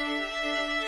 This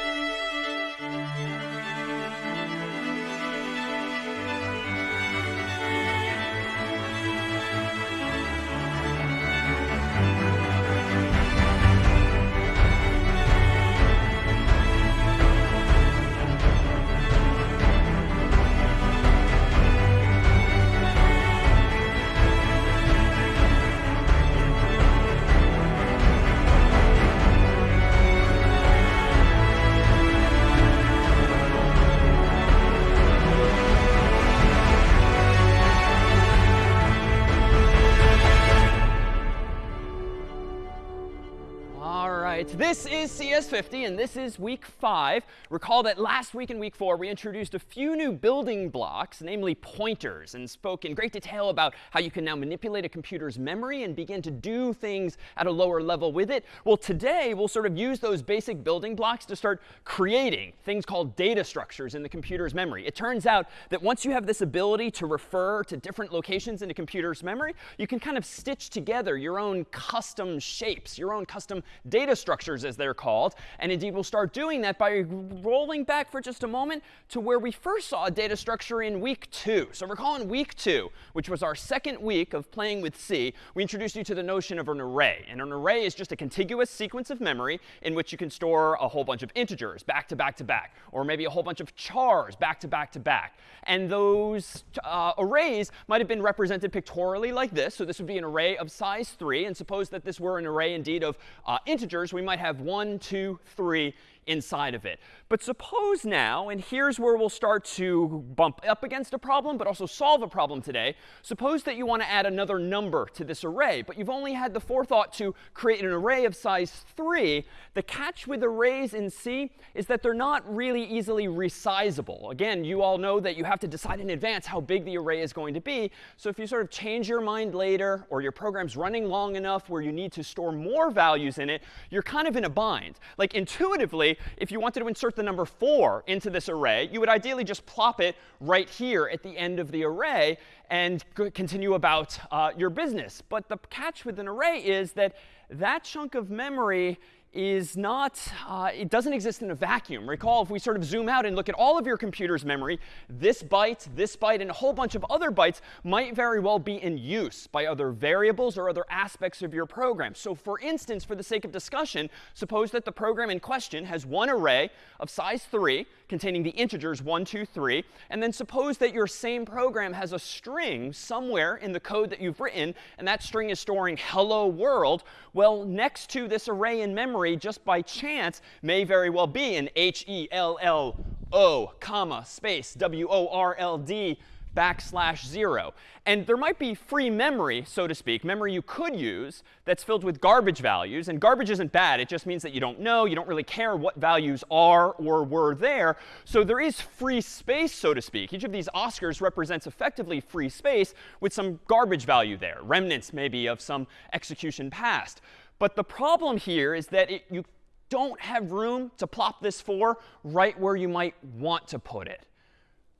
is CS50, and this is week five. Recall that last week in week four, we introduced a few new building blocks, namely pointers, and spoke in great detail about how you can now manipulate a computer's memory and begin to do things at a lower level with it. Well, today, we'll sort of use those basic building blocks to start creating things called data structures in the computer's memory. It turns out that once you have this ability to refer to different locations in a computer's memory, you can kind of stitch together your own custom shapes, your own custom data structures, as they're called. And indeed, we'll start doing that by rolling back for just a moment to where we first saw a data structure in week two. So recall in week two, which was our second week of playing with C, we introduced you to the notion of an array. And an array is just a contiguous sequence of memory in which you can store a whole bunch of integers back to back to back, or maybe a whole bunch of chars back to back to back. And those uh, arrays might have been represented pictorially like this. So this would be an array of size 3. And suppose that this were an array indeed of uh, integers, we might have one, two, three inside of it. But suppose now, and here's where we'll start to bump up against a problem, but also solve a problem today. Suppose that you want to add another number to this array, but you've only had the forethought to create an array of size 3. The catch with arrays in C is that they're not really easily resizable. Again, you all know that you have to decide in advance how big the array is going to be. So if you sort of change your mind later, or your program's running long enough where you need to store more values in it, you're kind of in a bind. Like intuitively, if you wanted to insert the number 4 into this array, you would ideally just plop it right here at the end of the array and continue about uh, your business. But the catch with an array is that that chunk of memory is not, uh, it doesn't exist in a vacuum. Recall, if we sort of zoom out and look at all of your computer's memory, this byte, this byte, and a whole bunch of other bytes might very well be in use by other variables or other aspects of your program. So for instance, for the sake of discussion, suppose that the program in question has one array of size 3 containing the integers 1, 2, 3. And then suppose that your same program has a string somewhere in the code that you've written, and that string is storing hello world. Well, next to this array in memory, just by chance, may very well be an H-E-L-L-O, comma, space, W-O-R-L-D backslash 0. And there might be free memory, so to speak, memory you could use that's filled with garbage values. And garbage isn't bad. It just means that you don't know, you don't really care what values are or were there. So there is free space, so to speak. Each of these Oscars represents effectively free space with some garbage value there, remnants maybe of some execution past. But the problem here is that it, you don't have room to plop this four right where you might want to put it.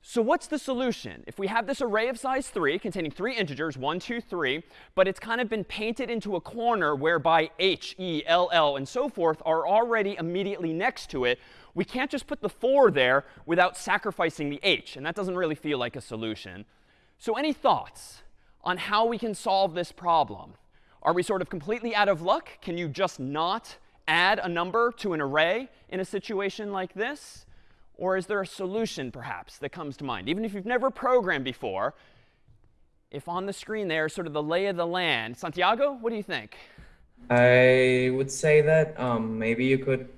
So what's the solution? If we have this array of size 3 containing three integers, 1, 2, 3, but it's kind of been painted into a corner whereby H, E, L, L, and so forth are already immediately next to it, we can't just put the 4 there without sacrificing the H. And that doesn't really feel like a solution. So any thoughts on how we can solve this problem? Are we sort of completely out of luck? Can you just not add a number to an array in a situation like this? Or is there a solution, perhaps, that comes to mind? Even if you've never programmed before, if on the screen there is sort of the lay of the land. Santiago, what do you think? I would say that um, maybe you could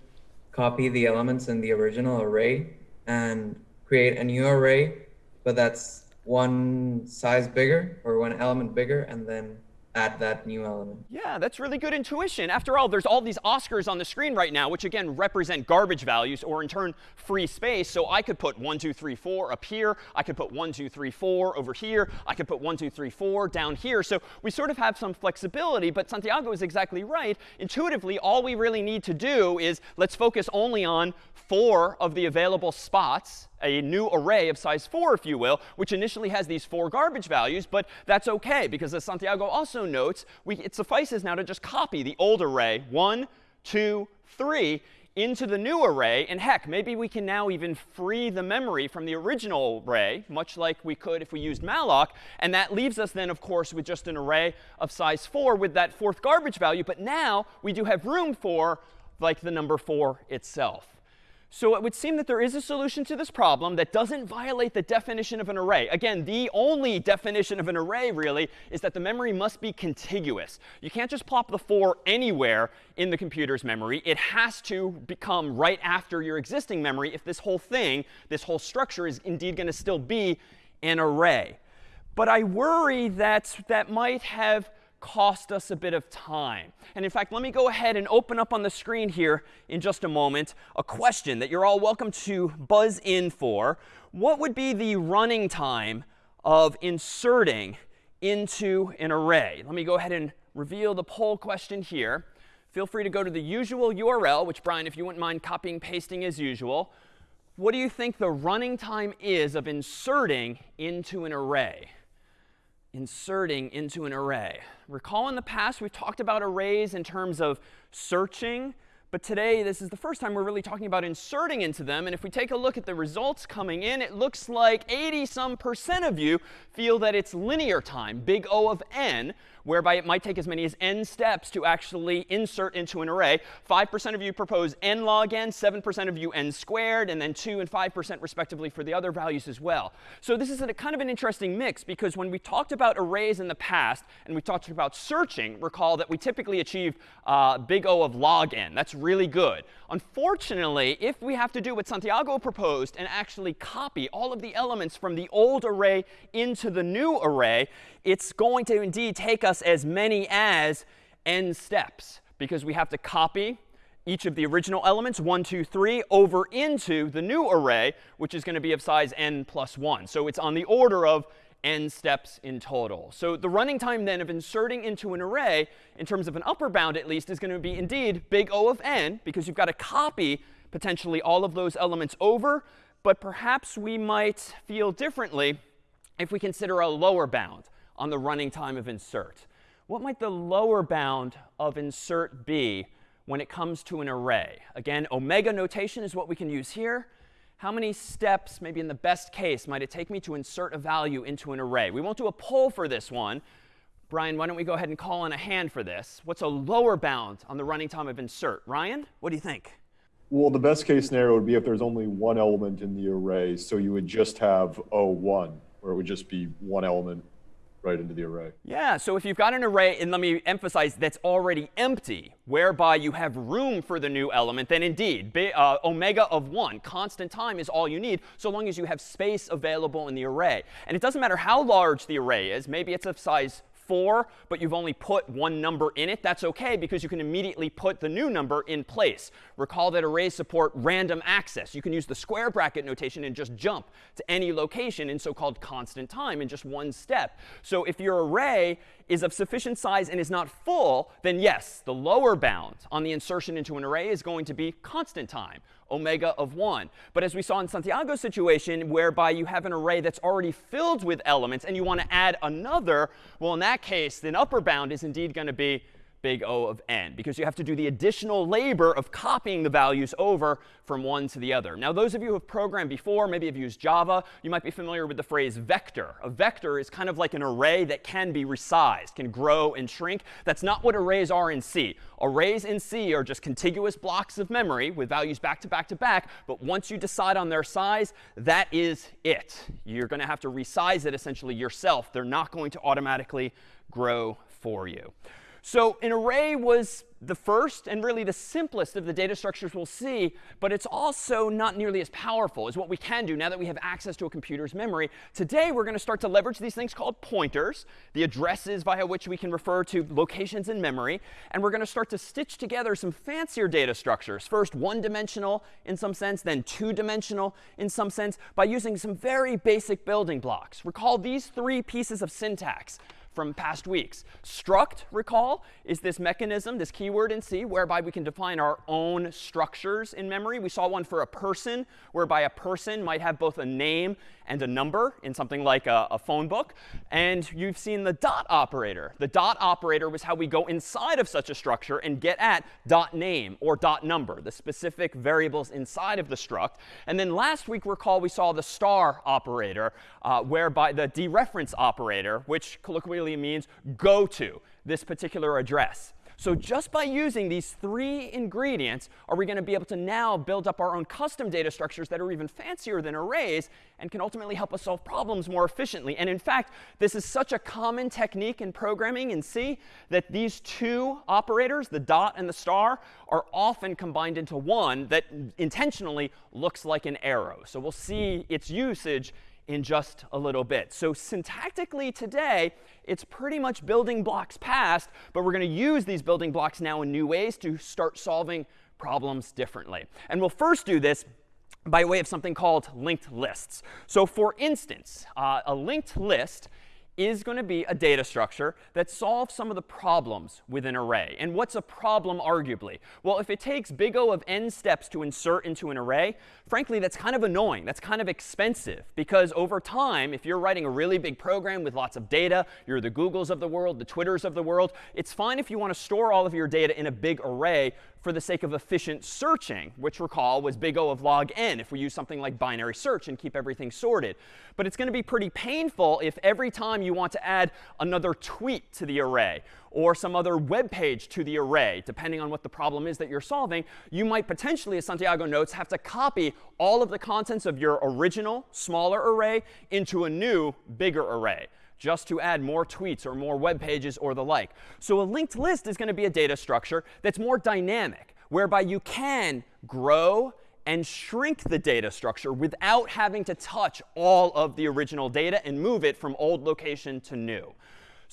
copy the elements in the original array and create a new array, but that's one size bigger or one element bigger, and then add that new element. Yeah, that's really good intuition. After all, there's all these Oscars on the screen right now, which again represent garbage values or in turn free space. So I could put 1, 2, 3, 4 up here. I could put 1, 2, 3, 4 over here. I could put 1, 2, 3, 4 down here. So we sort of have some flexibility. But Santiago is exactly right. Intuitively, all we really need to do is let's focus only on four of the available spots a new array of size 4, if you will, which initially has these four garbage values. But that's OK, because as Santiago also notes, we, it suffices now to just copy the old array, 1, 2, 3, into the new array. And heck, maybe we can now even free the memory from the original array, much like we could if we used malloc. And that leaves us then, of course, with just an array of size 4 with that fourth garbage value. But now we do have room for like the number 4 itself. So it would seem that there is a solution to this problem that doesn't violate the definition of an array. Again, the only definition of an array, really, is that the memory must be contiguous. You can't just plop the 4 anywhere in the computer's memory. It has to become right after your existing memory if this whole thing, this whole structure, is indeed going to still be an array. But I worry that that might have cost us a bit of time. And in fact, let me go ahead and open up on the screen here in just a moment a question that you're all welcome to buzz in for. What would be the running time of inserting into an array? Let me go ahead and reveal the poll question here. Feel free to go to the usual URL, which, Brian, if you wouldn't mind copying pasting as usual. What do you think the running time is of inserting into an array? Inserting into an array. Recall in the past, we've talked about arrays in terms of searching. But today, this is the first time we're really talking about inserting into them. And if we take a look at the results coming in, it looks like 80 some percent of you feel that it's linear time, big O of n, whereby it might take as many as n steps to actually insert into an array. 5% of you propose n log n, 7% of you n squared, and then 2 and 5% respectively for the other values as well. So this is a kind of an interesting mix because when we talked about arrays in the past and we talked about searching, recall that we typically achieve uh, big O of log n. That's really good. Unfortunately, if we have to do what Santiago proposed and actually copy all of the elements from the old array into the new array, it's going to indeed take us as many as n steps because we have to copy each of the original elements, 1, 2, 3, over into the new array, which is going to be of size n plus 1. So it's on the order of n steps in total. So the running time then of inserting into an array, in terms of an upper bound at least, is going to be indeed big O of n, because you've got to copy potentially all of those elements over. But perhaps we might feel differently if we consider a lower bound on the running time of insert. What might the lower bound of insert be when it comes to an array? Again, omega notation is what we can use here. How many steps, maybe in the best case, might it take me to insert a value into an array? We won't do a poll for this one. Brian, why don't we go ahead and call on a hand for this? What's a lower bound on the running time of insert? Ryan, what do you think? Well, the best case scenario would be if there's only one element in the array. So you would just have O1, where it would just be one element right into the array. Yeah, so if you've got an array, and let me emphasize, that's already empty, whereby you have room for the new element, then indeed, uh, omega of 1, constant time, is all you need, so long as you have space available in the array. And it doesn't matter how large the array is. Maybe it's of size 4, but you've only put one number in it, that's OK because you can immediately put the new number in place. Recall that arrays support random access. You can use the square bracket notation and just jump to any location in so-called constant time in just one step. So if your array is of sufficient size and is not full, then yes, the lower bound on the insertion into an array is going to be constant time omega of 1. But as we saw in Santiago's situation, whereby you have an array that's already filled with elements and you want to add another, well, in that case, the upper bound is indeed going to be big O of n, because you have to do the additional labor of copying the values over from one to the other. Now, those of you who have programmed before, maybe have used Java, you might be familiar with the phrase vector. A vector is kind of like an array that can be resized, can grow and shrink. That's not what arrays are in C. Arrays in C are just contiguous blocks of memory with values back to back to back. But once you decide on their size, that is it. You're going to have to resize it essentially yourself. They're not going to automatically grow for you. So an array was the first and really the simplest of the data structures we'll see, but it's also not nearly as powerful as what we can do now that we have access to a computer's memory. Today, we're going to start to leverage these things called pointers, the addresses via which we can refer to locations in memory. And we're going to start to stitch together some fancier data structures, first one-dimensional in some sense, then two-dimensional in some sense, by using some very basic building blocks. Recall these three pieces of syntax. From past weeks. Struct, recall, is this mechanism, this keyword in C, whereby we can define our own structures in memory. We saw one for a person, whereby a person might have both a name and a number in something like a, a, phone book. And you've seen the dot operator. The dot operator was how we go inside of such a structure and get at dot name or dot number, the specific variables inside of the struct. And then last week, recall, we saw the star operator, uh, whereby the dereference operator, which colloquially means go to this particular address. So just by using these three ingredients, are we going to be able to now build up our own custom data structures that are even fancier than arrays and can ultimately help us solve problems more efficiently. And in fact, this is such a common technique in programming in C that these two operators, the dot and the star, are often combined into one that intentionally looks like an arrow. So we'll see its usage in just a little bit. So syntactically today, it's pretty much building blocks past, but we're going to use these building blocks now in new ways to start solving problems differently. And we'll first do this by way of something called linked lists. So for instance, uh, a linked list is going to be a data structure that solves some of the problems with an array. And what's a problem, arguably? Well, if it takes big O of n steps to insert into an array, frankly, that's kind of annoying. That's kind of expensive. Because over time, if you're writing a really big program with lots of data, you're the Googles of the world, the Twitters of the world, it's fine if you want to store all of your data in a big array for the sake of efficient searching, which recall was big O of log n if we use something like binary search and keep everything sorted. But it's going to be pretty painful if every time you want to add another tweet to the array or some other web page to the array, depending on what the problem is that you're solving, you might potentially, as Santiago notes, have to copy all of the contents of your original smaller array into a new bigger array just to add more tweets or more web pages or the like. So a linked list is going to be a data structure that's more dynamic, whereby you can grow and shrink the data structure without having to touch all of the original data and move it from old location to new.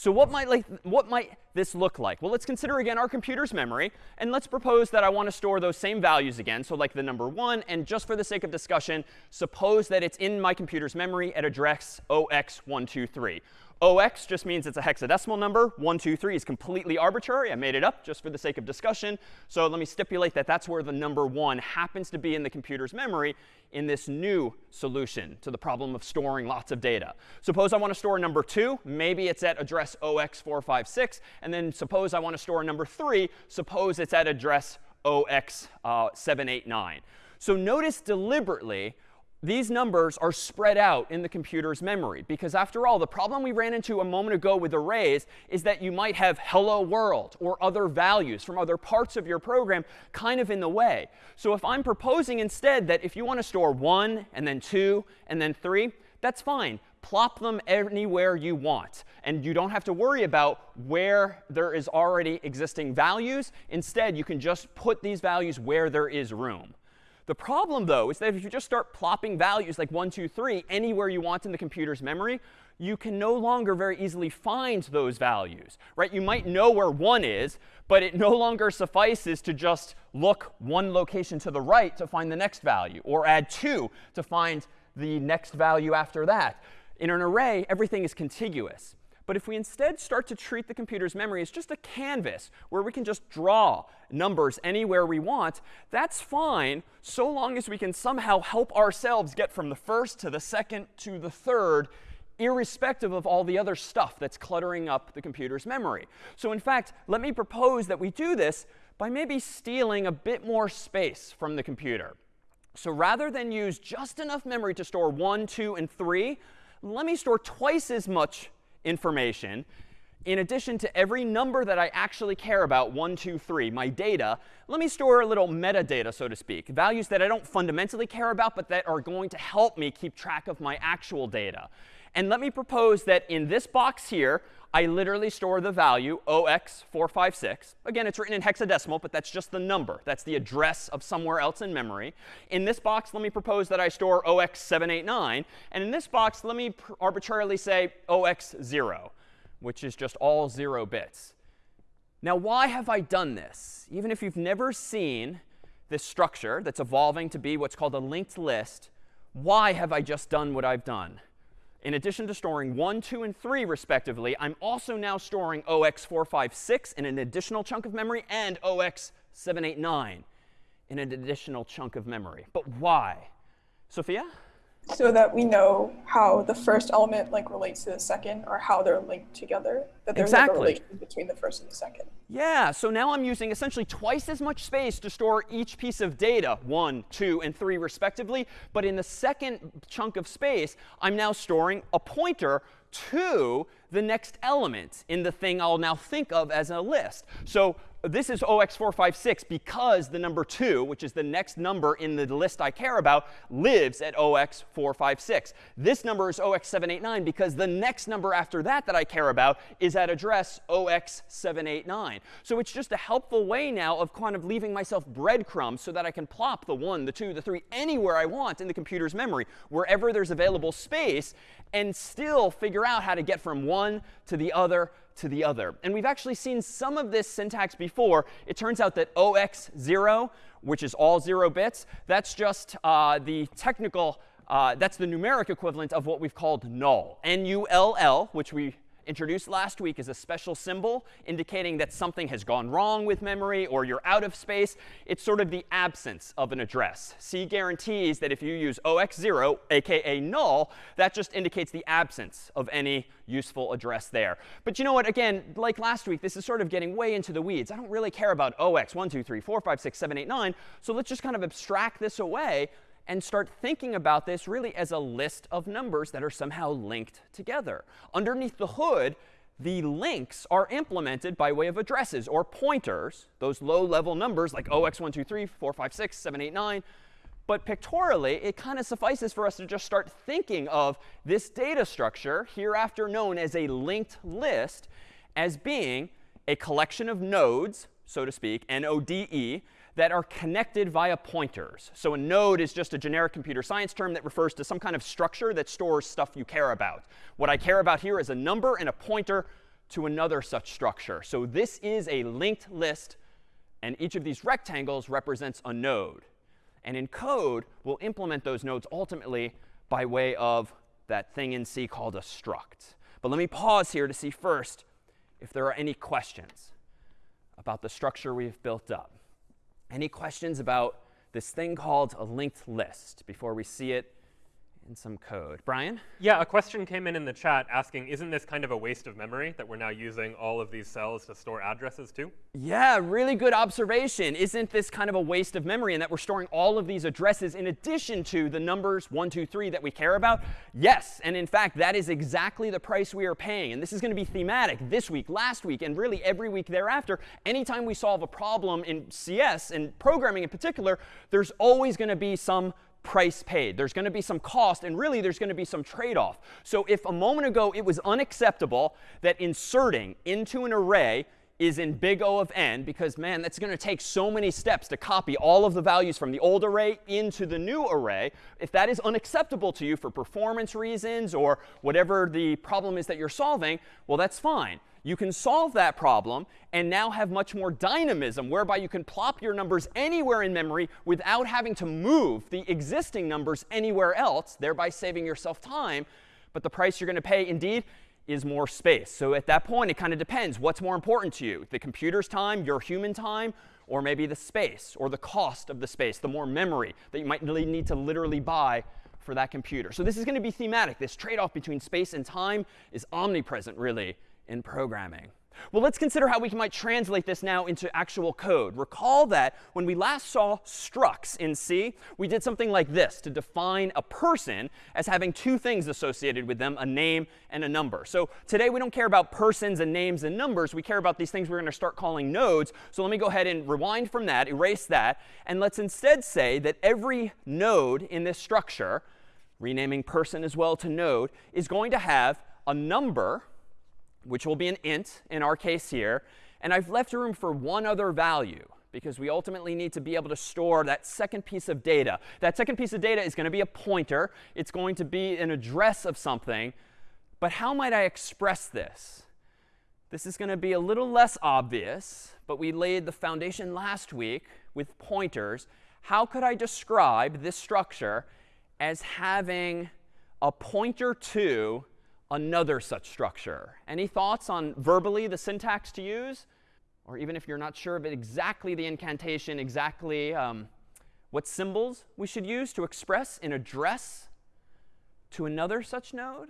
So what might, like, what might this look like? Well, let's consider again our computer's memory. And let's propose that I want to store those same values again, so like the number 1. And just for the sake of discussion, suppose that it's in my computer's memory at address 0x123. 0x just means it's a hexadecimal number. 1, 2, 3 is completely arbitrary. I made it up just for the sake of discussion. So let me stipulate that that's where the number 1 happens to be in the computer's memory in this new solution to the problem of storing lots of data. Suppose I want to store number 2. Maybe it's at address 0x456. And then suppose I want to store number 3. Suppose it's at address 0x789. Uh, so notice deliberately these numbers are spread out in the computer's memory. Because after all, the problem we ran into a moment ago with arrays is that you might have hello world or other values from other parts of your program kind of in the way. So if I'm proposing instead that if you want to store 1 and then 2 and then 3, that's fine. Plop them anywhere you want. And you don't have to worry about where there is already existing values. Instead, you can just put these values where there is room. The problem, though, is that if you just start plopping values like 1, 2, 3 anywhere you want in the computer's memory, you can no longer very easily find those values. Right? You might know where 1 is, but it no longer suffices to just look one location to the right to find the next value, or add 2 to find the next value after that. In an array, everything is contiguous. But if we instead start to treat the computer's memory as just a canvas where we can just draw numbers anywhere we want, that's fine so long as we can somehow help ourselves get from the first to the second to the third irrespective of all the other stuff that's cluttering up the computer's memory. So in fact, let me propose that we do this by maybe stealing a bit more space from the computer. So rather than use just enough memory to store 1, 2, and 3, let me store twice as much information in addition to every number that I actually care about, 1, 2, 3, my data, let me store a little metadata, so to speak, values that I don't fundamentally care about, but that are going to help me keep track of my actual data. And let me propose that in this box here, I literally store the value 0x456. Again, it's written in hexadecimal, but that's just the number. That's the address of somewhere else in memory. In this box, let me propose that I store 0x789. And in this box, let me arbitrarily say 0x0, which is just all 0 bits. Now, why have I done this? Even if you've never seen this structure that's evolving to be what's called a linked list, why have I just done what I've done? in addition to storing 1, 2, and 3 respectively, I'm also now storing 0x456 in an additional chunk of memory and 0x789 in an additional chunk of memory. But why? Sophia? So that we know how the first element like relates to the second or how they're linked together that there's Exactly. like a relation between the first and the second Yeah, so now I'm using essentially twice as much space to store each piece of data, 1, 2, and 3 respectively. But in the second chunk of space, I'm now storing a pointer to the next element in the thing I'll now think of as a list. So this is 0x456 because the number 2, which is the next number in the list I care about, lives at 0x456. This number is 0x789 because the next number after that that I care about is at address 0x789. So it's just a helpful way now of kind of leaving myself breadcrumbs so that I can plop the 1, the 2, the 3 anywhere I want in the computer's memory, wherever there's available space, and still figure out how to get from one to the other to the other. And we've actually seen some of this syntax before. It turns out that 0x0, which is all 0 bits, that's just uh, the technical, uh, that's the numeric equivalent of what we've called null. N-U-L-L, which we introduced last week is a special symbol indicating that something has gone wrong with memory or you're out of space. It's sort of the absence of an address. C guarantees that if you use 0x0, aka null, that just indicates the absence of any useful address there. But you know what? Again, like last week, this is sort of getting way into the weeds. I don't really care about 0x 1, 2, 3, 4, 5, 6, 7, 8, 9. So let's just kind of abstract this away and start thinking about this really as a list of numbers that are somehow linked together. Underneath the hood, the links are implemented by way of addresses or pointers, those low-level numbers like 0x123, 456, 789. But pictorially, it kind of suffices for us to just start thinking of this data structure, hereafter known as a linked list, as being a collection of nodes, so to speak, N-O-D-E, that are connected via pointers. So a node is just a generic computer science term that refers to some kind of structure that stores stuff you care about. What I care about here is a number and a pointer to another such structure. So this is a linked list, and each of these rectangles represents a node. And in code, we'll implement those nodes ultimately by way of that thing in C called a struct. But let me pause here to see first if there are any questions about the structure we've built up. Any questions about this thing called a linked list before we see it in some code? Brian? Yeah, a question came in in the chat asking, isn't this kind of a waste of memory that we're now using all of these cells to store addresses to? Yeah, really good observation. Isn't this kind of a waste of memory in that we're storing all of these addresses in addition to the numbers 1, 2, 3 that we care about? Yes, and in fact, that is exactly the price we are paying. And this is going to be thematic this week, last week, and really every week thereafter. Anytime we solve a problem in CS and programming in particular, there's always going to be some price paid. There's going to be some cost, and really there's going to be some trade-off. So if a moment ago it was unacceptable that inserting into an array is in big O of n, because, man, that's going to take so many steps to copy all of the values from the old array into the new array. If that is unacceptable to you for performance reasons or whatever the problem is that you're solving, well, that's fine. You can solve that problem and now have much more dynamism, whereby you can plop your numbers anywhere in memory without having to move the existing numbers anywhere else, thereby saving yourself time. But the price you're going to pay, indeed, is more space. So at that point, it kind of depends. What's more important to you? The computer's time, your human time, or maybe the space, or the cost of the space, the more memory that you might need to literally buy for that computer. So this is going to be thematic. This trade-off between space and time is omnipresent, really, in programming. Well, let's consider how we might translate this now into actual code. Recall that when we last saw structs in C, we did something like this to define a person as having two things associated with them, a name and a number. So today we don't care about persons and names and numbers. We care about these things we're going to start calling nodes. So let me go ahead and rewind from that, erase that, and let's instead say that every node in this structure, renaming person as well to node, is going to have a number which will be an int in our case here. And I've left room for one other value because we ultimately need to be able to store that second piece of data. That second piece of data is going to be a pointer. It's going to be an address of something. But how might I express this? This is going to be a little less obvious, but we laid the foundation last week with pointers. How could I describe this structure as having a pointer to another such structure. Any thoughts on verbally the syntax to use? Or even if you're not sure of exactly the incantation, exactly um, what symbols we should use to express an address to another such node?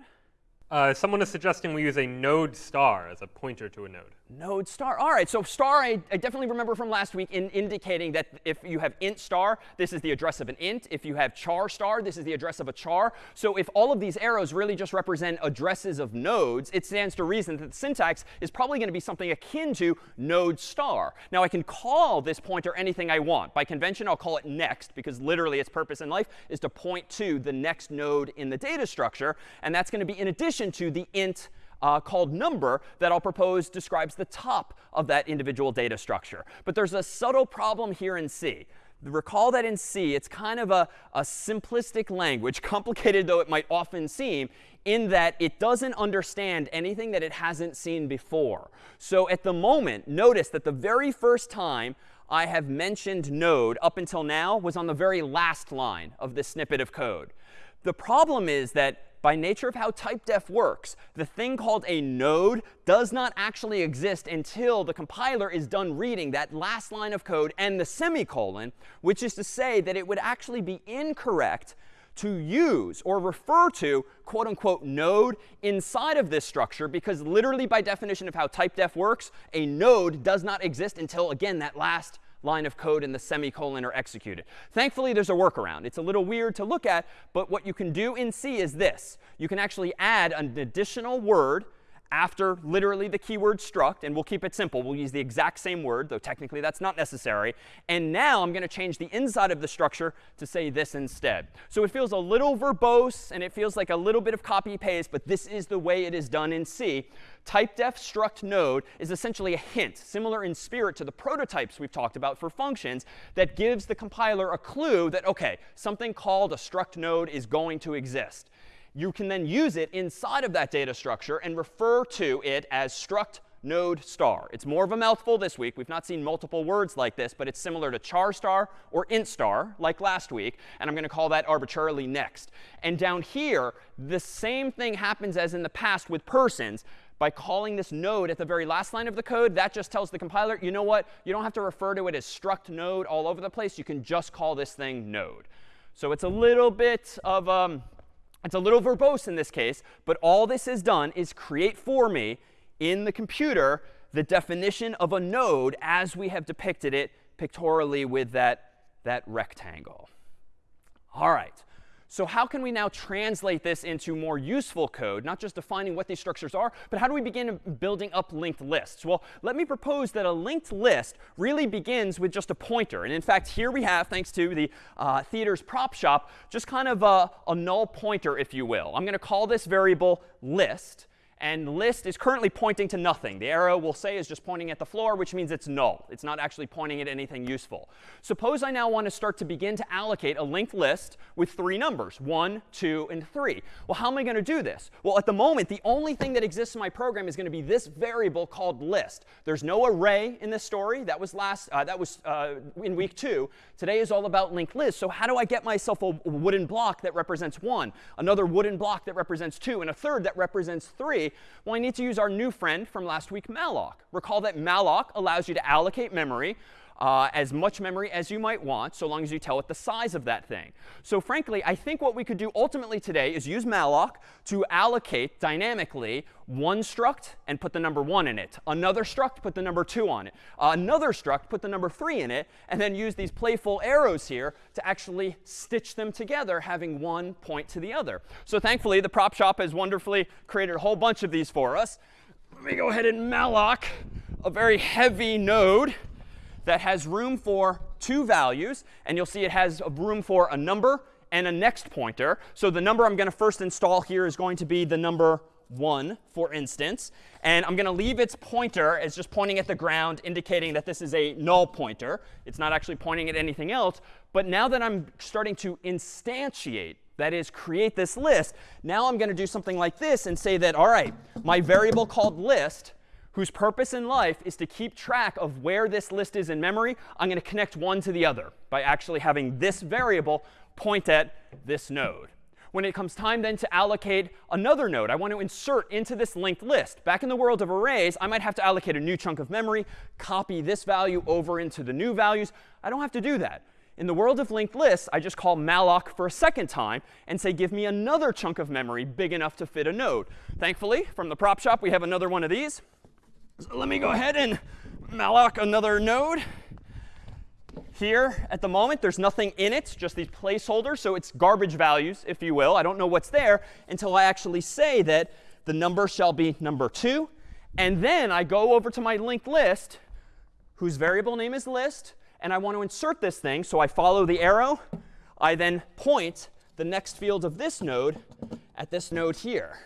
Uh, someone is suggesting we use a node star as a pointer to a node. Node star. All right, so star, I, I, definitely remember from last week in indicating that if you have int star, this is the address of an int. If you have char star, this is the address of a char. So if all of these arrows really just represent addresses of nodes, it stands to reason that the syntax is probably going to be something akin to node star. Now, I can call this pointer anything I want. By convention, I'll call it next, because literally its purpose in life is to point to the next node in the data structure. And that's going to be in addition to the int uh, called number that I'll propose describes the top of that individual data structure. But there's a subtle problem here in C. Recall that in C, it's kind of a, a simplistic language, complicated though it might often seem, in that it doesn't understand anything that it hasn't seen before. So at the moment, notice that the very first time I have mentioned node up until now was on the very last line of this snippet of code. The problem is that by nature of how typedef works, the thing called a node does not actually exist until the compiler is done reading that last line of code and the semicolon, which is to say that it would actually be incorrect to use or refer to quote unquote node inside of this structure because literally by definition of how typedef works, a node does not exist until, again, that last line of code and the semicolon are executed. Thankfully, there's a workaround. It's a little weird to look at, but what you can do in C is this. You can actually add an additional word after literally the keyword struct, and we'll keep it simple. We'll use the exact same word, though technically that's not necessary. And now I'm going to change the inside of the structure to say this instead. So it feels a little verbose, and it feels like a little bit of copy paste, but this is the way it is done in C. Typedef struct node is essentially a hint, similar in spirit to the prototypes we've talked about for functions, that gives the compiler a clue that, OK, something called a struct node is going to exist you can then use it inside of that data structure and refer to it as struct node star. It's more of a mouthful this week. We've not seen multiple words like this, but it's similar to char star or int star, like last week. And I'm going to call that arbitrarily next. And down here, the same thing happens as in the past with persons. By calling this node at the very last line of the code, that just tells the compiler, you know what? You don't have to refer to it as struct node all over the place. You can just call this thing node. So it's a little bit of um, it's a little verbose in this case, but all this has done is create for me in the computer the definition of a node as we have depicted it pictorially with that, that rectangle. All right. So how can we now translate this into more useful code, not just defining what these structures are, but how do we begin building up linked lists? Well, let me propose that a linked list really begins with just a pointer. And in fact, here we have, thanks to the uh, theater's prop shop, just kind of a, a null pointer, if you will. I'm going to call this variable list. And list is currently pointing to nothing. The arrow will say is just pointing at the floor, which means it's null. It's not actually pointing at anything useful. Suppose I now want to start to begin to allocate a linked list with three numbers, 1, 2, and 3. Well, how am I going to do this? Well, at the moment, the only thing that exists in my program is going to be this variable called list. There's no array in this story. That was last. Uh, that was uh, in week 2. Today is all about linked lists. So how do I get myself a wooden block that represents 1, another wooden block that represents 2, and a third that represents 3? Well, I need to use our new friend from last week, malloc. Recall that malloc allows you to allocate memory uh, as much memory as you might want, so long as you tell it the size of that thing. So frankly, I think what we could do ultimately today is use malloc to allocate dynamically one struct and put the number 1 in it, another struct, put the number 2 on it, another struct, put the number 3 in it, and then use these playful arrows here to actually stitch them together, having one point to the other. So thankfully, the prop shop has wonderfully created a whole bunch of these for us. Let me go ahead and malloc a very heavy node that has room for two values. And you'll see it has room for a number and a next pointer. So the number I'm going to first install here is going to be the number 1, for instance. And I'm going to leave its pointer as just pointing at the ground, indicating that this is a null pointer. It's not actually pointing at anything else. But now that I'm starting to instantiate, that is, create this list, now I'm going to do something like this and say that, all right, my variable called list whose purpose in life is to keep track of where this list is in memory, I'm going to connect one to the other by actually having this variable point at this node. when it comes time then to allocate another node. I want to insert into this linked list. Back in the world of arrays, I might have to allocate a new chunk of memory, copy this value over into the new values. I don't have to do that. In the world of linked lists, I just call malloc for a second time and say, give me another chunk of memory big enough to fit a node. Thankfully, from the prop shop, we have another one of these. So let me go ahead and malloc another node. Here, at the moment, there's nothing in it, just these placeholders. So it's garbage values, if you will. I don't know what's there until I actually say that the number shall be number 2. And then I go over to my linked list, whose variable name is list, and I want to insert this thing. So I follow the arrow. I then point the next field of this node at this node here.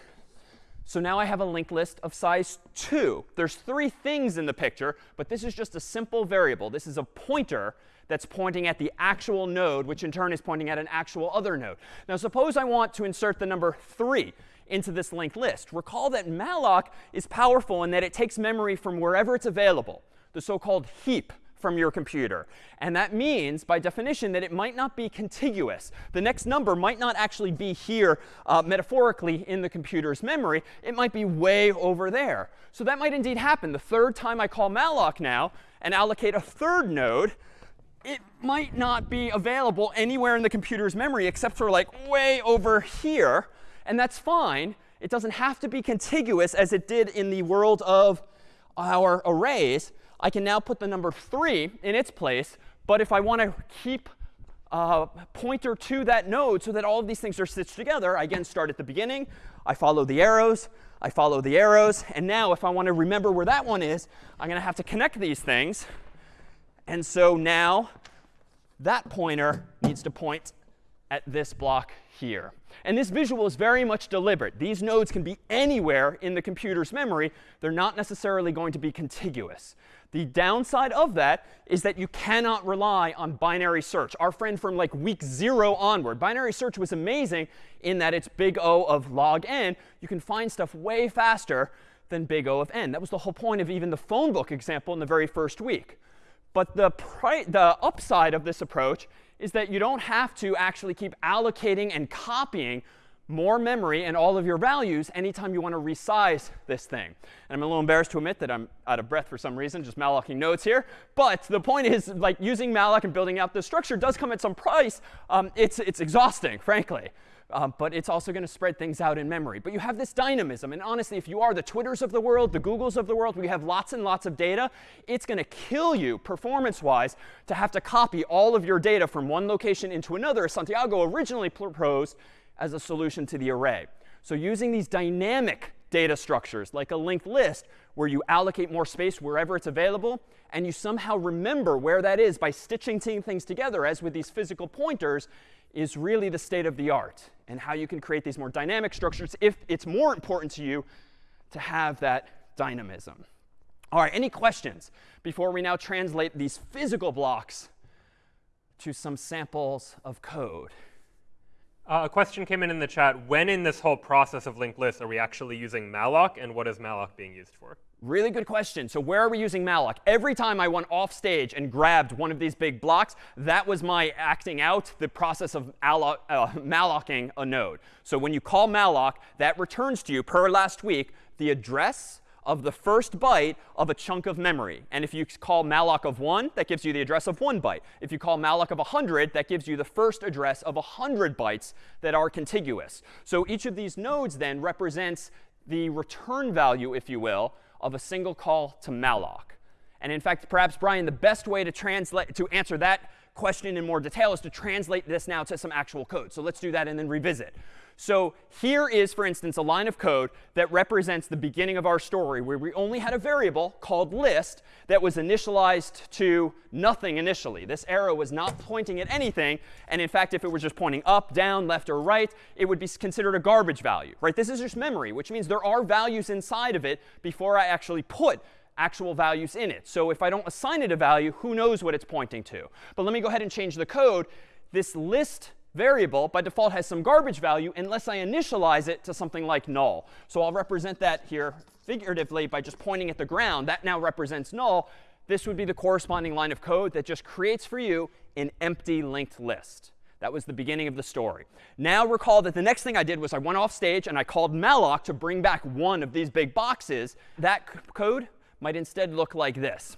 So now I have a linked list of size 2. There's three things in the picture, but this is just a simple variable. This is a pointer that's pointing at the actual node, which in turn is pointing at an actual other node. Now suppose I want to insert the number 3 into this linked list. Recall that malloc is powerful in that it takes memory from wherever it's available, the so-called heap from your computer. And that means, by definition, that it might not be contiguous. The next number might not actually be here uh, metaphorically in the computer's memory. It might be way over there. So that might indeed happen. The third time I call malloc now and allocate a third node, it might not be available anywhere in the computer's memory except for like way over here. And that's fine. It doesn't have to be contiguous as it did in the world of our arrays. I can now put the number 3 in its place. But if I want to keep a pointer to that node so that all of these things are stitched together, I again start at the beginning. I follow the arrows. I follow the arrows. And now if I want to remember where that one is, I'm going to have to connect these things. And so now that pointer needs to point at this block here. And this visual is very much deliberate. These nodes can be anywhere in the computer's memory. They're not necessarily going to be contiguous. The downside of that is that you cannot rely on binary search. Our friend from like week zero onward, binary search was amazing in that it's big O of log n. You can find stuff way faster than big O of n. That was the whole point of even the phone book example in the very first week. But the, the upside of this approach is that you don't have to actually keep allocating and copying more memory and all of your values anytime you want to resize this thing. And I'm a little embarrassed to admit that I'm out of breath for some reason, just mallocing nodes here. But the point is, like using malloc and building out this structure does come at some price. Um, it's, it's exhausting, frankly. Um, but it's also going to spread things out in memory. But you have this dynamism. And honestly, if you are the Twitters of the world, the Googles of the world, we have lots and lots of data, it's going to kill you performance-wise to have to copy all of your data from one location into another. Santiago originally proposed as a solution to the array. So using these dynamic data structures, like a linked list, where you allocate more space wherever it's available, and you somehow remember where that is by stitching things together, as with these physical pointers, is really the state of the art and how you can create these more dynamic structures if it's more important to you to have that dynamism. All right, any questions before we now translate these physical blocks to some samples of code? Uh, a question came in in the chat. When in this whole process of linked lists are we actually using malloc, and what is malloc being used for? Really good question. So where are we using malloc? Every time I went off stage and grabbed one of these big blocks, that was my acting out the process of uh, mallocing a node. So when you call malloc, that returns to you, per last week, the address of the first byte of a chunk of memory. And if you call malloc of 1, that gives you the address of 1 byte. If you call malloc of 100, that gives you the first address of 100 bytes that are contiguous. So each of these nodes then represents the return value, if you will, of a single call to malloc. And in fact, perhaps, Brian, the best way to translate to answer that question in more detail is to translate this now to some actual code. So let's do that and then revisit. So here is, for instance, a line of code that represents the beginning of our story, where we only had a variable called list that was initialized to nothing initially. This arrow was not pointing at anything. And in fact, if it was just pointing up, down, left, or right, it would be considered a garbage value. Right? This is just memory, which means there are values inside of it before I actually put actual values in it. So if I don't assign it a value, who knows what it's pointing to? But let me go ahead and change the code. This list variable by default has some garbage value unless I initialize it to something like null. So I'll represent that here figuratively by just pointing at the ground. That now represents null. This would be the corresponding line of code that just creates for you an empty linked list. That was the beginning of the story. Now recall that the next thing I did was I went off stage and I called malloc to bring back one of these big boxes. That code might instead look like this.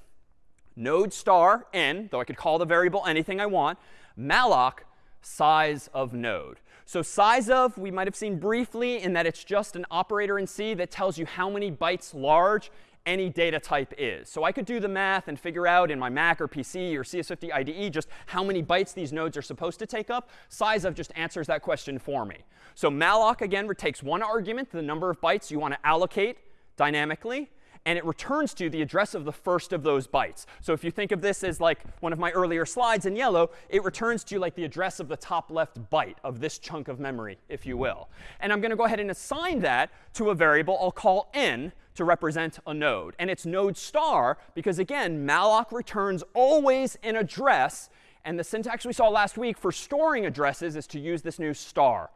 Node star n, though I could call the variable anything I want, malloc size of node. So size of, we might have seen briefly in that it's just an operator in C that tells you how many bytes large any data type is. So I could do the math and figure out in my Mac or PC or CS50 IDE just how many bytes these nodes are supposed to take up. Size of just answers that question for me. So malloc, again, takes one argument, the number of bytes you want to allocate dynamically and it returns to the address of the first of those bytes. So if you think of this as like one of my earlier slides in yellow, it returns to you like the address of the top left byte of this chunk of memory, if you will. And I'm going to go ahead and assign that to a variable I'll call n to represent a node. And it's node star because, again, malloc returns always an address. And the syntax we saw last week for storing addresses is to use this new star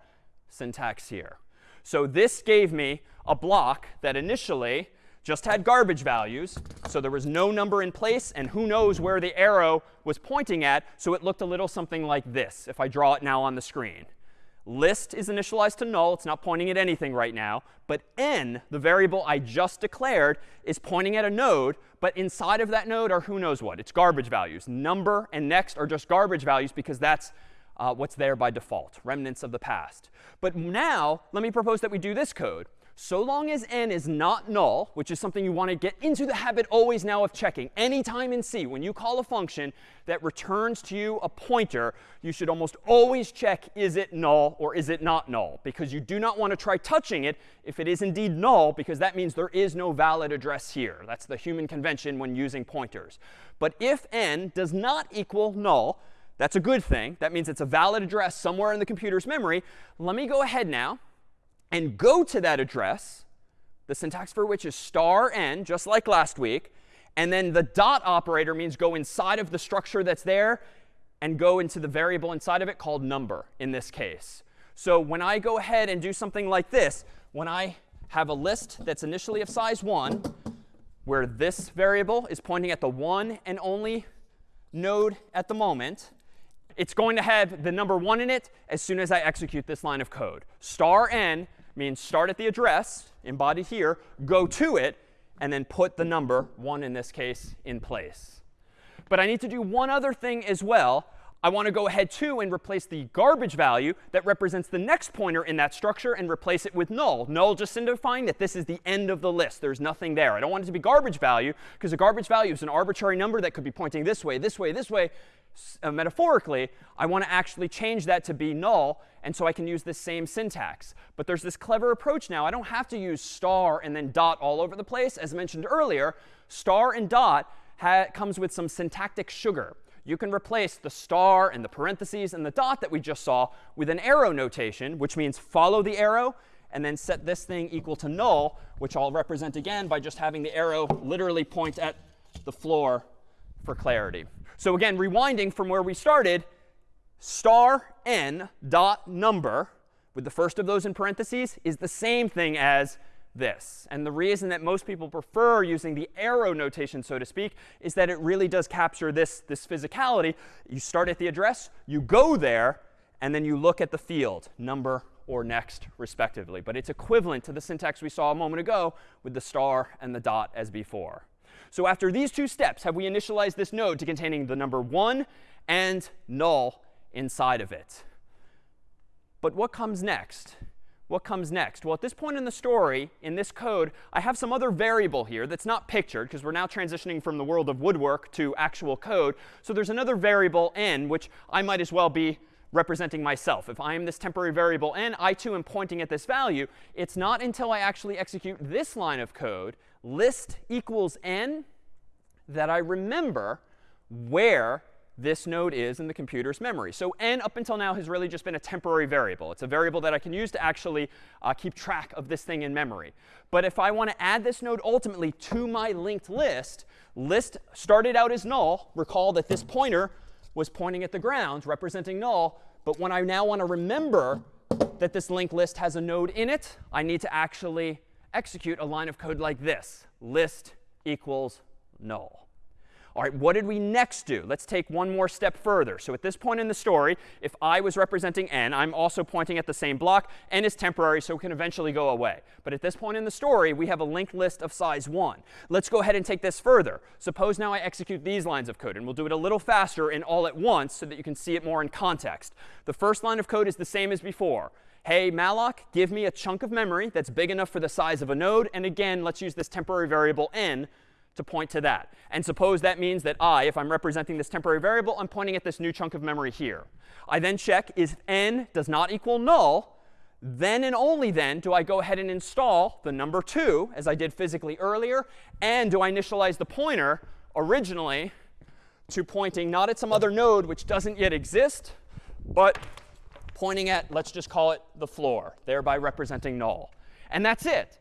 syntax here. So this gave me a block that initially just had garbage values. So there was no number in place, and who knows where the arrow was pointing at. So it looked a little something like this if I draw it now on the screen. List is initialized to null. It's not pointing at anything right now. But n, the variable I just declared, is pointing at a node. But inside of that node are who knows what. It's garbage values. Number and next are just garbage values because that's uh, what's there by default, remnants of the past. But now, let me propose that we do this code so long as n is not null, which is something you want to get into the habit always now of checking, anytime in C, when you call a function that returns to you a pointer, you should almost always check, is it null or is it not null? Because you do not want to try touching it if it is indeed null, because that means there is no valid address here. That's the human convention when using pointers. But if n does not equal null, that's a good thing. That means it's a valid address somewhere in the computer's memory. Let me go ahead now and go to that address, the syntax for which is star n, just like last week. And then the dot operator means go inside of the structure that's there and go into the variable inside of it called number in this case. So when I go ahead and do something like this, when I have a list that's initially of size 1, where this variable is pointing at the one and only node at the moment, it's going to have the number 1 in it as soon as I execute this line of code. Star n means start at the address, embodied here, go to it, and then put the number, 1 in this case, in place. But I need to do one other thing as well. I want to go ahead too and replace the garbage value that represents the next pointer in that structure and replace it with null. Null just signifying that this is the end of the list. There's nothing there. I don't want it to be garbage value because a garbage value is an arbitrary number that could be pointing this way, this way, this way. Uh, metaphorically, I want to actually change that to be null. And so I can use this same syntax. But there's this clever approach now. I don't have to use star and then dot all over the place. As mentioned earlier, star and dot comes with some syntactic sugar you can replace the star and the parentheses and the dot that we just saw with an arrow notation, which means follow the arrow and then set this thing equal to null, which I'll represent again by just having the arrow literally point at the floor for clarity. So again, rewinding from where we started, star n dot number with the first of those in parentheses is the same thing as this. And the reason that most people prefer using the arrow notation, so to speak, is that it really does capture this, this physicality. You start at the address, you go there, and then you look at the field, number or next, respectively. But it's equivalent to the syntax we saw a moment ago with the star and the dot as before. So after these two steps, have we initialized this node to containing the number 1 and null inside of it? But what comes next? what comes next? Well, at this point in the story, in this code, I have some other variable here that's not pictured because we're now transitioning from the world of woodwork to actual code. So there's another variable n, which I might as well be representing myself. If I am this temporary variable n, I too am pointing at this value. It's not until I actually execute this line of code, list equals n, that I remember where this node is in the computer's memory. So n up until now has really just been a temporary variable. It's a variable that I can use to actually uh, keep track of this thing in memory. But if I want to add this node ultimately to my linked list, list started out as null. Recall that this pointer was pointing at the ground, representing null. But when I now want to remember that this linked list has a node in it, I need to actually execute a line of code like this, list equals null. All right, what did we next do? Let's take one more step further. So at this point in the story, if I was representing n, I'm also pointing at the same block. n is temporary, so it can eventually go away. But at this point in the story, we have a linked list of size 1. Let's go ahead and take this further. Suppose now I execute these lines of code. And we'll do it a little faster and all at once so that you can see it more in context. The first line of code is the same as before. Hey, malloc, give me a chunk of memory that's big enough for the size of a node. And again, let's use this temporary variable n to point to that. And suppose that means that I, if I'm representing this temporary variable, I'm pointing at this new chunk of memory here. I then check if n does not equal null, then and only then do I go ahead and install the number 2, as I did physically earlier, and do I initialize the pointer originally to pointing not at some other node which doesn't yet exist, but pointing at, let's just call it the floor, thereby representing null. And that's it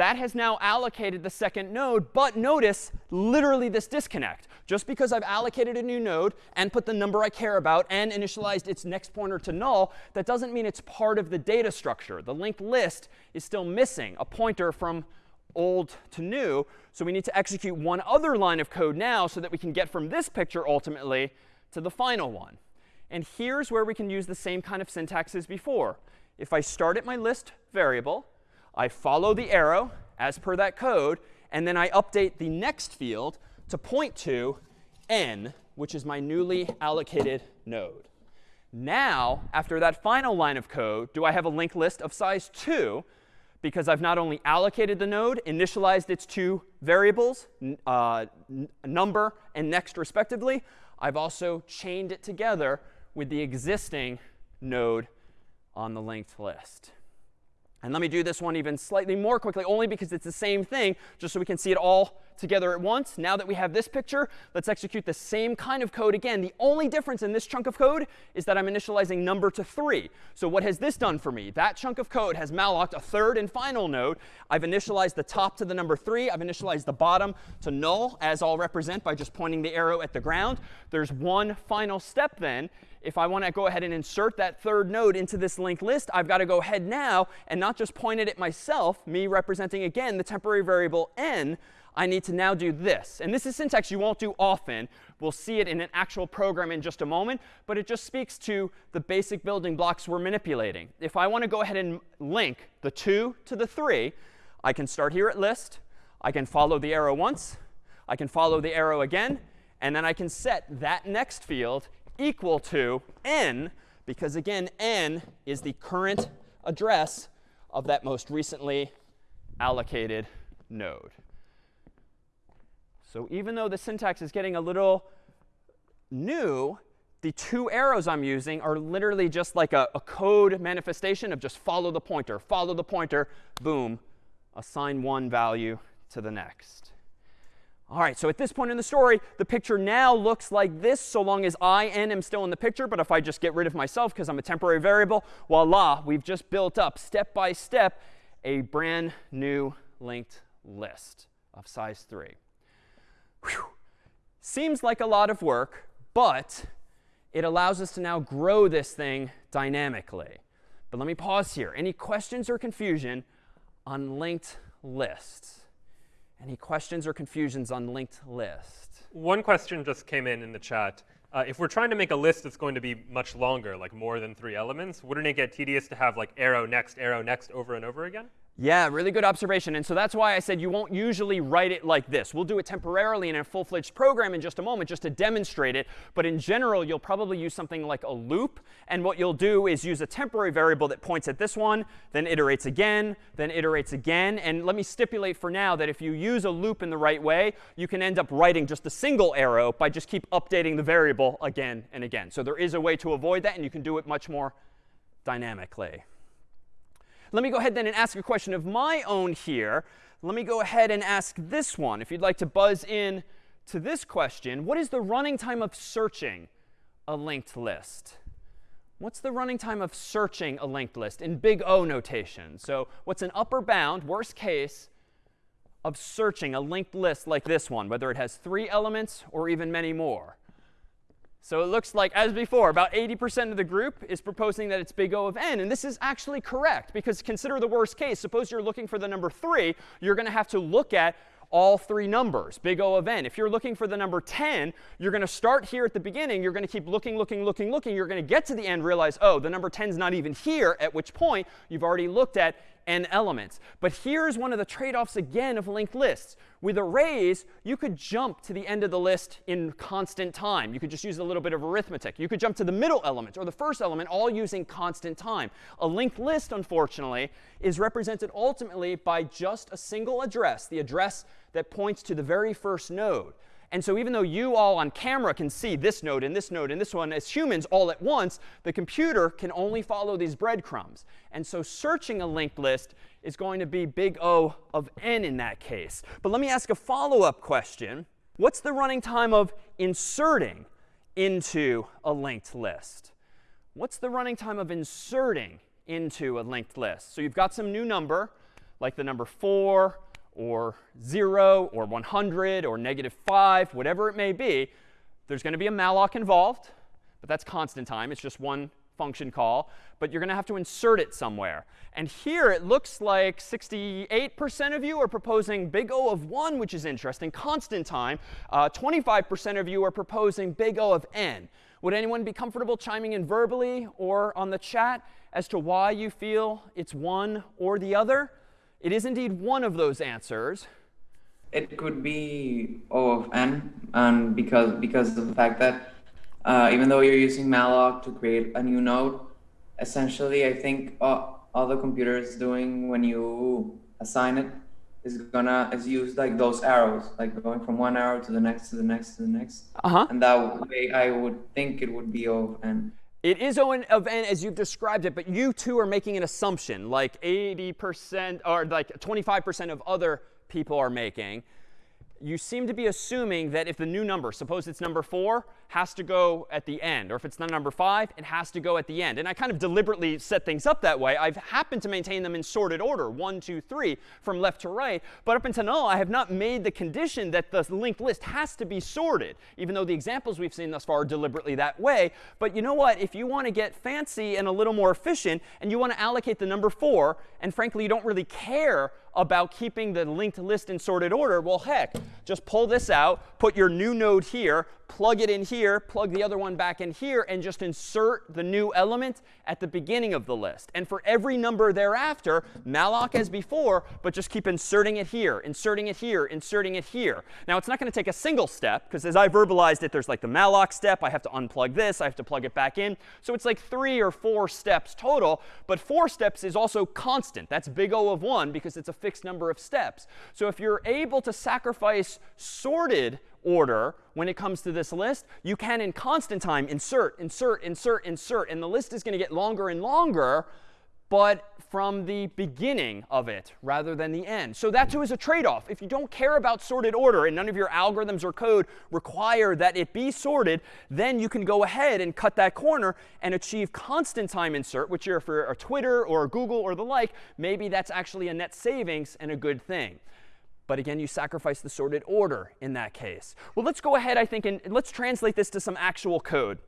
that has now allocated the second node. But notice literally this disconnect. Just because I've allocated a new node and put the number I care about and initialized its next pointer to null, that doesn't mean it's part of the data structure. The linked list is still missing a pointer from old to new. So we need to execute one other line of code now so that we can get from this picture ultimately to the final one. And here's where we can use the same kind of syntax as before. If I start at my list variable, I follow the arrow as per that code, and then I update the next field to point to n, which is my newly allocated node. Now, after that final line of code, do I have a linked list of size 2 because I've not only allocated the node, initialized its two variables, uh, number and next respectively, I've also chained it together with the existing node on the linked list. And let me do this one even slightly more quickly, only because it's the same thing, just so we can see it all together at once. Now that we have this picture, let's execute the same kind of code again. The only difference in this chunk of code is that I'm initializing number to 3. So what has this done for me? That chunk of code has malloced a third and final node. I've initialized the top to the number 3. I've initialized the bottom to null, as I'll represent by just pointing the arrow at the ground. There's one final step then, if I want to go ahead and insert that third node into this linked list, I've got to go ahead now and not just point it at myself, me representing, again, the temporary variable n. I need to now do this. And this is syntax you won't do often. We'll see it in an actual program in just a moment. But it just speaks to the basic building blocks we're manipulating. If I want to go ahead and link the 2 to the 3, I can start here at list. I can follow the arrow once. I can follow the arrow again. And then I can set that next field equal to n, because again, n is the current address of that most recently allocated node. So even though the syntax is getting a little new, the two arrows I'm using are literally just like a, a, code manifestation of just follow the pointer, follow the pointer, boom, assign one value to the next. All right, so at this point in the story, the picture now looks like this so long as I, n, am still in the picture. But if I just get rid of myself because I'm a temporary variable, voila, we've just built up step by step a brand new linked list of size 3. Whew. Seems like a lot of work, but it allows us to now grow this thing dynamically. But let me pause here. Any questions or confusion on linked lists? Any questions or confusions on linked list? One question just came in in the chat. Uh, if we're trying to make a list that's going to be much longer, like more than three elements, wouldn't it get tedious to have like arrow next, arrow next over and over again? Yeah, really good observation. And so that's why I said you won't usually write it like this. We'll do it temporarily in a full-fledged program in just a moment just to demonstrate it. But in general, you'll probably use something like a loop. And what you'll do is use a temporary variable that points at this one, then iterates again, then iterates again. And let me stipulate for now that if you use a loop in the right way, you can end up writing just a single arrow by just keep updating the variable again and again. So there is a way to avoid that, and you can do it much more dynamically. Let me go ahead then and ask a question of my own here. Let me go ahead and ask this one. If you'd like to buzz in to this question, what is the running time of searching a linked list? What's the running time of searching a linked list in big O notation? So what's an upper bound, worst case, of searching a linked list like this one, whether it has three elements or even many more? So it looks like, as before, about 80% of the group is proposing that it's big O of n. And this is actually correct, because consider the worst case. Suppose you're looking for the number 3. You're going to have to look at all three numbers, big O of n. If you're looking for the number 10, you're going to start here at the beginning. You're going to keep looking, looking, looking, looking. You're going to get to the end, realize, oh, the number 10 is not even here, at which point you've already looked at n elements. But here's one of the trade-offs again of linked lists. With arrays, you could jump to the end of the list in constant time. You could just use a little bit of arithmetic. You could jump to the middle element or the first element, all using constant time. A linked list, unfortunately, is represented ultimately by just a single address, the address that points to the very first node. And so even though you all on camera can see this node and this node and this one as humans all at once, the computer can only follow these breadcrumbs. And so searching a linked list is going to be big O of n in that case. But let me ask a follow-up question. What's the running time of inserting into a linked list? What's the running time of inserting into a linked list? So you've got some new number, like the number 4 or 0 or 100 or negative 5, whatever it may be, there's going to be a malloc involved. But that's constant time. It's just one function call. But you're going to have to insert it somewhere. And here it looks like 68% of you are proposing big O of 1, which is interesting, constant time. 25% uh, of you are proposing big O of n. Would anyone be comfortable chiming in verbally or on the chat as to why you feel it's one or the other? It is indeed one of those answers. It could be O of n, and because because of the fact that uh, even though you're using malloc to create a new node, essentially, I think uh, all the computer is doing when you assign it is gonna is use like those arrows, like going from one arrow to the next to the next to the next. Uh-huh. And that way, I would think it would be O of n. It is O of n as you've described it, but you too are making an assumption, like 80% or like 25% of other people are making you seem to be assuming that if the new number, suppose it's number 4, has to go at the end. Or if it's not number 5, it has to go at the end. And I kind of deliberately set things up that way. I've happened to maintain them in sorted order, 1, 2, 3, from left to right. But up until now, I have not made the condition that the linked list has to be sorted, even though the examples we've seen thus far are deliberately that way. But you know what? If you want to get fancy and a little more efficient, and you want to allocate the number 4, and frankly, you don't really care about keeping the linked list in sorted order, well, heck, just pull this out, put your new node here, plug it in here, plug the other one back in here, and just insert the new element at the beginning of the list. And for every number thereafter, malloc as before, but just keep inserting it here, inserting it here, inserting it here. Now, it's not going to take a single step, because as I verbalized it, there's like the malloc step. I have to unplug this. I have to plug it back in. So it's like three or four steps total. But four steps is also constant. That's big O of 1 because it's a fixed number of steps. So if you're able to sacrifice sorted order when it comes to this list, you can in constant time insert, insert, insert, insert. And the list is going to get longer and longer, but from the beginning of it rather than the end. So that too is a trade-off. If you don't care about sorted order and none of your algorithms or code require that it be sorted, then you can go ahead and cut that corner and achieve constant time insert, which are for a Twitter or a Google or the like, maybe that's actually a net savings and a good thing. But again, you sacrifice the sorted order in that case. Well, let's go ahead, I think, and let's translate this to some actual code.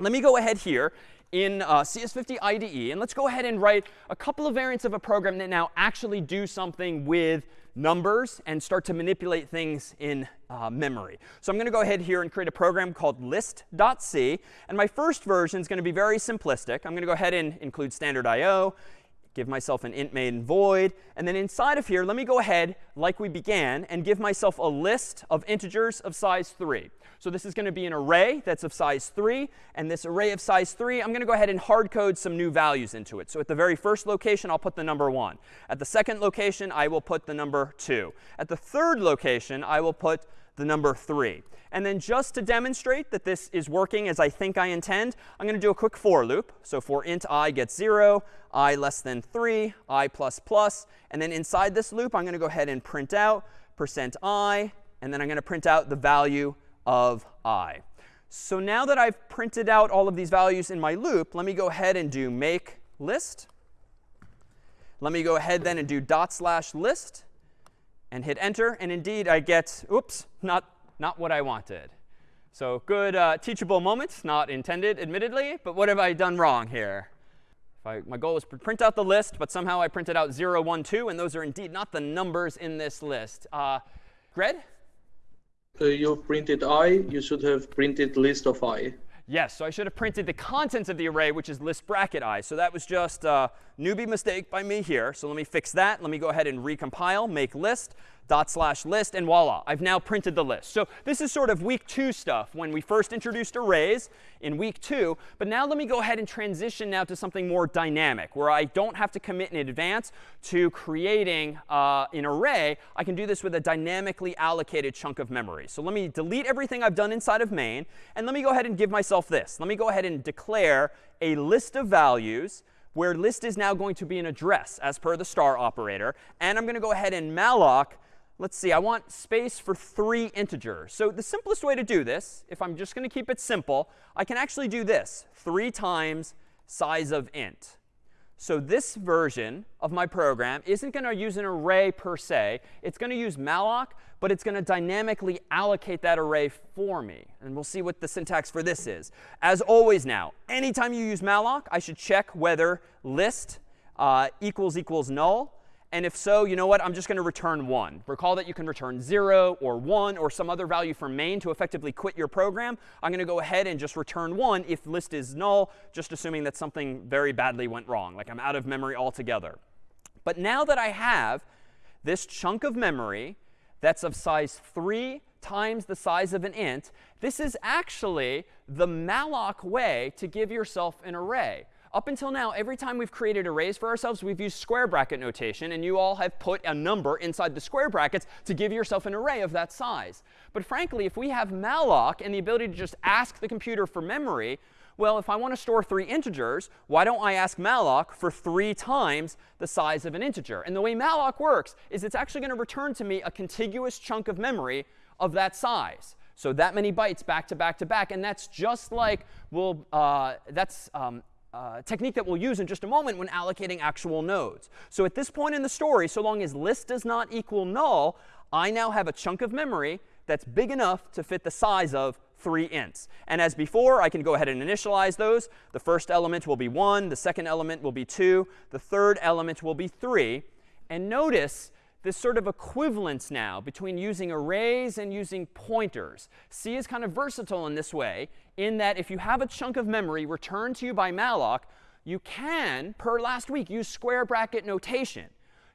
Let me go ahead here in uh, CS50 IDE, and let's go ahead and write a couple of variants of a program that now actually do something with numbers and start to manipulate things in uh, memory. So I'm going to go ahead here and create a program called list.c. And my first version is going to be very simplistic. I'm going to go ahead and include standard I.O give myself an int main void. And then inside of here, let me go ahead, like we began, and give myself a list of integers of size 3. So this is going to be an array that's of size 3. And this array of size 3, I'm going to go ahead and hard code some new values into it. So at the very first location, I'll put the number 1. At the second location, I will put the number 2. At the third location, I will put the number 3. And then just to demonstrate that this is working as I think I intend, I'm going to do a quick for loop. So for int i gets 0, i less than 3, i plus plus. And then inside this loop, I'm going to go ahead and print out percent %i. And then I'm going to print out the value of i. So now that I've printed out all of these values in my loop, let me go ahead and do make list. Let me go ahead then and do dot slash list and hit enter. And indeed, I get, oops, not not what I wanted. So good uh, teachable moment, not intended, admittedly. But what have I done wrong here? I, my goal was to print out the list, but somehow I printed out 0, 1, 2. And those are indeed not the numbers in this list. Uh, Gred? Uh, you printed i, you should have printed list of i. Yes, so I should have printed the contents of the array, which is list bracket i. So that was just a newbie mistake by me here. So let me fix that. Let me go ahead and recompile, make list dot slash list, and voila, I've now printed the list. So this is sort of week two stuff when we first introduced arrays in week two. But now let me go ahead and transition now to something more dynamic, where I don't have to commit in advance to creating uh, an array. I can do this with a dynamically allocated chunk of memory. So let me delete everything I've done inside of main, and let me go ahead and give myself this. Let me go ahead and declare a list of values where list is now going to be an address as per the star operator. And I'm going to go ahead and malloc let's see, I want space for three integers. So the simplest way to do this, if I'm just going to keep it simple, I can actually do this, 3 times size of int. So this version of my program isn't going to use an array per se. It's going to use malloc, but it's going to dynamically allocate that array for me. And we'll see what the syntax for this is. As always now, anytime you use malloc, I should check whether list uh, equals equals null. And if so, you know what? I'm just going to return 1. Recall that you can return 0 or 1 or some other value from main to effectively quit your program. I'm going to go ahead and just return 1 if list is null, just assuming that something very badly went wrong, like I'm out of memory altogether. But now that I have this chunk of memory that's of size 3 times the size of an int, this is actually the malloc way to give yourself an array. Up until now, every time we've created arrays for ourselves, we've used square bracket notation. And you all have put a number inside the square brackets to give yourself an array of that size. But frankly, if we have malloc and the ability to just ask the computer for memory, well, if I want to store three integers, why don't I ask malloc for three times the size of an integer? And the way malloc works is it's actually going to return to me a contiguous chunk of memory of that size. So that many bytes back to back to back. And that's just like, well, uh, that's um, uh, technique that we'll use in just a moment when allocating actual nodes. So at this point in the story, so long as list does not equal null, I now have a chunk of memory that's big enough to fit the size of three ints. And as before, I can go ahead and initialize those. The first element will be 1. The second element will be 2. The third element will be 3. And notice this sort of equivalence now between using arrays and using pointers. C is kind of versatile in this way, in that if you have a chunk of memory returned to you by malloc, you can, per last week, use square bracket notation.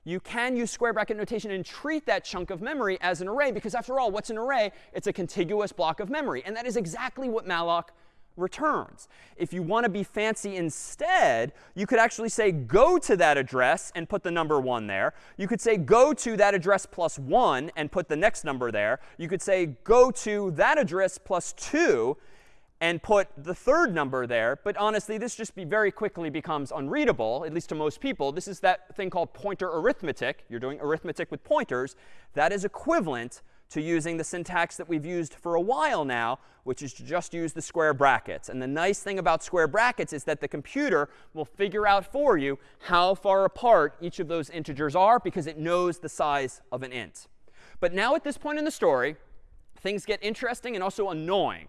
You can use square bracket notation and treat that chunk of memory as an array, because after all, what's an array? It's a contiguous block of memory. And that is exactly what malloc returns. If you want to be fancy instead, you could actually say go to that address and put the number 1 there. You could say go to that address plus 1 and put the next number there. You could say go to that address plus 2 and put the third number there. But honestly, this just be very quickly becomes unreadable, at least to most people. This is that thing called pointer arithmetic. You're doing arithmetic with pointers. That is equivalent to using the syntax that we've used for a while now, which is to just use the square brackets. And the nice thing about square brackets is that the computer will figure out for you how far apart each of those integers are because it knows the size of an int. But now at this point in the story, things get interesting and also annoying.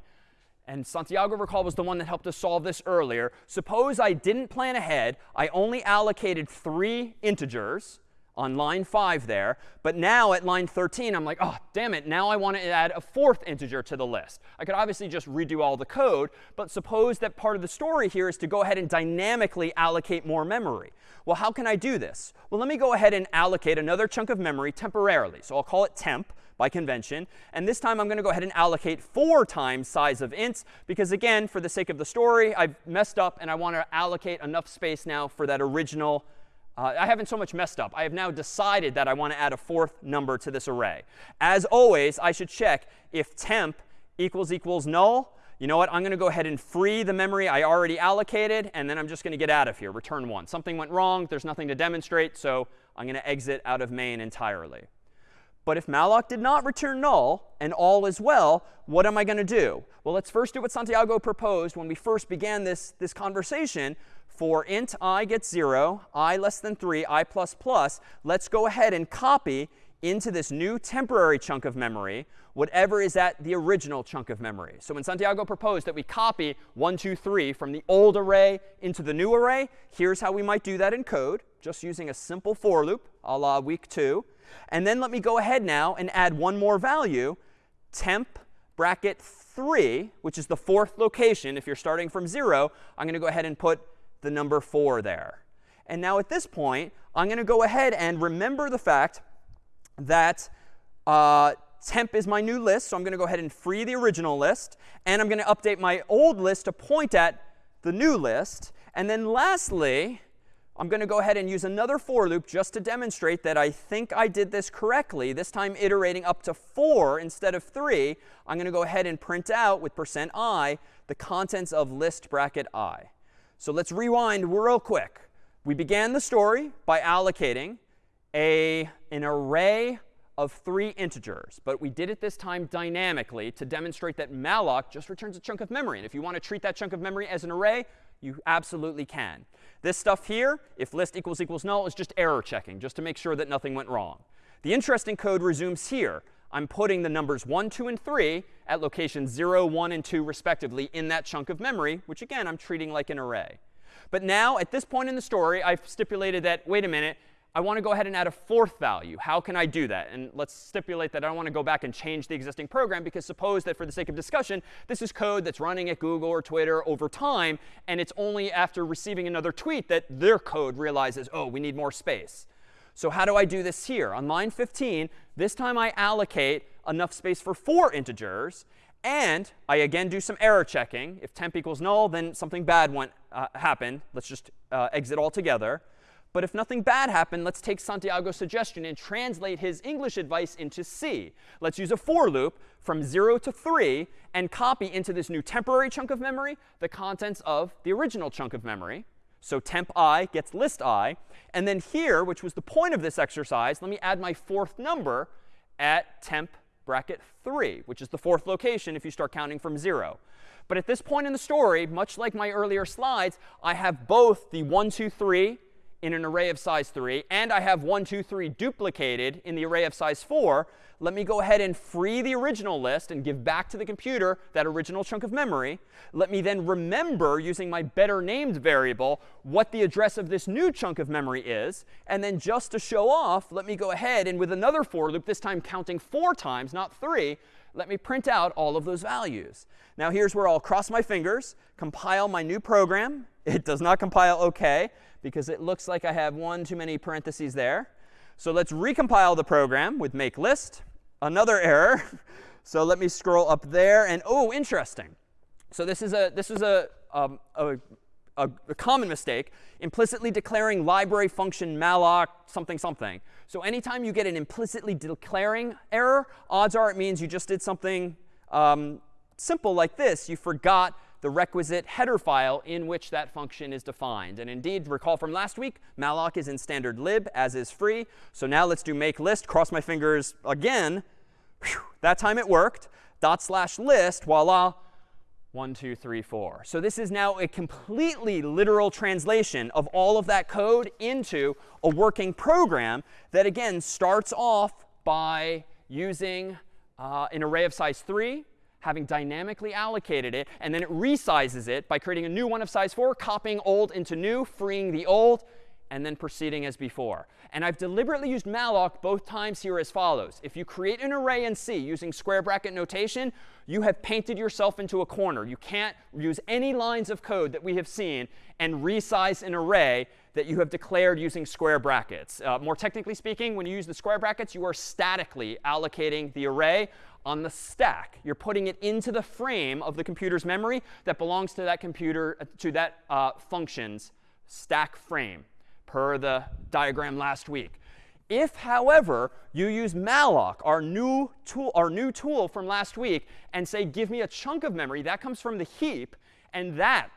And Santiago, recall, was the one that helped us solve this earlier. Suppose I didn't plan ahead. I only allocated three integers on line 5 there. But now at line 13, I'm like, oh, damn it. Now I want to add a fourth integer to the list. I could obviously just redo all the code. But suppose that part of the story here is to go ahead and dynamically allocate more memory. Well, how can I do this? Well, let me go ahead and allocate another chunk of memory temporarily. So I'll call it temp by convention. And this time, I'm going to go ahead and allocate 4 times size of ints. Because again, for the sake of the story, I've messed up. And I want to allocate enough space now for that original uh, I haven't so much messed up. I have now decided that I want to add a fourth number to this array. As always, I should check if temp equals equals null. You know what? I'm going to go ahead and free the memory I already allocated. And then I'm just going to get out of here, return 1. Something went wrong. There's nothing to demonstrate. So I'm going to exit out of main entirely. But if malloc did not return null and all is well, what am I going to do? Well, let's first do what Santiago proposed when we first began this, this conversation, for int i gets 0, i less than 3, i plus plus, let's go ahead and copy into this new temporary chunk of memory whatever is at the original chunk of memory. So when Santiago proposed that we copy 1, 2, 3 from the old array into the new array, here's how we might do that in code, just using a simple for loop a la week 2. And then let me go ahead now and add one more value, temp bracket 3, which is the fourth location. If you're starting from 0, I'm going to go ahead and put the number 4 there. And now at this point, I'm going to go ahead and remember the fact that uh, temp is my new list. So I'm going to go ahead and free the original list. And I'm going to update my old list to point at the new list. And then lastly, I'm going to go ahead and use another for loop just to demonstrate that I think I did this correctly, this time iterating up to 4 instead of 3. I'm going to go ahead and print out with percent %i the contents of list bracket i. So let's rewind real quick. We began the story by allocating a, an array of three integers. But we did it this time dynamically to demonstrate that malloc just returns a chunk of memory. And if you want to treat that chunk of memory as an array, you absolutely can. This stuff here, if list equals equals null, is just error checking, just to make sure that nothing went wrong. The interesting code resumes here. I'm putting the numbers 1, 2, and 3 at locations 0, 1, and 2 respectively in that chunk of memory, which again, I'm treating like an array. But now, at this point in the story, I've stipulated that, wait a minute, I want to go ahead and add a fourth value. How can I do that? And let's stipulate that I don't want to go back and change the existing program because suppose that for the sake of discussion, this is code that's running at Google or Twitter over time, and it's only after receiving another tweet that their code realizes, oh, we need more space. So how do I do this here? On line 15, this time I allocate enough space for four integers. And I again do some error checking. If temp equals null, then something bad went, uh, happened. Let's just uh, exit altogether. But if nothing bad happened, let's take Santiago's suggestion and translate his English advice into C. Let's use a for loop from 0 to 3 and copy into this new temporary chunk of memory the contents of the original chunk of memory. So temp i gets list i. And then here, which was the point of this exercise, let me add my fourth number at temp bracket 3, which is the fourth location if you start counting from 0. But at this point in the story, much like my earlier slides, I have both the 1, 2, 3 in an array of size 3, and I have 1, 2, 3 duplicated in the array of size 4, let me go ahead and free the original list and give back to the computer that original chunk of memory. Let me then remember, using my better named variable, what the address of this new chunk of memory is. And then just to show off, let me go ahead and with another for loop, this time counting four times, not three, let me print out all of those values. Now here's where I'll cross my fingers, compile my new program. It does not compile OK because it looks like I have one too many parentheses there. So let's recompile the program with make list. Another error. So let me scroll up there. And oh, interesting. So this is a, this is a, um, a, a, a, common mistake, implicitly declaring library function malloc something something. So anytime you get an implicitly declaring error, odds are it means you just did something um, simple like this. You forgot the requisite header file in which that function is defined. And indeed, recall from last week, malloc is in standard lib, as is free. So now let's do make list. Cross my fingers again. Whew, that time it worked. Dot slash list, voila, 1, 2, 3, 4. So this is now a completely literal translation of all of that code into a working program that, again, starts off by using uh, an array of size 3 having dynamically allocated it, and then it resizes it by creating a new one of size 4, copying old into new, freeing the old, and then proceeding as before. And I've deliberately used malloc both times here as follows. If you create an array in C using square bracket notation, you have painted yourself into a corner. You can't use any lines of code that we have seen and resize an array that you have declared using square brackets. Uh, more technically speaking, when you use the square brackets, you are statically allocating the array on the stack. You're putting it into the frame of the computer's memory that belongs to that computer, uh, to that uh, function's stack frame, per the diagram last week. If, however, you use malloc, our new tool, our new tool from last week, and say, give me a chunk of memory, that comes from the heap, and that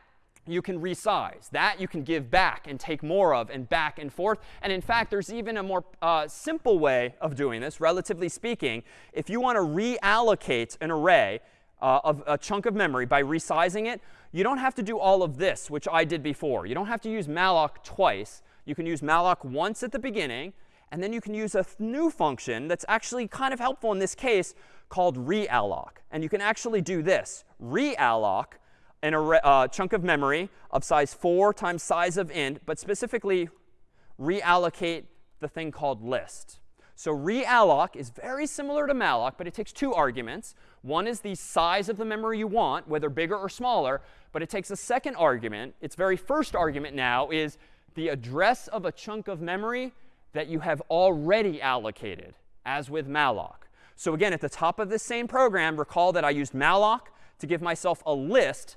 you can resize. That you can give back and take more of and back and forth. And in fact, there's even a more uh, simple way of doing this, relatively speaking. If you want to reallocate an array uh, of a chunk of memory by resizing it, you don't have to do all of this, which I did before. You don't have to use malloc twice. You can use malloc once at the beginning, and then you can use a new function that's actually kind of helpful in this case called realloc. And you can actually do this, realloc an array, uh, chunk of memory of size 4 times size of int, but specifically reallocate the thing called list. So realloc is very similar to malloc, but it takes two arguments. One is the size of the memory you want, whether bigger or smaller. But it takes a second argument. Its very first argument now is the address of a chunk of memory that you have already allocated, as with malloc. So again, at the top of this same program, recall that I used malloc to give myself a list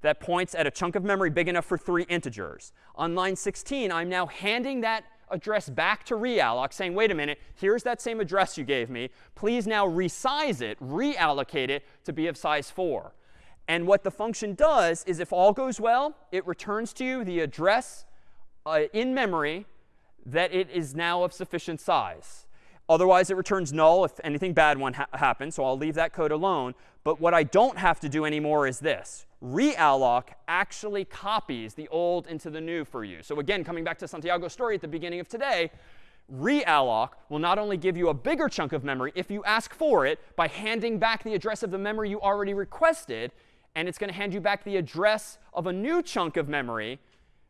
that points at a chunk of memory big enough for three integers. On line 16, I'm now handing that address back to realloc, saying, wait a minute, here's that same address you gave me. Please now resize it, reallocate it to be of size 4. And what the function does is if all goes well, it returns to you the address uh, in memory that it is now of sufficient size. Otherwise, it returns null if anything bad one ha happens. So I'll leave that code alone. But what I don't have to do anymore is this. Realloc actually copies the old into the new for you. So again, coming back to Santiago's story at the beginning of today, realloc will not only give you a bigger chunk of memory if you ask for it by handing back the address of the memory you already requested, and it's going to hand you back the address of a new chunk of memory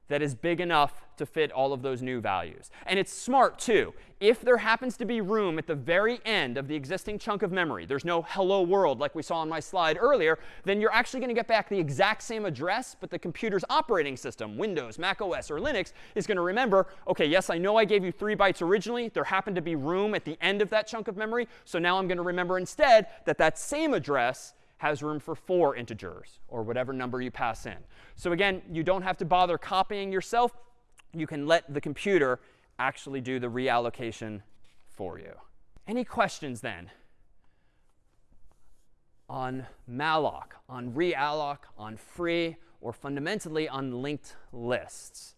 that is big enough to fit all of those new values. And it's smart, too. If there happens to be room at the very end of the existing chunk of memory, there's no hello world like we saw on my slide earlier, then you're actually going to get back the exact same address, but the computer's operating system, Windows, Mac OS, or Linux, is going to remember, OK, yes, I know I gave you 3 bytes originally. There happened to be room at the end of that chunk of memory. So now I'm going to remember instead that that same address has room for four integers, or whatever number you pass in. So again, you don't have to bother copying yourself. You can let the computer actually do the reallocation for you. Any questions then on malloc, on realloc, on free, or fundamentally on linked lists?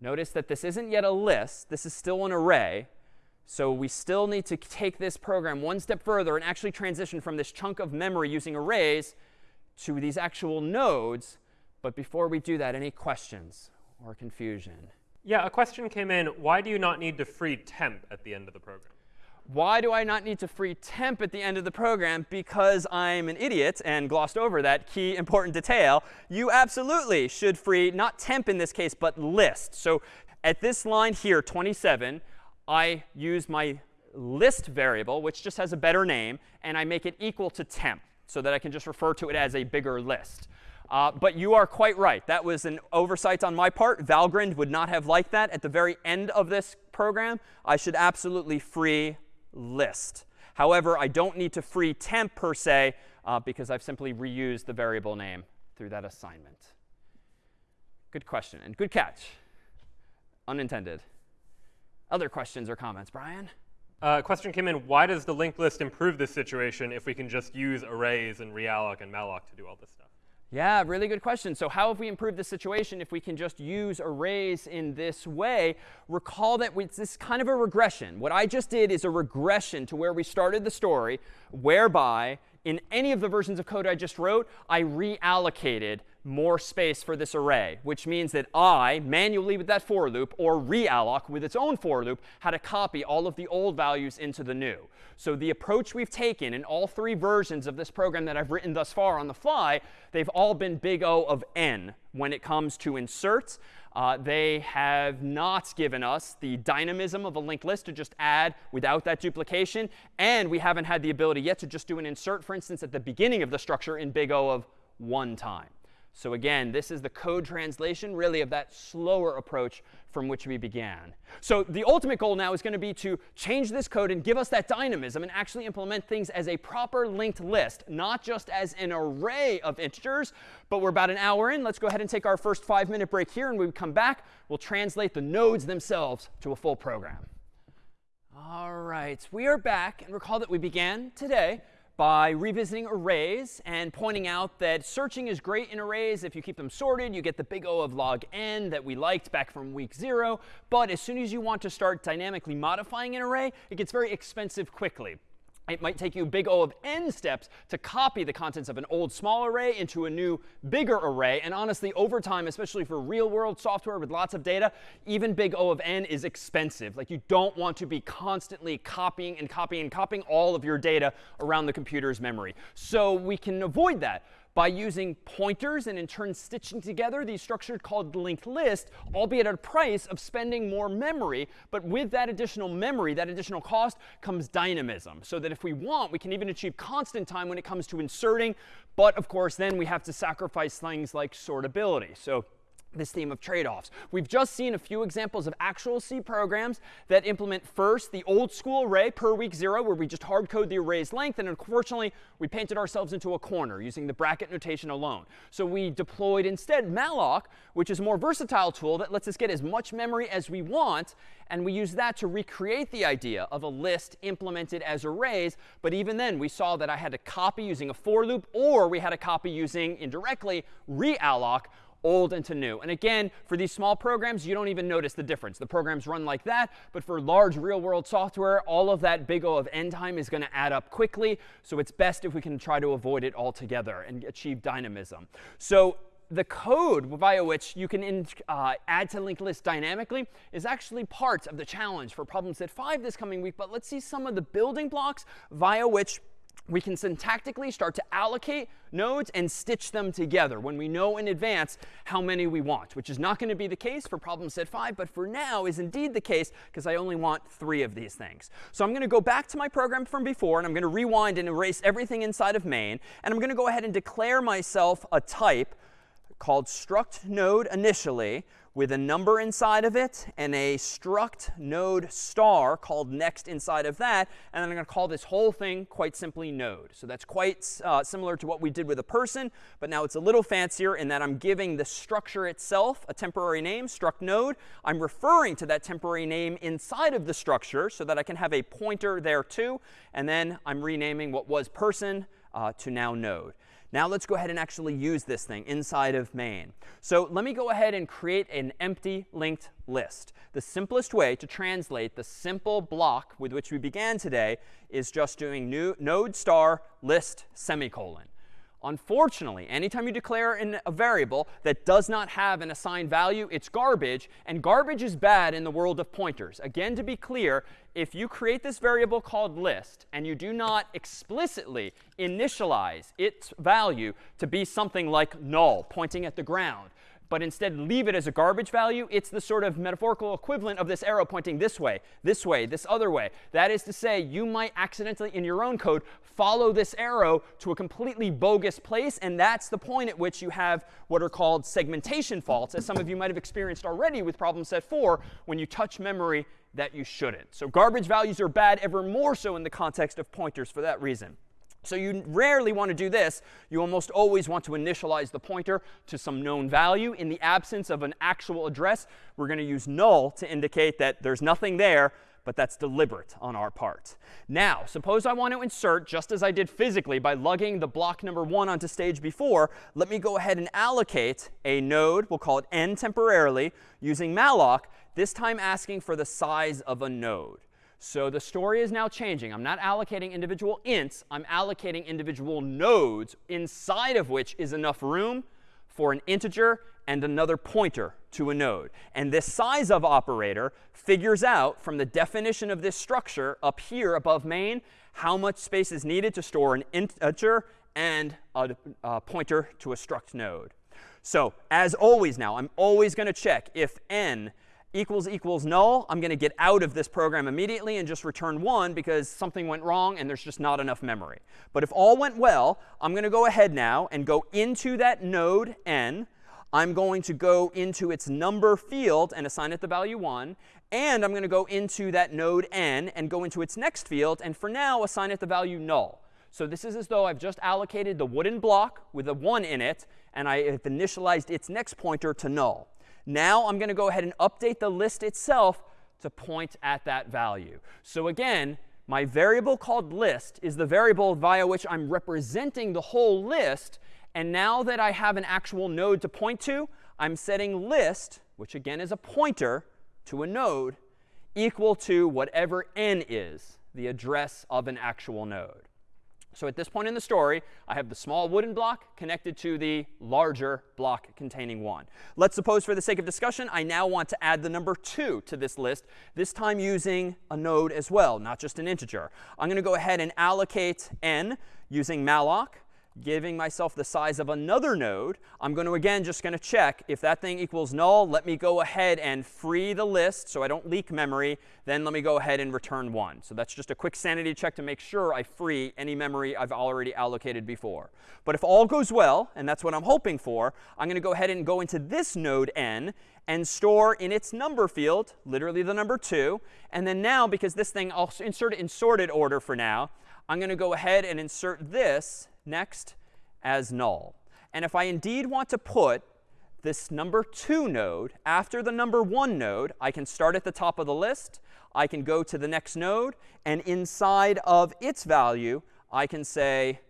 Notice that this isn't yet a list. This is still an array. So we still need to take this program one step further and actually transition from this chunk of memory using arrays to these actual nodes. But before we do that, any questions or confusion? Yeah, a question came in. Why do you not need to free temp at the end of the program? Why do I not need to free temp at the end of the program? Because I'm an idiot and glossed over that key important detail. You absolutely should free, not temp in this case, but list. So at this line here, 27, I use my list variable, which just has a better name, and I make it equal to temp so that I can just refer to it as a bigger list. Uh, but you are quite right. That was an oversight on my part. Valgrind would not have liked that. At the very end of this program, I should absolutely free list. However, I don't need to free temp per se uh, because I've simply reused the variable name through that assignment. Good question and good catch. Unintended. Other questions or comments? Brian? Uh, question came in, why does the linked list improve this situation if we can just use arrays and realloc and malloc to do all this stuff? Yeah, really good question. So how have we improved the situation if we can just use arrays in this way? Recall that it's this kind of a regression. What I just did is a regression to where we started the story, whereby in any of the versions of code I just wrote, I reallocated more space for this array, which means that I, manually with that for loop, or realloc with its own for loop, had to copy all of the old values into the new. So the approach we've taken in all three versions of this program that I've written thus far on the fly, they've all been big O of n when it comes to inserts. Uh, they have not given us the dynamism of a linked list to just add without that duplication. And we haven't had the ability yet to just do an insert, for instance, at the beginning of the structure in big O of one time. So again, this is the code translation, really, of that slower approach from which we began. So the ultimate goal now is going to be to change this code and give us that dynamism and actually implement things as a proper linked list, not just as an array of integers. But we're about an hour in. Let's go ahead and take our first five-minute break here. And when we come back, we'll translate the nodes themselves to a full program. All right, we are back. And recall that we began today by revisiting arrays and pointing out that searching is great in arrays. If you keep them sorted, you get the big O of log n that we liked back from week zero. But as soon as you want to start dynamically modifying an array, it gets very expensive quickly. It might take you big O of n steps to copy the contents of an old small array into a new bigger array. And honestly, over time, especially for real world software with lots of data, even big O of n is expensive. Like you don't want to be constantly copying and copying and copying all of your data around the computer's memory. So we can avoid that by using pointers and in turn stitching together these structures called linked list, albeit at a price of spending more memory. But with that additional memory, that additional cost, comes dynamism. So that if we want, we can even achieve constant time when it comes to inserting. But of course, then we have to sacrifice things like sortability. So this theme of trade-offs. We've just seen a few examples of actual C programs that implement first the old school array per week zero, where we just hard code the array's length. And unfortunately, we painted ourselves into a corner using the bracket notation alone. So we deployed instead malloc, which is a more versatile tool that lets us get as much memory as we want. And we use that to recreate the idea of a list implemented as arrays. But even then, we saw that I had to copy using a for loop, or we had to copy using indirectly realloc, old into new. And again, for these small programs, you don't even notice the difference. The programs run like that. But for large real-world software, all of that big O of n time is going to add up quickly. So it's best if we can try to avoid it altogether and achieve dynamism. So the code via which you can in, uh, add to linked lists dynamically is actually part of the challenge for problem set 5 this coming week. But let's see some of the building blocks via which we can syntactically start to allocate nodes and stitch them together when we know in advance how many we want, which is not going to be the case for problem set 5, but for now is indeed the case because I only want three of these things. So I'm going to go back to my program from before, and I'm going to rewind and erase everything inside of main. And I'm going to go ahead and declare myself a type called struct node initially, with a number inside of it and a struct node star called next inside of that. And then I'm going to call this whole thing quite simply node. So that's quite uh, similar to what we did with a person, but now it's a little fancier in that I'm giving the structure itself a temporary name, struct node. I'm referring to that temporary name inside of the structure so that I can have a pointer there too. And then I'm renaming what was person uh, to now node. Now let's go ahead and actually use this thing inside of main. So let me go ahead and create an empty linked list. The simplest way to translate the simple block with which we began today is just doing new node star list semicolon. Unfortunately, anytime you declare a variable that does not have an assigned value, it's garbage. And garbage is bad in the world of pointers. Again, to be clear, if you create this variable called list and you do not explicitly initialize its value to be something like null, pointing at the ground, but instead leave it as a garbage value, it's the sort of metaphorical equivalent of this arrow pointing this way, this way, this other way. That is to say, you might accidentally, in your own code, follow this arrow to a completely bogus place. And that's the point at which you have what are called segmentation faults, as some of you might have experienced already with problem set 4, when you touch memory that you shouldn't. So garbage values are bad, ever more so in the context of pointers for that reason. So you rarely want to do this. You almost always want to initialize the pointer to some known value. In the absence of an actual address, we're going to use null to indicate that there's nothing there, but that's deliberate on our part. Now, suppose I want to insert, just as I did physically by lugging the block number 1 onto stage before, let me go ahead and allocate a node, we'll call it n temporarily, using malloc, this time asking for the size of a node. So the story is now changing. I'm not allocating individual ints. I'm allocating individual nodes inside of which is enough room for an integer and another pointer to a node. And this size of operator figures out from the definition of this structure up here above main how much space is needed to store an integer and a, a pointer to a struct node. So as always now, I'm always going to check if n equals equals null, I'm going to get out of this program immediately and just return 1 because something went wrong and there's just not enough memory. But if all went well, I'm going to go ahead now and go into that node n. I'm going to go into its number field and assign it the value 1. And I'm going to go into that node n and go into its next field and for now assign it the value null. So this is as though I've just allocated the wooden block with a 1 in it, and I have initialized its next pointer to null. Now I'm going to go ahead and update the list itself to point at that value. So again, my variable called list is the variable via which I'm representing the whole list. And now that I have an actual node to point to, I'm setting list, which again is a pointer to a node, equal to whatever n is, the address of an actual node. So at this point in the story, I have the small wooden block connected to the larger block containing 1. Let's suppose for the sake of discussion, I now want to add the number 2 to this list, this time using a node as well, not just an integer. I'm going to go ahead and allocate n using malloc. Giving myself the size of another node, I'm going to, again, just going to check if that thing equals null, let me go ahead and free the list so I don't leak memory. Then let me go ahead and return 1. So that's just a quick sanity check to make sure I free any memory I've already allocated before. But if all goes well, and that's what I'm hoping for, I'm going to go ahead and go into this node n and store in its number field, literally the number 2. And then now, because this thing, I'll insert it in sorted order for now, I'm going to go ahead and insert this next as null. And if I indeed want to put this number 2 node after the number 1 node, I can start at the top of the list. I can go to the next node. And inside of its value, I can say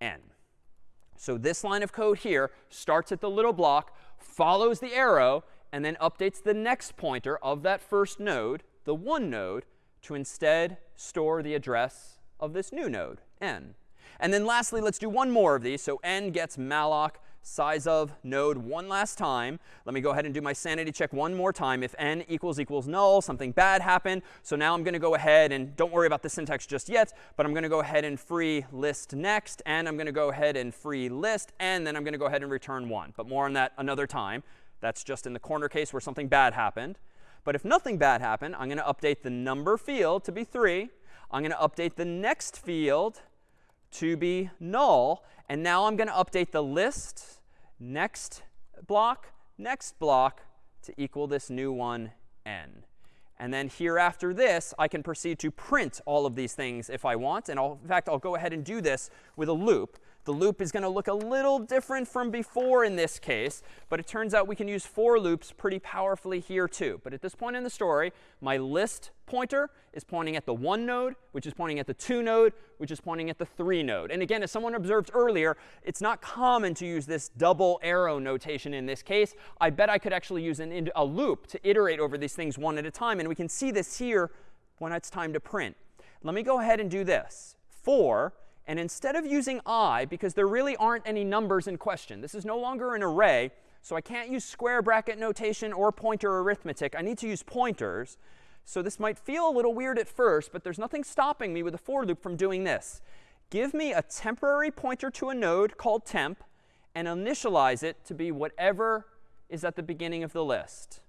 n. So this line of code here starts at the little block, follows the arrow, and then updates the next pointer of that first node, the 1 node, to instead store the address of this new node, n. And then lastly, let's do one more of these. So n gets malloc size of node one last time. Let me go ahead and do my sanity check one more time. If n equals equals null, something bad happened. So now I'm going to go ahead and don't worry about the syntax just yet, but I'm going to go ahead and free list next. And I'm going to go ahead and free list. And then I'm going to go ahead and return 1. But more on that another time. That's just in the corner case where something bad happened. But if nothing bad happened, I'm going to update the number field to be 3. I'm going to update the next field to be null. And now I'm going to update the list next block, next block to equal this new one, n. And then here after this, I can proceed to print all of these things if I want. And I'll, in fact, I'll go ahead and do this with a loop. The loop is going to look a little different from before in this case. But it turns out we can use for loops pretty powerfully here too. But at this point in the story, my list pointer is pointing at the 1 node, which is pointing at the 2 node, which is pointing at the 3 node. And again, as someone observed earlier, it's not common to use this double arrow notation in this case. I bet I could actually use an, a loop to iterate over these things one at a time. And we can see this here when it's time to print. Let me go ahead and do this. For and instead of using i, because there really aren't any numbers in question, this is no longer an array, so I can't use square bracket notation or pointer arithmetic. I need to use pointers. So this might feel a little weird at first, but there's nothing stopping me with a for loop from doing this. Give me a temporary pointer to a node called temp and initialize it to be whatever is at the beginning of the list.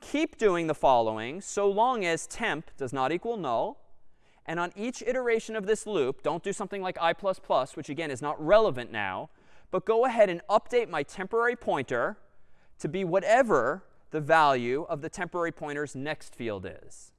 Keep doing the following so long as temp does not equal null and on each iteration of this loop, don't do something like i++, which again is not relevant now, but go ahead and update my temporary pointer to be whatever the value of the temporary pointer's next field is.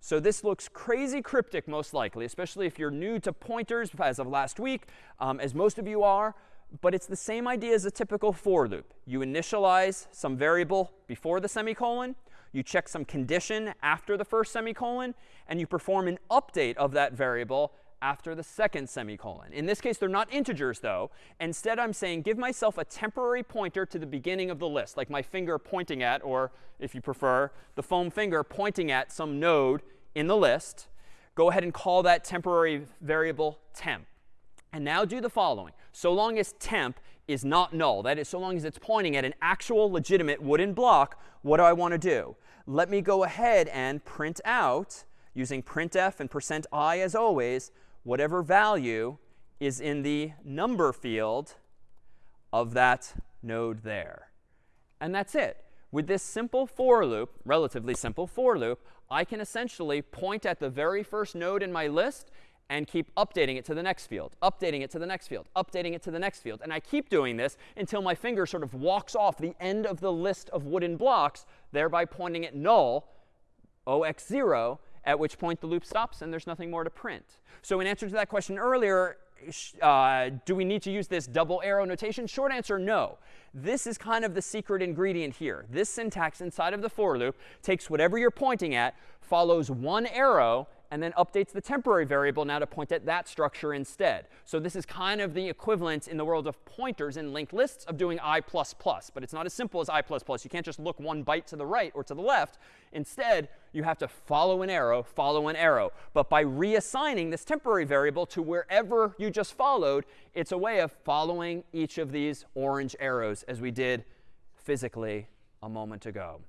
So this looks crazy cryptic, most likely, especially if you're new to pointers as of last week, um, as most of you are. But it's the same idea as a typical for loop. You initialize some variable before the semicolon you check some condition after the first semicolon, and you perform an update of that variable after the second semicolon. In this case, they're not integers, though. Instead, I'm saying give myself a temporary pointer to the beginning of the list, like my finger pointing at, or if you prefer, the foam finger pointing at some node in the list. Go ahead and call that temporary variable temp. And now do the following. So long as temp is not null, that is, so long as it's pointing at an actual legitimate wooden block, what do I want to do? Let me go ahead and print out, using printf and percent %i as always, whatever value is in the number field of that node there. And that's it. With this simple for loop, relatively simple for loop, I can essentially point at the very first node in my list and keep updating it to the next field, updating it to the next field, updating it to the next field. And I keep doing this until my finger sort of walks off the end of the list of wooden blocks, thereby pointing at null, 0x0, at which point the loop stops and there's nothing more to print. So in answer to that question earlier, uh, do we need to use this double arrow notation? Short answer, no. This is kind of the secret ingredient here. This syntax inside of the for loop takes whatever you're pointing at, follows one arrow, and then updates the temporary variable now to point at that structure instead. So this is kind of the equivalent in the world of pointers in linked lists of doing i++. But it's not as simple as i++. You can't just look one byte to the right or to the left. Instead, you have to follow an arrow, follow an arrow. But by reassigning this temporary variable to wherever you just followed, it's a way of following each of these orange arrows as we did physically a moment ago.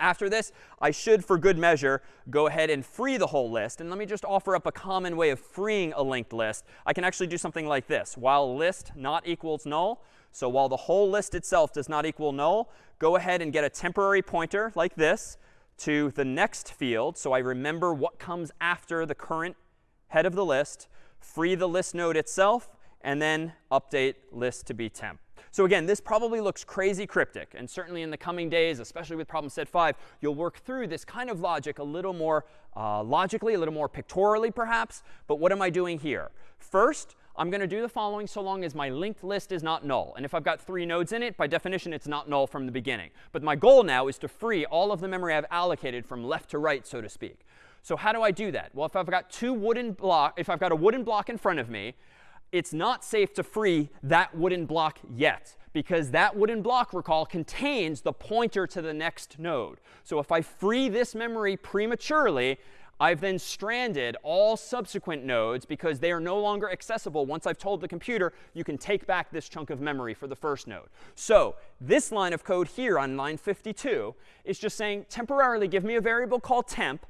After this, I should, for good measure, go ahead and free the whole list. And let me just offer up a common way of freeing a linked list. I can actually do something like this. While list not equals null, so while the whole list itself does not equal null, go ahead and get a temporary pointer like this to the next field. So I remember what comes after the current head of the list, free the list node itself, and then update list to be temp. So again, this probably looks crazy cryptic. And certainly in the coming days, especially with problem set 5, you'll work through this kind of logic a little more uh, logically, a little more pictorially perhaps. But what am I doing here? First, I'm going to do the following so long as my linked list is not null. And if I've got three nodes in it, by definition, it's not null from the beginning. But my goal now is to free all of the memory I've allocated from left to right, so to speak. So how do I do that? Well, if I've got two wooden block, if I've got a wooden block in front of me, it's not safe to free that wooden block yet because that wooden block, recall, contains the pointer to the next node. So if I free this memory prematurely, I've then stranded all subsequent nodes because they are no longer accessible once I've told the computer you can take back this chunk of memory for the first node. So this line of code here on line 52 is just saying temporarily give me a variable called temp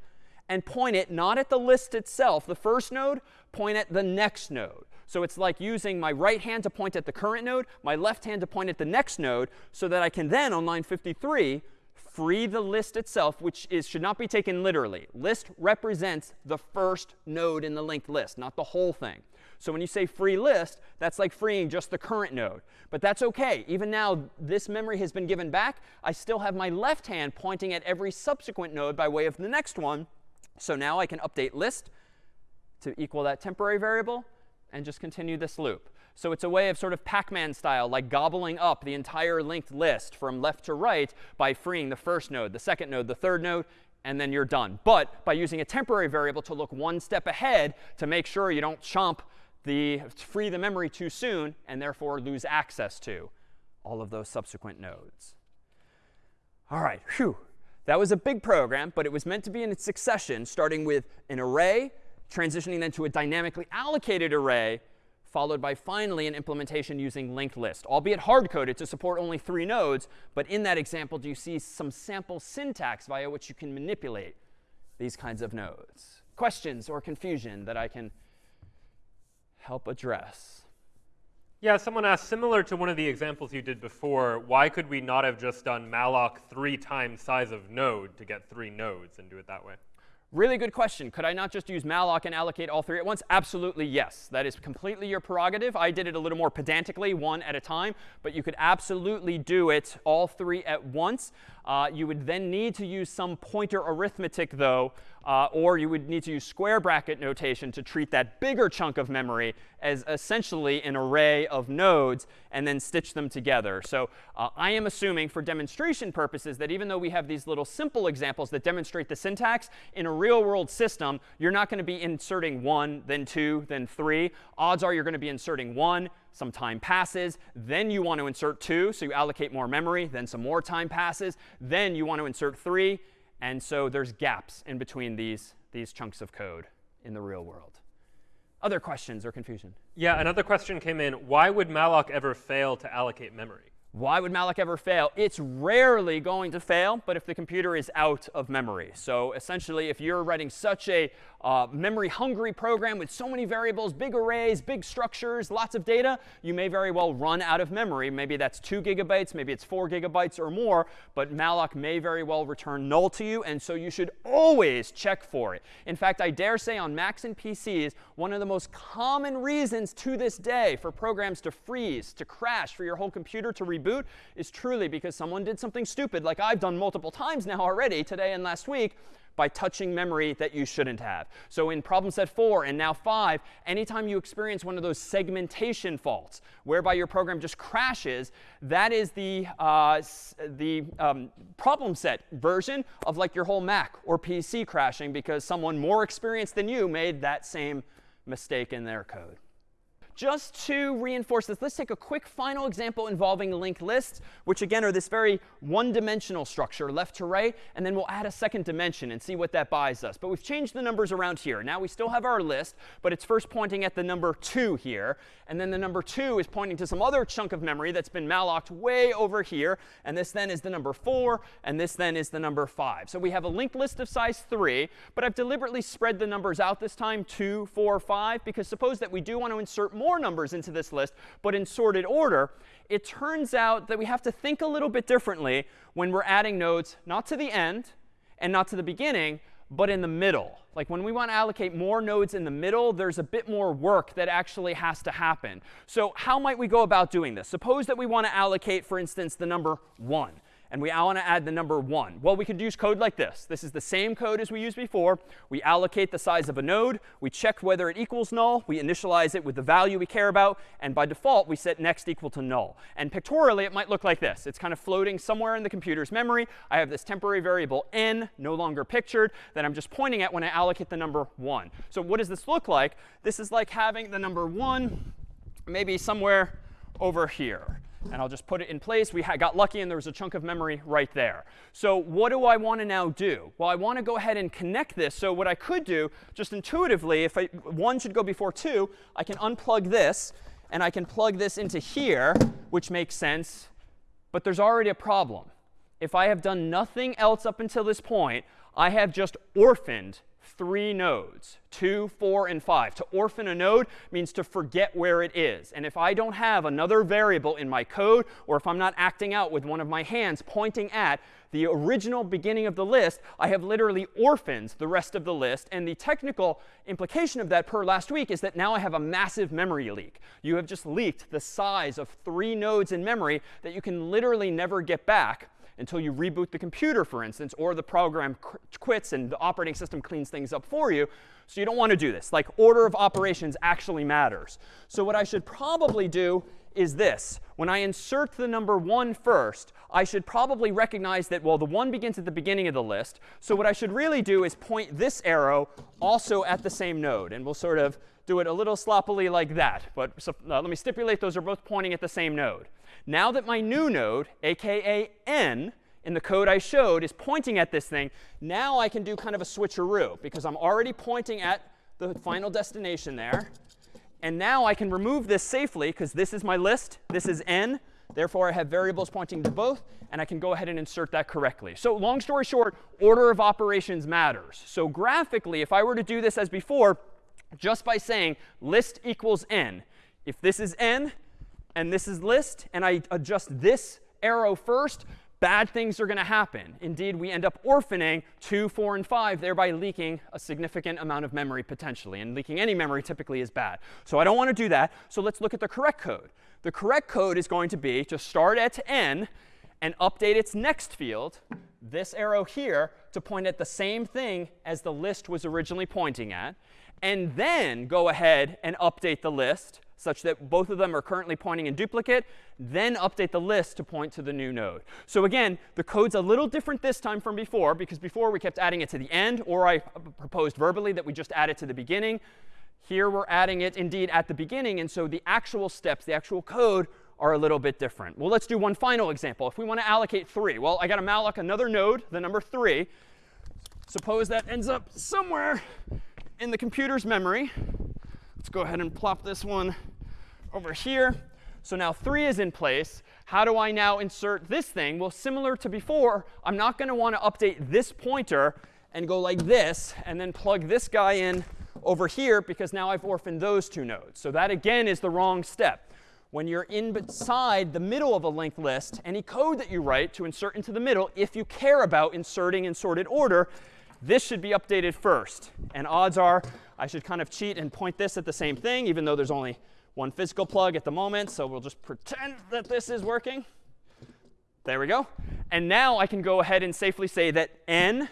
and point it not at the list itself, the first node, point at the next node. So it's like using my right hand to point at the current node, my left hand to point at the next node, so that I can then, on line 53, free the list itself, which is, should not be taken literally. List represents the first node in the linked list, not the whole thing. So when you say free list, that's like freeing just the current node. But that's OK. Even now, this memory has been given back. I still have my left hand pointing at every subsequent node by way of the next one. So now I can update list to equal that temporary variable and just continue this loop. So it's a way of sort of Pac-Man style, like gobbling up the entire linked list from left to right by freeing the first node, the second node, the third node, and then you're done. But by using a temporary variable to look one step ahead to make sure you don't chomp the free the memory too soon and therefore lose access to all of those subsequent nodes. All right, whew. That was a big program, but it was meant to be in succession, starting with an array transitioning then to a dynamically allocated array, followed by finally an implementation using linked list, albeit hard-coded to support only three nodes. But in that example, do you see some sample syntax via which you can manipulate these kinds of nodes? Questions or confusion that I can help address? Yeah, someone asked, similar to one of the examples you did before, why could we not have just done malloc three times size of node to get three nodes and do it that way? Really good question. Could I not just use malloc and allocate all three at once? Absolutely, yes. That is completely your prerogative. I did it a little more pedantically, one at a time. But you could absolutely do it all three at once. Uh, you would then need to use some pointer arithmetic, though, uh, or you would need to use square bracket notation to treat that bigger chunk of memory as essentially an array of nodes and then stitch them together. So uh, I am assuming for demonstration purposes that even though we have these little simple examples that demonstrate the syntax, in a real world system, you're not going to be inserting one, then two, then three. Odds are you're going to be inserting one, some time passes, then you want to insert 2, so you allocate more memory, then some more time passes, then you want to insert 3, and so there's gaps in between these, these chunks of code in the real world. Other questions or confusion? Yeah, another question came in. Why would malloc ever fail to allocate memory? Why would malloc ever fail? It's rarely going to fail, but if the computer is out of memory. So essentially, if you're writing such a uh, memory-hungry program with so many variables, big arrays, big structures, lots of data, you may very well run out of memory. Maybe that's 2 gigabytes, maybe it's 4 gigabytes or more, but malloc may very well return null to you, and so you should always check for it. In fact, I dare say on Macs and PCs, one of the most common reasons to this day for programs to freeze, to crash, for your whole computer to reboot is truly because someone did something stupid, like I've done multiple times now already, today and last week, by touching memory that you shouldn't have. So in problem set 4 and now 5, anytime you experience one of those segmentation faults, whereby your program just crashes, that is the, uh, the um, problem set version of like your whole Mac or PC crashing because someone more experienced than you made that same mistake in their code. Just to reinforce this, let's take a quick final example involving linked lists, which again are this very one-dimensional structure, left to right, and then we'll add a second dimension and see what that buys us. But we've changed the numbers around here. Now we still have our list, but it's first pointing at the number 2 here, and then the number 2 is pointing to some other chunk of memory that's been mallocked way over here, and this then is the number 4, and this then is the number 5. So we have a linked list of size 3, but I've deliberately spread the numbers out this time, 2, 4, 5, because suppose that we do want to insert more numbers into this list, but in sorted order, it turns out that we have to think a little bit differently when we're adding nodes, not to the end and not to the beginning, but in the middle. Like when we want to allocate more nodes in the middle, there's a bit more work that actually has to happen. So how might we go about doing this? Suppose that we want to allocate, for instance, the number 1 and we want to add the number 1. Well, we could use code like this. This is the same code as we used before. We allocate the size of a node. We check whether it equals null. We initialize it with the value we care about. And by default, we set next equal to null. And pictorially, it might look like this. It's kind of floating somewhere in the computer's memory. I have this temporary variable n, no longer pictured, that I'm just pointing at when I allocate the number 1. So what does this look like? This is like having the number 1 maybe somewhere over here and I'll just put it in place. We got lucky and there was a chunk of memory right there. So what do I want to now do? Well, I want to go ahead and connect this. So what I could do, just intuitively, if I, 1 should go before 2, I can unplug this, and I can plug this into here, which makes sense. But there's already a problem. If I have done nothing else up until this point, I have just orphaned three nodes, 2, 4, and 5. To orphan a node means to forget where it is. And if I don't have another variable in my code, or if I'm not acting out with one of my hands pointing at the original beginning of the list, I have literally orphaned the rest of the list. And the technical implication of that per last week is that now I have a massive memory leak. You have just leaked the size of three nodes in memory that you can literally never get back until you reboot the computer, for instance, or the program quits and the operating system cleans things up for you. So you don't want to do this. Like order of operations actually matters. So what I should probably do is this. When I insert the number 1 first, I should probably recognize that, well, the 1 begins at the beginning of the list. So what I should really do is point this arrow also at the same node. And we'll sort of do it a little sloppily like that. But so, uh, let me stipulate those are both pointing at the same node. Now that my new node, aka n, in the code I showed is pointing at this thing, now I can do kind of a switcheroo because I'm already pointing at the final destination there. And now I can remove this safely because this is my list. This is n. Therefore, I have variables pointing to both, and I can go ahead and insert that correctly. So long story short, order of operations matters. So graphically, if I were to do this as before, just by saying list equals n, if this is n and this is list, and I adjust this arrow first, bad things are going to happen. Indeed, we end up orphaning 2, 4, and 5, thereby leaking a significant amount of memory potentially. And leaking any memory typically is bad. So I don't want to do that. So let's look at the correct code. The correct code is going to be to start at n and update its next field, this arrow here, to point at the same thing as the list was originally pointing at, and then go ahead and update the list such that both of them are currently pointing in duplicate, then update the list to point to the new node. So again, the code's a little different this time from before, because before we kept adding it to the end, or I proposed verbally that we just add it to the beginning. Here we're adding it indeed at the beginning, and so the actual steps, the actual code, are a little bit different. Well, let's do one final example. If we want to allocate 3, well, I got to malloc another node, the number 3. Suppose that ends up somewhere in the computer's memory. Let's go ahead and plop this one over here. So now 3 is in place. How do I now insert this thing? Well, similar to before, I'm not going to want to update this pointer and go like this and then plug this guy in over here because now I've orphaned those two nodes. So that, again, is the wrong step. When you're inside the middle of a linked list, any code that you write to insert into the middle, if you care about inserting in sorted order, this should be updated first. And odds are I should kind of cheat and point this at the same thing, even though there's only one physical plug at the moment. So we'll just pretend that this is working. There we go. And now I can go ahead and safely say that n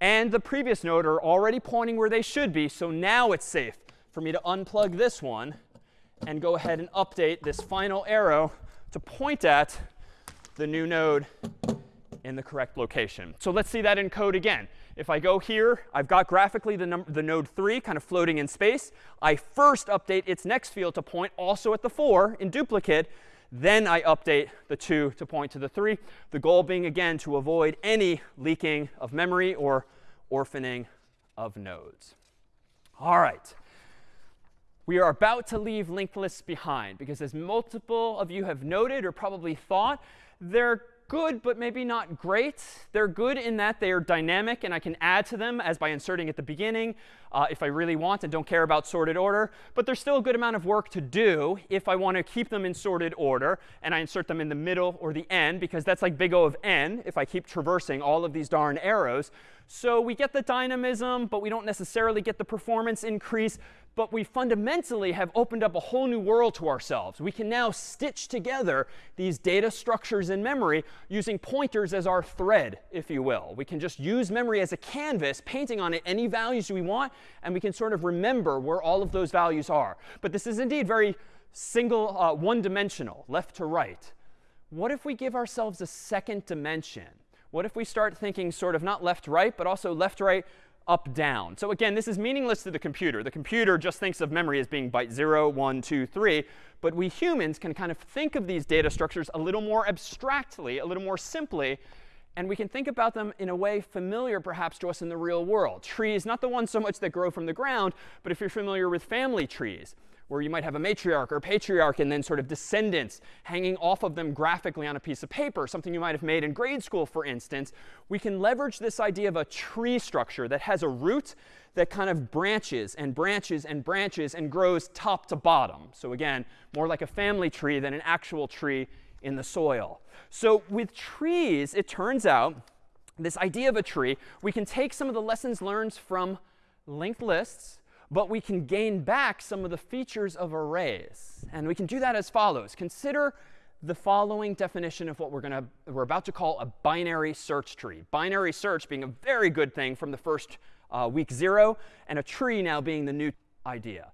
and the previous node are already pointing where they should be. So now it's safe for me to unplug this one and go ahead and update this final arrow to point at the new node in the correct location. So let's see that in code again. If I go here, I've got graphically the, the node 3 kind of floating in space. I first update its next field to point also at the 4 in duplicate. Then I update the 2 to point to the 3. The goal being, again, to avoid any leaking of memory or orphaning of nodes. All right. We are about to leave linked lists behind because as multiple of you have noted or probably thought, they're good, but maybe not great. They're good in that they are dynamic, and I can add to them as by inserting at the beginning uh, if I really want and don't care about sorted order. But there's still a good amount of work to do if I want to keep them in sorted order, and I insert them in the middle or the end, because that's like big O of n if I keep traversing all of these darn arrows. So we get the dynamism, but we don't necessarily get the performance increase but we fundamentally have opened up a whole new world to ourselves. We can now stitch together these data structures in memory using pointers as our thread, if you will. We can just use memory as a canvas, painting on it any values we want, and we can sort of remember where all of those values are. But this is indeed very single, uh, one-dimensional, left to right. What if we give ourselves a second dimension? What if we start thinking sort of not left right, but also left right up, down. So again, this is meaningless to the computer. The computer just thinks of memory as being byte 0, 1, 2, 3. But we humans can kind of think of these data structures a little more abstractly, a little more simply. And we can think about them in a way familiar, perhaps, to us in the real world. Trees, not the ones so much that grow from the ground, but if you're familiar with family trees where you might have a matriarch or patriarch and then sort of descendants hanging off of them graphically on a piece of paper, something you might have made in grade school, for instance, we can leverage this idea of a tree structure that has a root that kind of branches and branches and branches and grows top to bottom. So again, more like a family tree than an actual tree in the soil. So with trees, it turns out, this idea of a tree, we can take some of the lessons learned from linked lists but we can gain back some of the features of arrays. And we can do that as follows. Consider the following definition of what we're going to we're about to call a binary search tree. Binary search being a very good thing from the first uh, week zero, and a tree now being the new idea.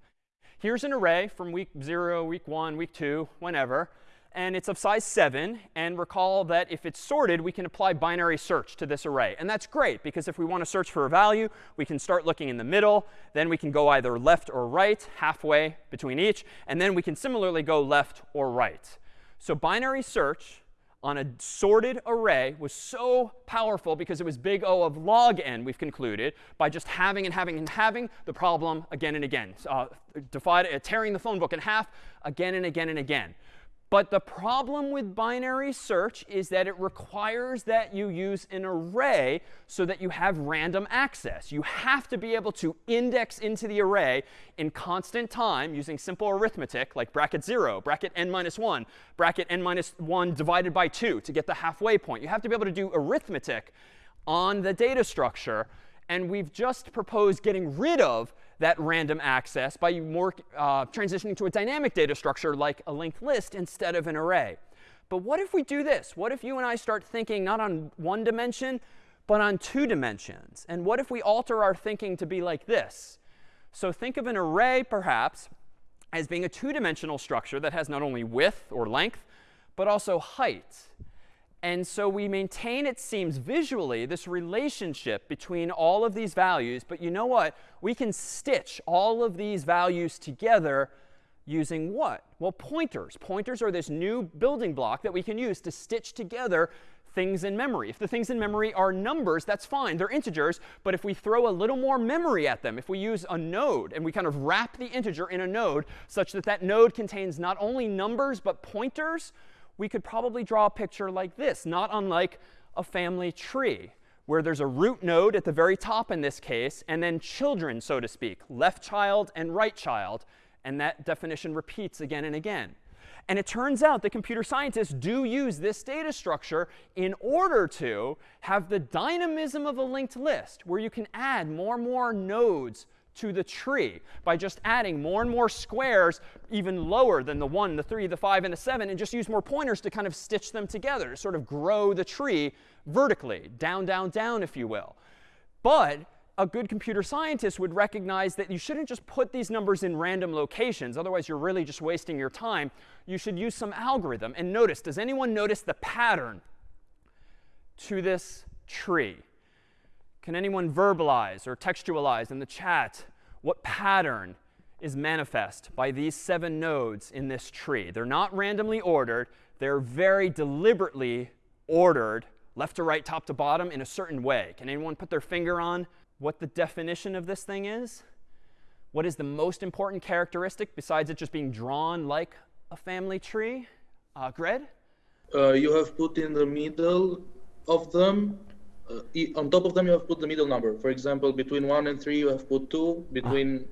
Here's an array from week zero, week one, week two, whenever and it's of size 7. And recall that if it's sorted, we can apply binary search to this array. And that's great, because if we want to search for a value, we can start looking in the middle. Then we can go either left or right, halfway between each. And then we can similarly go left or right. So binary search on a sorted array was so powerful because it was big O of log n, we've concluded, by just having and having and having the problem again and again. Uh, uh, tearing the phone book in half again and again and again. But the problem with binary search is that it requires that you use an array so that you have random access. You have to be able to index into the array in constant time using simple arithmetic like bracket 0, bracket n minus 1, bracket n minus 1 divided by 2 to get the halfway point. You have to be able to do arithmetic on the data structure. And we've just proposed getting rid of that random access by more uh, transitioning to a dynamic data structure like a linked list instead of an array. But what if we do this? What if you and I start thinking not on one dimension, but on two dimensions? And what if we alter our thinking to be like this? So think of an array, perhaps, as being a two-dimensional structure that has not only width or length, but also height. And so we maintain, it seems, visually, this relationship between all of these values. But you know what? We can stitch all of these values together using what? Well, pointers. Pointers are this new building block that we can use to stitch together things in memory. If the things in memory are numbers, that's fine. They're integers. But if we throw a little more memory at them, if we use a node and we kind of wrap the integer in a node such that that node contains not only numbers but pointers, we could probably draw a picture like this, not unlike a family tree, where there's a root node at the very top in this case, and then children, so to speak, left child and right child. And that definition repeats again and again. And it turns out that computer scientists do use this data structure in order to have the dynamism of a linked list, where you can add more and more nodes to the tree by just adding more and more squares even lower than the 1, the 3, the 5, and the 7, and just use more pointers to kind of stitch them together, to sort of grow the tree vertically, down, down, down, if you will. But a good computer scientist would recognize that you shouldn't just put these numbers in random locations. Otherwise, you're really just wasting your time. You should use some algorithm. And notice, does anyone notice the pattern to this tree? Can anyone verbalize or textualize in the chat what pattern is manifest by these seven nodes in this tree? They're not randomly ordered. They're very deliberately ordered left to right, top to bottom in a certain way. Can anyone put their finger on what the definition of this thing is? What is the most important characteristic besides it just being drawn like a family tree? Uh, Gred? Uh, you have put in the middle of them, uh, on top of them, you have put the middle number. For example, between 1 and 3, you have put 2. Between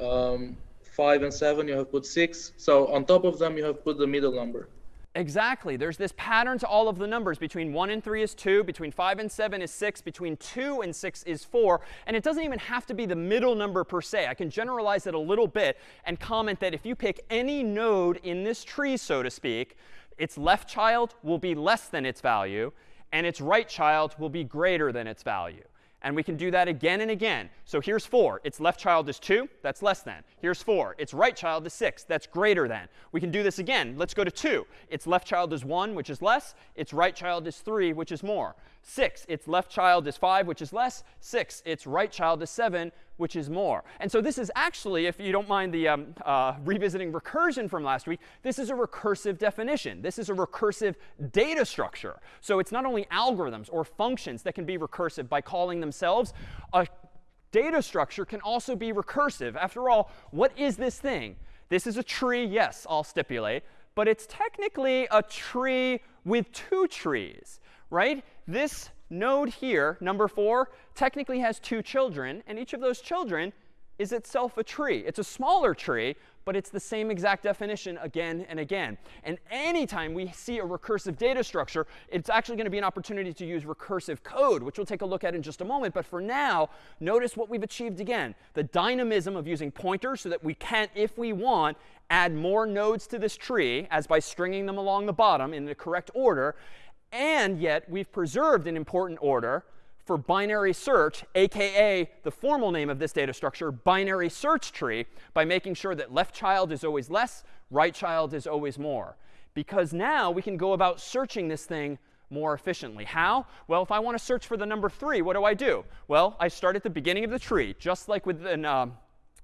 um, 5 and 7, you have put 6. So on top of them, you have put the middle number. Exactly. There's this pattern to all of the numbers. Between 1 and 3 is 2. Between 5 and 7 is 6. Between 2 and 6 is 4. And it doesn't even have to be the middle number per se. I can generalize it a little bit and comment that if you pick any node in this tree, so to speak, its left child will be less than its value, and its right child will be greater than its value. And we can do that again and again. So here's 4. Its left child is 2. That's less than. Here's 4. Its right child is 6. That's greater than. We can do this again. Let's go to 2. Its left child is 1, which is less. Its right child is 3, which is more. 6. Its left child is 5, which is less. 6. Its right child is 7, which is more. And so this is actually, if you don't mind the um, uh, revisiting recursion from last week, this is a recursive definition. This is a recursive data structure. So it's not only algorithms or functions that can be recursive by calling themselves. A data structure can also be recursive. After all, what is this thing? This is a tree, yes, I'll stipulate. But it's technically a tree with two trees, right? This node here, number 4, technically has two children. And each of those children is itself a tree. It's a smaller tree, but it's the same exact definition again and again. And anytime we see a recursive data structure, it's actually going to be an opportunity to use recursive code, which we'll take a look at in just a moment. But for now, notice what we've achieved again. The dynamism of using pointers so that we can, if we want, add more nodes to this tree, as by stringing them along the bottom in the correct order. And yet, we've preserved an important order for binary search, aka the formal name of this data structure, binary search tree, by making sure that left child is always less, right child is always more. Because now we can go about searching this thing more efficiently. How? Well, if I want to search for the number 3, what do I do? Well, I start at the beginning of the tree, just like with an, uh,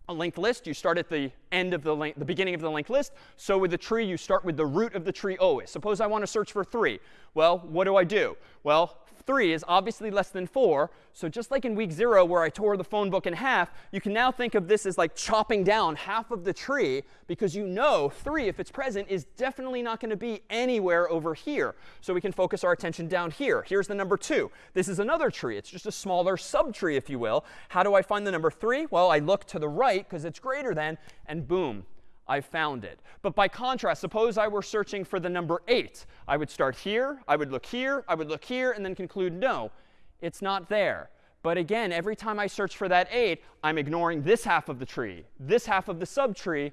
a linked list, you start at the end of the link, the beginning of the linked list. So with the tree, you start with the root of the tree always. Suppose I want to search for 3. Well, what do I do? Well, 3 is obviously less than 4. So just like in week 0 where I tore the phone book in half, you can now think of this as like chopping down half of the tree because you know 3, if it's present, is definitely not going to be anywhere over here. So we can focus our attention down here. Here's the number 2. This is another tree. It's just a smaller subtree, if you will. How do I find the number 3? Well, I look to the right because it's greater than, and boom, I found it. But by contrast, suppose I were searching for the number 8. I would start here, I would look here, I would look here, and then conclude, no, it's not there. But again, every time I search for that 8, I'm ignoring this half of the tree, this half of the subtree,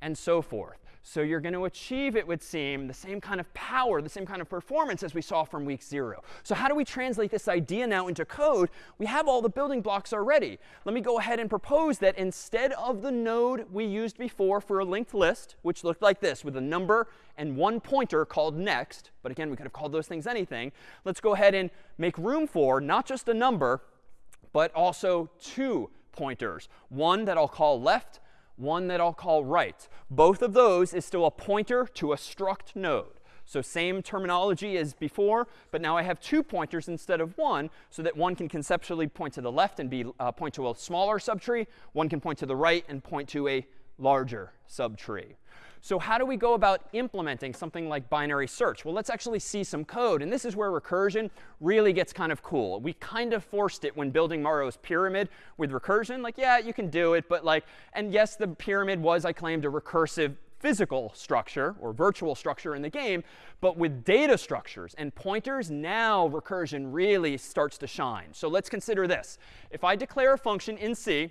and so forth. So you're going to achieve, it would seem, the same kind of power, the same kind of performance as we saw from week zero. So how do we translate this idea now into code? We have all the building blocks already. Let me go ahead and propose that instead of the node we used before for a linked list, which looked like this with a number and one pointer called next, but again, we could have called those things anything, let's go ahead and make room for not just a number, but also two pointers. One that I'll call left, one that I'll call right. Both of those is still a pointer to a struct node. So same terminology as before, but now I have two pointers instead of one, so that one can conceptually point to the left and be uh, point to a smaller subtree. One can point to the right and point to a larger subtree. So how do we go about implementing something like binary search? Well, let's actually see some code. And this is where recursion really gets kind of cool. We kind of forced it when building Mario's pyramid with recursion. Like, yeah, you can do it. But like, and yes, the pyramid was, I claimed, a recursive physical structure or virtual structure in the game. But with data structures and pointers, now recursion really starts to shine. So let's consider this. If I declare a function in C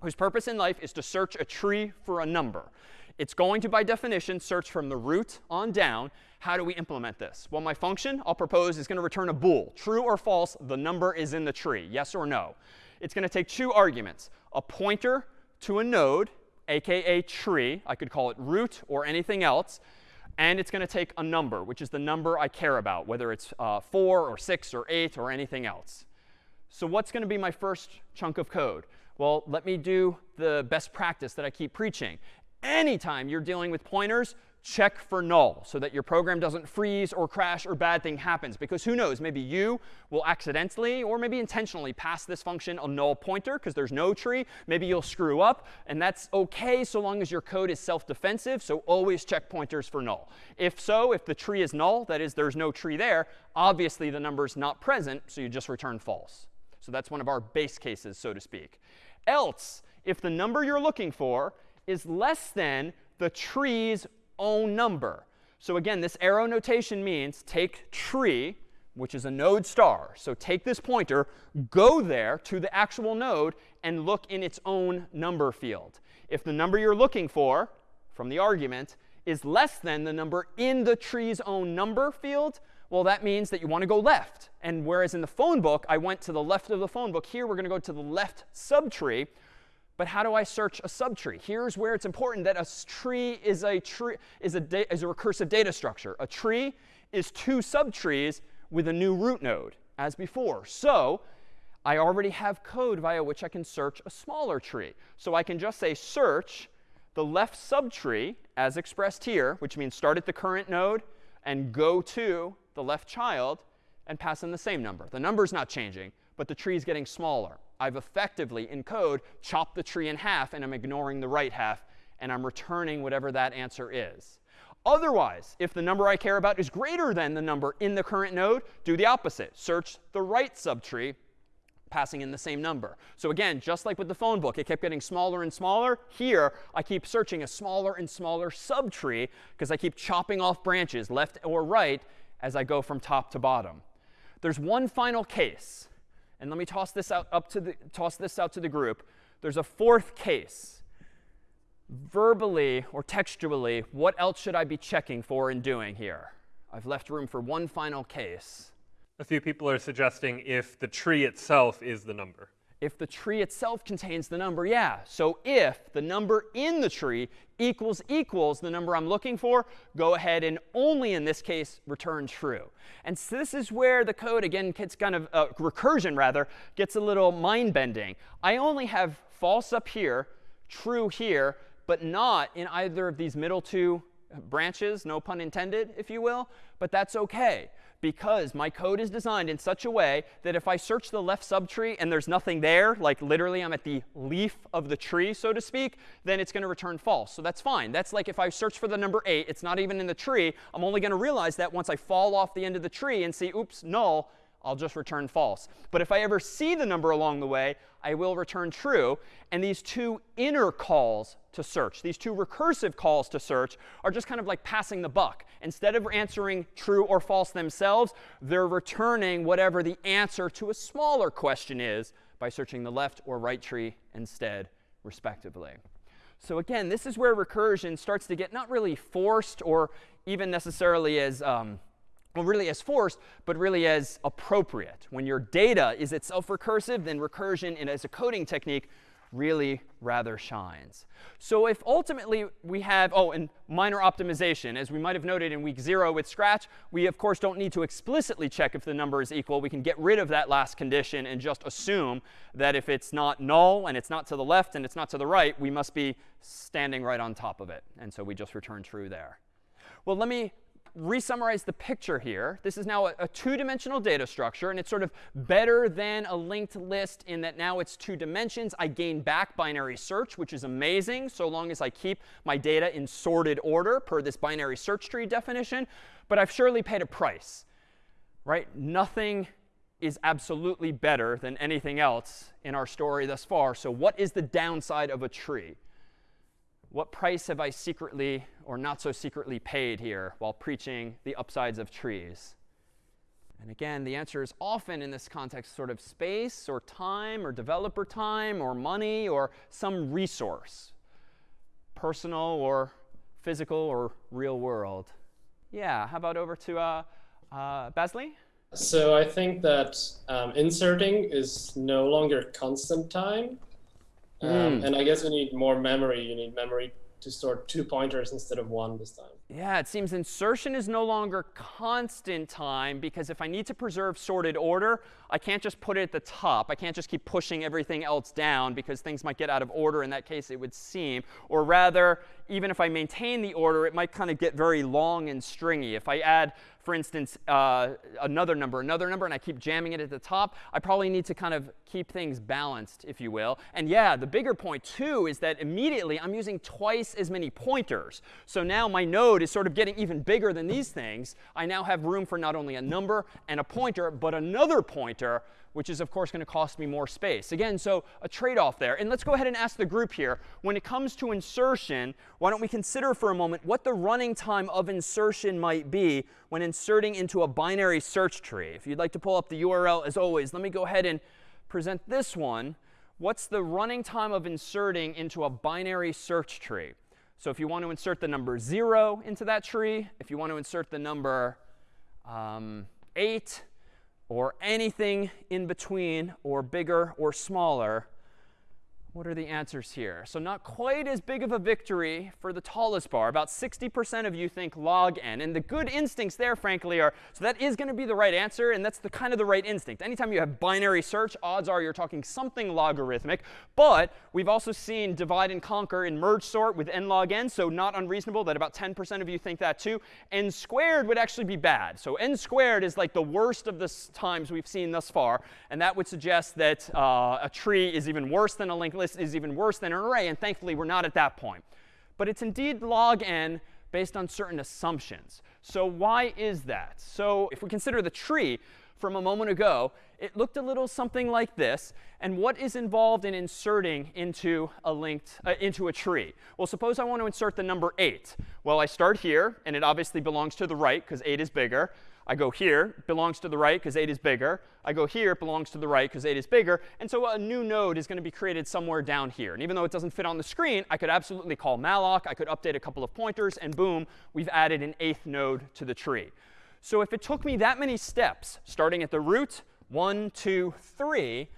whose purpose in life is to search a tree for a number, it's going to, by definition, search from the root on down. How do we implement this? Well, my function I'll propose is going to return a bool. True or false, the number is in the tree. Yes or no. It's going to take two arguments. A pointer to a node, aka tree. I could call it root or anything else. and it's going to take a number, which is the number I care about, whether it's uh, 4 or 6 or 8 or anything else. So what's going to be my first chunk of code? Well, let me do the best practice that I keep preaching. Anytime you're dealing with pointers, check for null so that your program doesn't freeze or crash or bad thing happens. Because who knows, maybe you will accidentally or maybe intentionally pass this function a null pointer because there's no tree. Maybe you'll screw up. And that's OK so long as your code is self-defensive. So always check pointers for null. If so, if the tree is null, that is, there's no tree there, obviously the number is not present. So you just return false. So that's one of our base cases, so to speak. Else, if the number you're looking for is less than the tree's own number. So again, this arrow notation means take tree, which is a node star. So take this pointer, go there to the actual node, and look in its own number field. If the number you're looking for from the argument is less than the number in the tree's own number field, well, that means that you want to go left. And whereas in the phone book, I went to the left of the phone book, here we're going to go to the left subtree. But how do I search a subtree? Here's where it's important that a tree is a tree is a is a recursive data structure. A tree is two subtrees with a new root node, as before. So I already have code via which I can search a smaller tree. So I can just say search the left subtree as expressed here, which means start at the current node and go to the left child and pass in the same number. The number is not changing, but the tree is getting smaller. I've effectively, in code, chopped the tree in half, and I'm ignoring the right half, and I'm returning whatever that answer is. Otherwise, if the number I care about is greater than the number in the current node, do the opposite. Search the right subtree, passing in the same number. So again, just like with the phone book, it kept getting smaller and smaller. Here, I keep searching a smaller and smaller subtree because I keep chopping off branches, left or right, as I go from top to bottom. There's one final case and let me toss this out up to the toss this out to the group. There's a fourth case. Verbally or textually, what else should I be checking for and doing here? I've left room for one final case. A few people are suggesting if the tree itself is the number if the tree itself contains the number, yeah. So if the number in the tree equals equals the number I'm looking for, go ahead and only in this case return true. And so this is where the code, again, gets kind of, uh, recursion rather, gets a little mind bending. I only have false up here, true here, but not in either of these middle two branches, no pun intended, if you will. But that's OK because my code is designed in such a way that if I search the left subtree and there's nothing there, like literally I'm at the leaf of the tree, so to speak, then it's going to return false. So that's fine. That's like if I search for the number 8, it's not even in the tree. I'm only going to realize that once I fall off the end of the tree and see, oops, null, I'll just return false. But if I ever see the number along the way, I will return true. And these two inner calls to search, these two recursive calls to search, are just kind of like passing the buck. Instead of answering true or false themselves, they're returning whatever the answer to a smaller question is by searching the left or right tree instead, respectively. So again, this is where recursion starts to get not really forced or even necessarily as um, well, really as forced, but really as appropriate. When your data is itself recursive, then recursion and as a coding technique really rather shines. So if ultimately we have, oh, and minor optimization, as we might have noted in week zero with Scratch, we of course don't need to explicitly check if the number is equal. We can get rid of that last condition and just assume that if it's not null and it's not to the left and it's not to the right, we must be standing right on top of it. And so we just return true there. Well, let me re-summarize the picture here. This is now a, a two-dimensional data structure, and it's sort of better than a linked list in that now it's two dimensions. I gain back binary search, which is amazing, so long as I keep my data in sorted order per this binary search tree definition. But I've surely paid a price, right? Nothing is absolutely better than anything else in our story thus far. So what is the downside of a tree? What price have I secretly or not so secretly paid here while preaching the upsides of trees? And again, the answer is often in this context sort of space or time or developer time or money or some resource, personal or physical or real world. Yeah, how about over to uh, uh, Basley? So I think that um, inserting is no longer constant time. Um, mm. And I guess you need more memory. You need memory to store two pointers instead of one this time. Yeah, it seems insertion is no longer constant time because if I need to preserve sorted order, I can't just put it at the top. I can't just keep pushing everything else down because things might get out of order in that case, it would seem. Or rather, even if I maintain the order, it might kind of get very long and stringy. If I add for instance, uh, another number, another number, and I keep jamming it at the top, I probably need to kind of keep things balanced, if you will. And yeah, the bigger point, too, is that immediately I'm using twice as many pointers. So now my node is sort of getting even bigger than these things. I now have room for not only a number and a pointer, but another pointer which is, of course, going to cost me more space. Again, so a trade-off there. And let's go ahead and ask the group here, when it comes to insertion, why don't we consider for a moment what the running time of insertion might be when inserting into a binary search tree. If you'd like to pull up the URL, as always, let me go ahead and present this one. What's the running time of inserting into a binary search tree? So if you want to insert the number 0 into that tree, if you want to insert the number um, 8, or anything in between or bigger or smaller what are the answers here? So not quite as big of a victory for the tallest bar. About 60% of you think log n. And the good instincts there, frankly, are so that is going to be the right answer. And that's the kind of the right instinct. Anytime you have binary search, odds are you're talking something logarithmic. But we've also seen divide and conquer in merge sort with n log n. So not unreasonable that about 10% of you think that too. n squared would actually be bad. So n squared is like the worst of the times we've seen thus far. And that would suggest that uh, a tree is even worse than a linked list is even worse than an array. And thankfully, we're not at that point. But it's indeed log n based on certain assumptions. So why is that? So if we consider the tree from a moment ago, it looked a little something like this. And what is involved in inserting into a linked uh, into a tree? Well, suppose I want to insert the number 8. Well, I start here, and it obviously belongs to the right because 8 is bigger. I go here, belongs to the right because 8 is bigger. I go here, it belongs to the right because 8 is bigger. And so a new node is going to be created somewhere down here. And even though it doesn't fit on the screen, I could absolutely call malloc. I could update a couple of pointers, and boom, we've added an eighth node to the tree. So if it took me that many steps, starting at the root, one, two, three,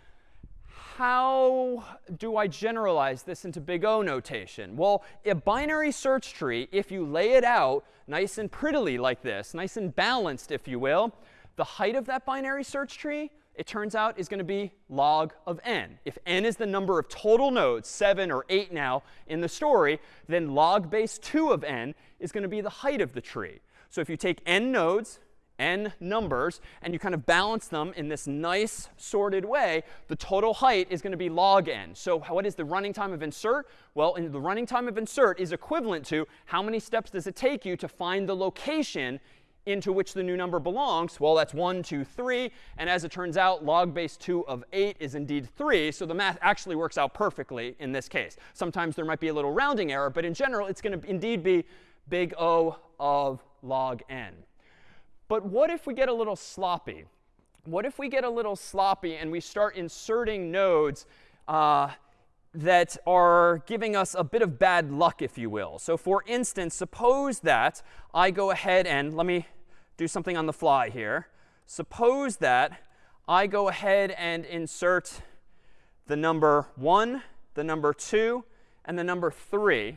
how do I generalize this into big O notation? Well, a binary search tree, if you lay it out nice and prettily like this, nice and balanced, if you will, the height of that binary search tree, it turns out, is going to be log of n. If n is the number of total nodes, 7 or 8 now in the story, then log base 2 of n is going to be the height of the tree. So if you take n nodes, n numbers, and you kind of balance them in this nice sorted way, the total height is going to be log n. So what is the running time of insert? Well, in the running time of insert is equivalent to how many steps does it take you to find the location into which the new number belongs? Well, that's 1, 2, 3. And as it turns out, log base 2 of 8 is indeed 3. So the math actually works out perfectly in this case. Sometimes there might be a little rounding error. But in general, it's going to indeed be big O of log n. But what if we get a little sloppy? What if we get a little sloppy and we start inserting nodes uh, that are giving us a bit of bad luck, if you will? So for instance, suppose that I go ahead and let me do something on the fly here. Suppose that I go ahead and insert the number 1, the number 2, and the number 3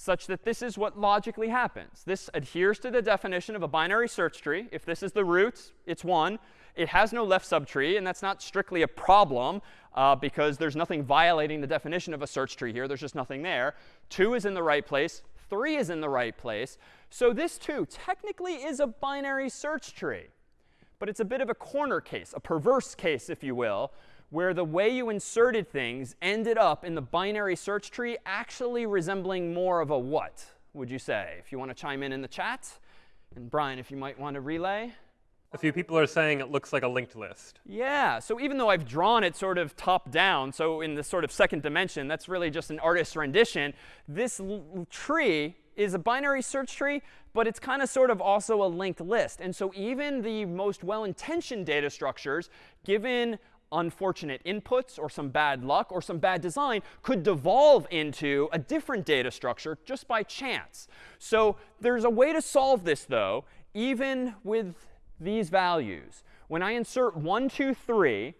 such that this is what logically happens. This adheres to the definition of a binary search tree. If this is the root, it's 1. It has no left subtree, and that's not strictly a problem uh, because there's nothing violating the definition of a search tree here. There's just nothing there. 2 is in the right place. 3 is in the right place. So this, too, technically is a binary search tree. But it's a bit of a corner case, a perverse case, if you will, where the way you inserted things ended up in the binary search tree actually resembling more of a what, would you say? If you want to chime in in the chat. And Brian, if you might want to relay. A few people are saying it looks like a linked list. Yeah. So even though I've drawn it sort of top down, so in the sort of second dimension, that's really just an artist's rendition, this tree is a binary search tree, but it's kind of sort of also a linked list. And so even the most well-intentioned data structures, given unfortunate inputs or some bad luck or some bad design could devolve into a different data structure just by chance. So there's a way to solve this, though, even with these values. When I insert 1, 2, 3,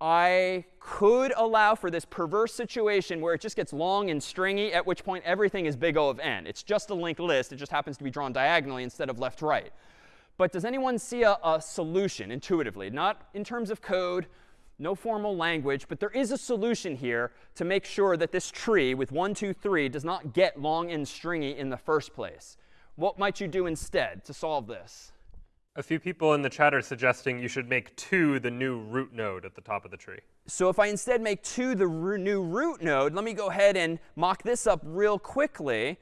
I could allow for this perverse situation where it just gets long and stringy, at which point everything is big O of n. It's just a linked list. It just happens to be drawn diagonally instead of left right. But does anyone see a, a solution intuitively? Not in terms of code, no formal language, but there is a solution here to make sure that this tree with 1, 2, 3 does not get long and stringy in the first place. What might you do instead to solve this? A few people in the chat are suggesting you should make 2 the new root node at the top of the tree. So if I instead make 2 the new root node, let me go ahead and mock this up real quickly.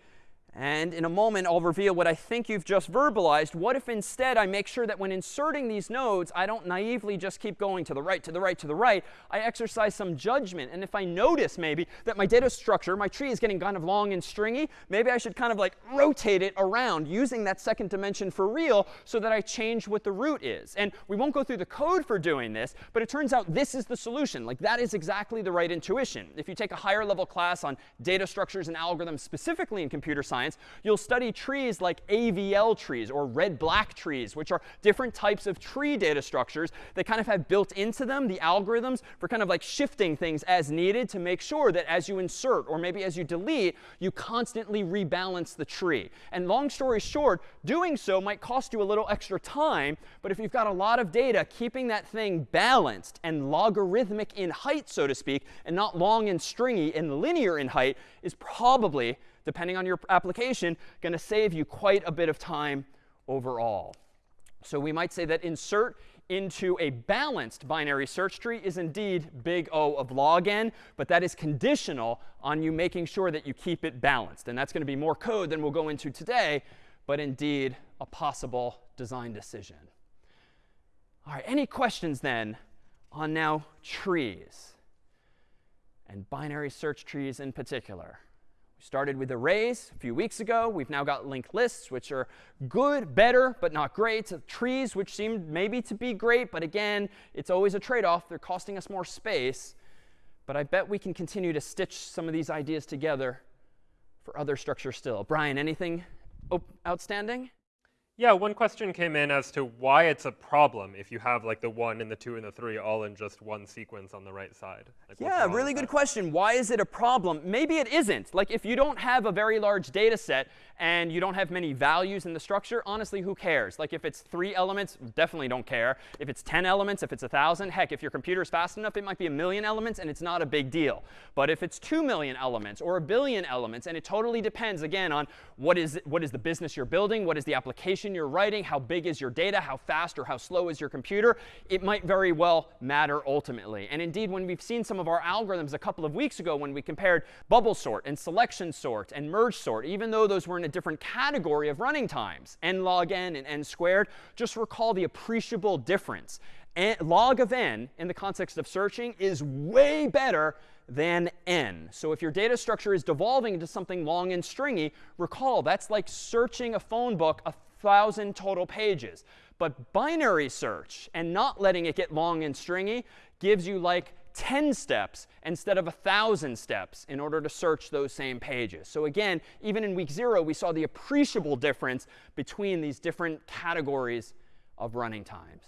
And in a moment, I'll reveal what I think you've just verbalized. What if instead I make sure that when inserting these nodes, I don't naively just keep going to the right, to the right, to the right. I exercise some judgment. And if I notice maybe that my data structure, my tree is getting kind of long and stringy, maybe I should kind of like rotate it around using that second dimension for real so that I change what the root is. And we won't go through the code for doing this, but it turns out this is the solution. Like that is exactly the right intuition. If you take a higher level class on data structures and algorithms specifically in computer science, science, you'll study trees like AVL trees or red-black trees, which are different types of tree data structures that kind of have built into them the algorithms for kind of like shifting things as needed to make sure that as you insert or maybe as you delete, you constantly rebalance the tree. And long story short, doing so might cost you a little extra time, but if you've got a lot of data, keeping that thing balanced and logarithmic in height, so to speak, and not long and stringy and linear in height is probably depending on your application, going to save you quite a bit of time overall. So we might say that insert into a balanced binary search tree is indeed big O of log n, but that is conditional on you making sure that you keep it balanced. And that's going to be more code than we'll go into today, but indeed a possible design decision. All right, any questions then on now trees and binary search trees in particular? Started with arrays a few weeks ago. We've now got linked lists, which are good, better, but not great. Trees, which seem maybe to be great, but again, it's always a trade-off. They're costing us more space. But I bet we can continue to stitch some of these ideas together for other structures still. Brian, anything outstanding? Yeah, one question came in as to why it's a problem if you have like the 1 and the 2 and the 3 all in just one sequence on the right side. Like, yeah, really good question. Why is it a problem? Maybe it isn't. Like if you don't have a very large data set and you don't have many values in the structure, honestly, who cares? Like if it's three elements, definitely don't care. If it's 10 elements, if it's 1,000, heck, if your computer's fast enough, it might be a million elements and it's not a big deal. But if it's 2 million elements or a billion elements, and it totally depends, again, on what is, what is the business you're building, what is the application you're writing, how big is your data, how fast or how slow is your computer, it might very well matter ultimately. And indeed, when we've seen some of our algorithms a couple of weeks ago when we compared bubble sort and selection sort and merge sort, even though those were in a different category of running times, n log n and n squared, just recall the appreciable difference. Log of n in the context of searching is way better than n. So if your data structure is devolving into something long and stringy, recall that's like searching a phone book a thousand total pages. But binary search and not letting it get long and stringy gives you like 10 steps instead of 1,000 steps in order to search those same pages. So again, even in week zero, we saw the appreciable difference between these different categories of running times.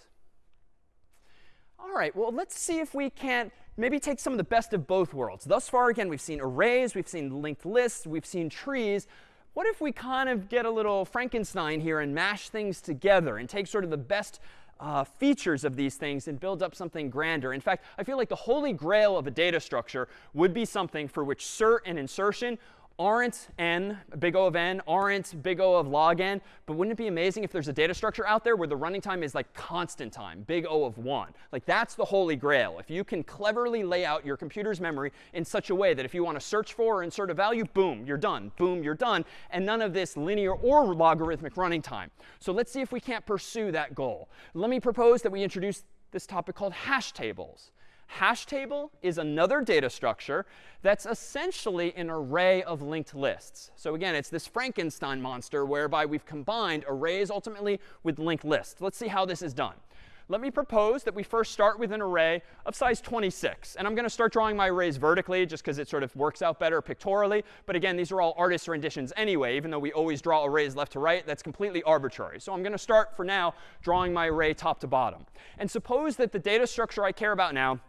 All right, well, let's see if we can't maybe take some of the best of both worlds. Thus far, again, we've seen arrays, we've seen linked lists, we've seen trees. What if we kind of get a little Frankenstein here and mash things together and take sort of the best uh, features of these things and build up something grander. In fact, I feel like the holy grail of a data structure would be something for which search and insertion aren't n, big O of n, aren't big O of log n. But wouldn't it be amazing if there's a data structure out there where the running time is like constant time, big O of 1? Like that's the holy grail. If you can cleverly lay out your computer's memory in such a way that if you want to search for or insert a value, boom, you're done. Boom, you're done. And none of this linear or logarithmic running time. So let's see if we can't pursue that goal. Let me propose that we introduce this topic called hash tables. Hash table is another data structure that's essentially an array of linked lists. So again, it's this Frankenstein monster whereby we've combined arrays ultimately with linked lists. Let's see how this is done. Let me propose that we first start with an array of size 26. And I'm going to start drawing my arrays vertically just because it sort of works out better pictorially. But again, these are all artist renditions anyway, even though we always draw arrays left to right. That's completely arbitrary. So I'm going to start for now drawing my array top to bottom. And suppose that the data structure I care about now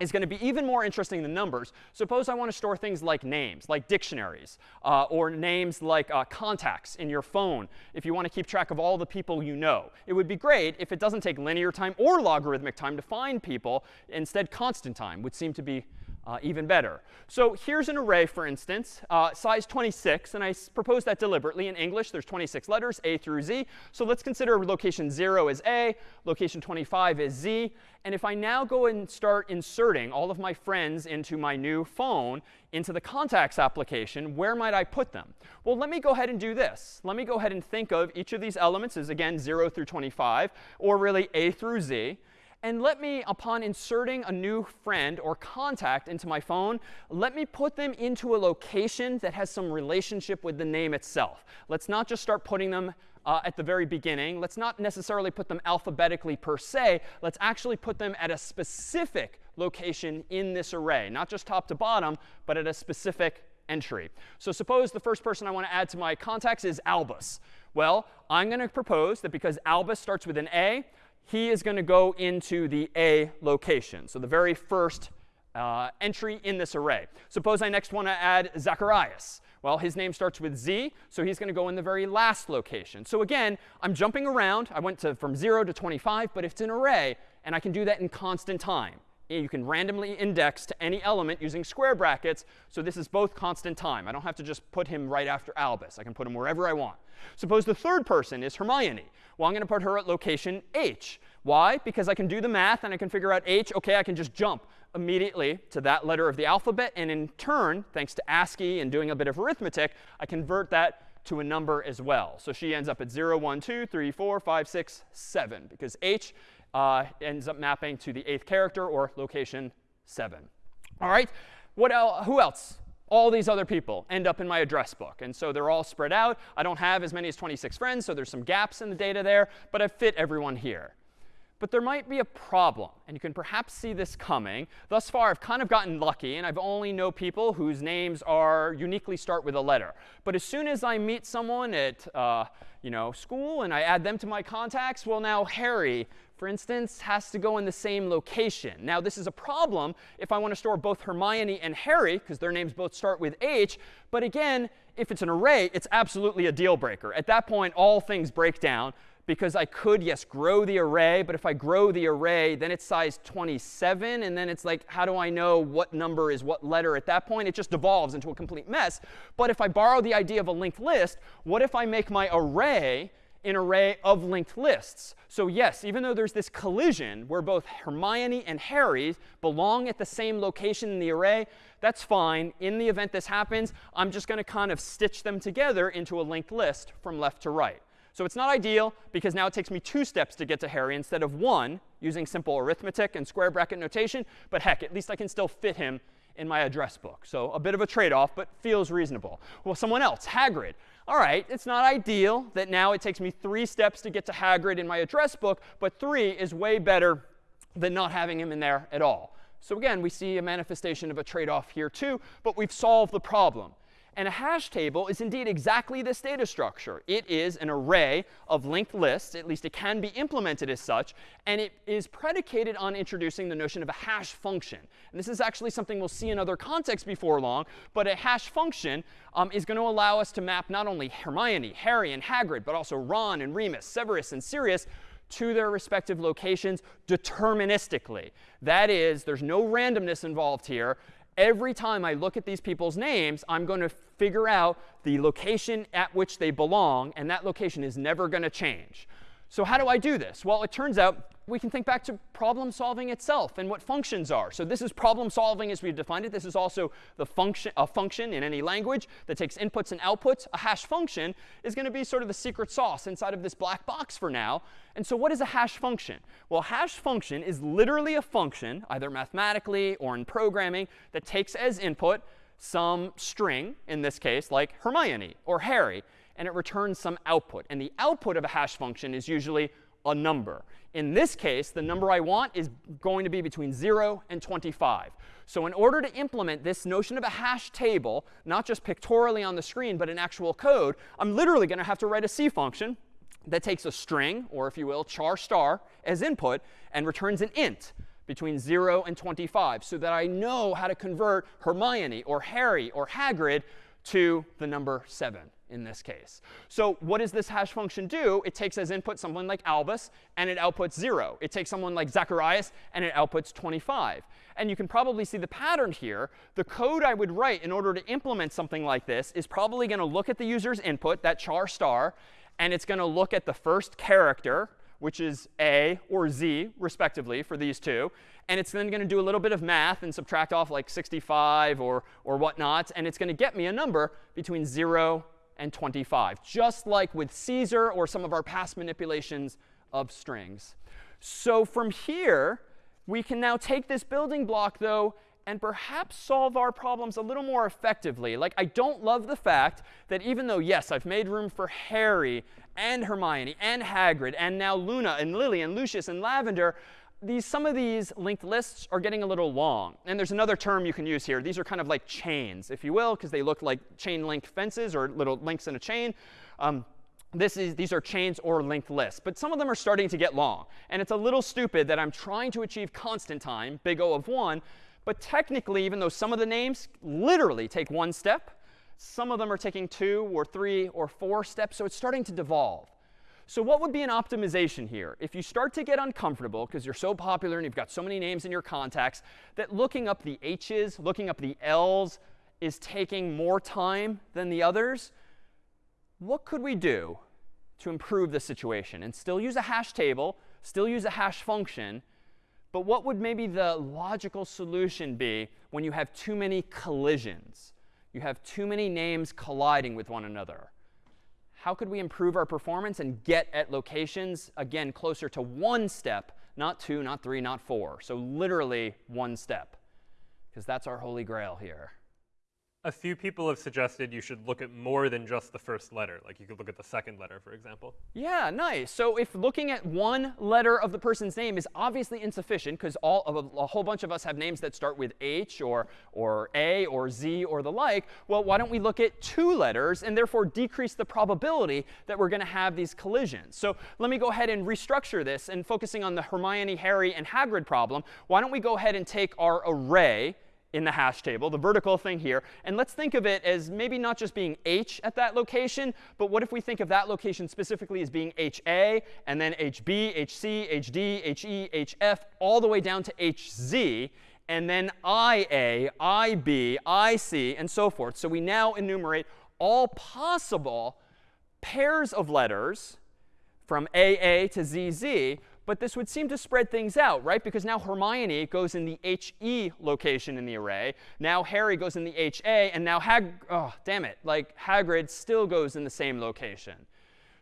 is going to be even more interesting than numbers. Suppose I want to store things like names, like dictionaries, uh, or names like uh, contacts in your phone if you want to keep track of all the people you know. It would be great if it doesn't take linear time or logarithmic time to find people. Instead, constant time would seem to be uh, even better. So here's an array, for instance, uh, size 26. And I propose that deliberately. In English, there's 26 letters, A through Z. So let's consider location 0 as A, location 25 as Z. And if I now go and start inserting all of my friends into my new phone, into the contacts application, where might I put them? Well, let me go ahead and do this. Let me go ahead and think of each of these elements as, again, 0 through 25, or really A through Z. And let me, upon inserting a new friend or contact into my phone, let me put them into a location that has some relationship with the name itself. Let's not just start putting them uh, at the very beginning. Let's not necessarily put them alphabetically per se. Let's actually put them at a specific location in this array, not just top to bottom, but at a specific entry. So suppose the first person I want to add to my contacts is Albus. Well, I'm going to propose that because Albus starts with an A, he is going to go into the A location. So the very first uh, entry in this array. Suppose I next want to add Zacharias. Well, his name starts with Z, so he's going to go in the very last location. So again, I'm jumping around. I went to from 0 to 25, but it's an array, and I can do that in constant time. You can randomly index to any element using square brackets. So this is both constant time. I don't have to just put him right after Albus. I can put him wherever I want. Suppose the third person is Hermione. Well, I'm going to put her at location h. Why? Because I can do the math and I can figure out h. OK, I can just jump immediately to that letter of the alphabet. And in turn, thanks to ASCII and doing a bit of arithmetic, I convert that to a number as well. So she ends up at 0, 1, 2, 3, 4, 5, 6, 7, because h uh, ends up mapping to the eighth character or location 7. All right, what el who else? All these other people end up in my address book. And so they're all spread out. I don't have as many as 26 friends, so there's some gaps in the data there. But I've fit everyone here. But there might be a problem, and you can perhaps see this coming. Thus far, I've kind of gotten lucky, and I've only know people whose names are uniquely start with a letter. But as soon as I meet someone at uh, you know, school and I add them to my contacts, well, now Harry, for instance, has to go in the same location. Now, this is a problem if I want to store both Hermione and Harry, because their names both start with H. But again, if it's an array, it's absolutely a deal breaker. At that point, all things break down because I could, yes, grow the array. But if I grow the array, then it's size 27. And then it's like, how do I know what number is what letter at that point? It just devolves into a complete mess. But if I borrow the idea of a linked list, what if I make my array an array of linked lists. So yes, even though there's this collision where both Hermione and Harry belong at the same location in the array, that's fine. In the event this happens, I'm just going to kind of stitch them together into a linked list from left to right. So it's not ideal because now it takes me two steps to get to Harry instead of one using simple arithmetic and square bracket notation. But heck, at least I can still fit him in my address book. So a bit of a trade-off, but feels reasonable. Well, someone else, Hagrid. All right, it's not ideal that now it takes me three steps to get to Hagrid in my address book, but three is way better than not having him in there at all. So again, we see a manifestation of a trade-off here too, but we've solved the problem. And a hash table is indeed exactly this data structure. It is an array of linked lists. At least it can be implemented as such. And it is predicated on introducing the notion of a hash function. And this is actually something we'll see in other contexts before long. But a hash function um, is going to allow us to map not only Hermione, Harry, and Hagrid, but also Ron and Remus, Severus and Sirius to their respective locations deterministically. That is, there's no randomness involved here every time I look at these people's names, I'm going to figure out the location at which they belong, and that location is never going to change. So how do I do this? Well, it turns out we can think back to problem solving itself and what functions are. So this is problem solving as we've defined it. This is also the function, a function in any language that takes inputs and outputs. A hash function is going to be sort of the secret sauce inside of this black box for now. And so what is a hash function? Well, hash function is literally a function, either mathematically or in programming, that takes as input some string, in this case, like Hermione or Harry and it returns some output. And the output of a hash function is usually a number. In this case, the number I want is going to be between 0 and 25. So in order to implement this notion of a hash table, not just pictorially on the screen, but in actual code, I'm literally going to have to write a C function that takes a string, or if you will, char star, as input, and returns an int between 0 and 25 so that I know how to convert Hermione or Harry or Hagrid to the number 7 in this case. So what does this hash function do? It takes as input someone like Albus, and it outputs 0. It takes someone like Zacharias, and it outputs 25. And you can probably see the pattern here. The code I would write in order to implement something like this is probably going to look at the user's input, that char star, and it's going to look at the first character, which is A or Z, respectively, for these two. And it's then going to do a little bit of math and subtract off like 65 or, or whatnot. And it's going to get me a number between 0 and 25, just like with Caesar or some of our past manipulations of strings. So from here, we can now take this building block, though, and perhaps solve our problems a little more effectively. Like, I don't love the fact that even though, yes, I've made room for Harry and Hermione and Hagrid and now Luna and Lily and Lucius and Lavender, these, some of these linked lists are getting a little long. And there's another term you can use here. These are kind of like chains, if you will, because they look like chain link fences or little links in a chain. Um, this is, these are chains or linked lists. But some of them are starting to get long. And it's a little stupid that I'm trying to achieve constant time, big O of 1. But technically, even though some of the names literally take one step, some of them are taking two or three or four steps. So it's starting to devolve. So what would be an optimization here? If you start to get uncomfortable because you're so popular and you've got so many names in your contacts that looking up the H's, looking up the L's is taking more time than the others, what could we do to improve the situation and still use a hash table, still use a hash function, but what would maybe the logical solution be when you have too many collisions? You have too many names colliding with one another how could we improve our performance and get at locations, again, closer to one step, not two, not three, not four. So literally one step, because that's our holy grail here a few people have suggested you should look at more than just the first letter. Like you could look at the second letter, for example. Yeah, nice. So if looking at one letter of the person's name is obviously insufficient, because all of a, a, whole bunch of us have names that start with H or, or A or Z or the like, well, why don't we look at two letters and therefore decrease the probability that we're going to have these collisions? So let me go ahead and restructure this. And focusing on the Hermione, Harry, and Hagrid problem, why don't we go ahead and take our array in the hash table, the vertical thing here. And let's think of it as maybe not just being h at that location, but what if we think of that location specifically as being ha, and then hb, hc, hd, he, hf, all the way down to hz, and then ia, ib, ic, and so forth. So we now enumerate all possible pairs of letters from AA to ZZ but this would seem to spread things out, right? Because now Hermione goes in the HE location in the array. Now Harry goes in the HA. And now Hag, oh, damn it, like Hagrid still goes in the same location.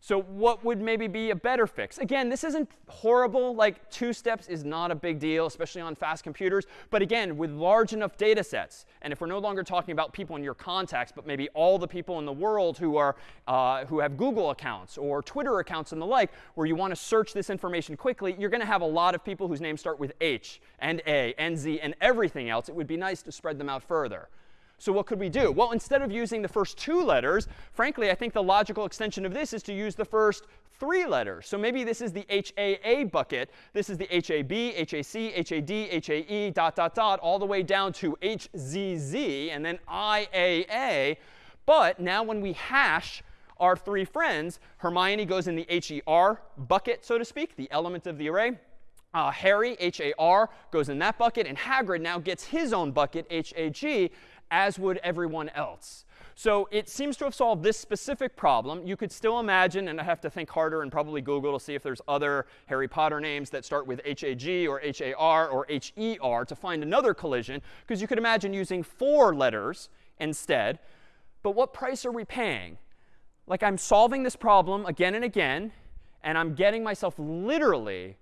So what would maybe be a better fix? Again, this isn't horrible. Like two steps is not a big deal, especially on fast computers. But again, with large enough data sets, and if we're no longer talking about people in your contacts, but maybe all the people in the world who, are, uh, who have Google accounts or Twitter accounts and the like, where you want to search this information quickly, you're going to have a lot of people whose names start with H and A and Z and everything else. It would be nice to spread them out further. So what could we do? Well, instead of using the first two letters, frankly, I think the logical extension of this is to use the first three letters. So maybe this is the HAA bucket. This is the HAB, HAC, HAD, HAE, dot, dot, dot, all the way down to HZZ and then IAA. But now when we hash our three friends, Hermione goes in the HER bucket, so to speak, the element of the array. Uh, Harry, H-A-R, goes in that bucket. And Hagrid now gets his own bucket, H-A-G as would everyone else. So it seems to have solved this specific problem. You could still imagine, and I have to think harder and probably Google to see if there's other Harry Potter names that start with H-A-G or H-A-R or H-E-R to find another collision, because you could imagine using four letters instead. But what price are we paying? Like I'm solving this problem again and again, and I'm getting myself literally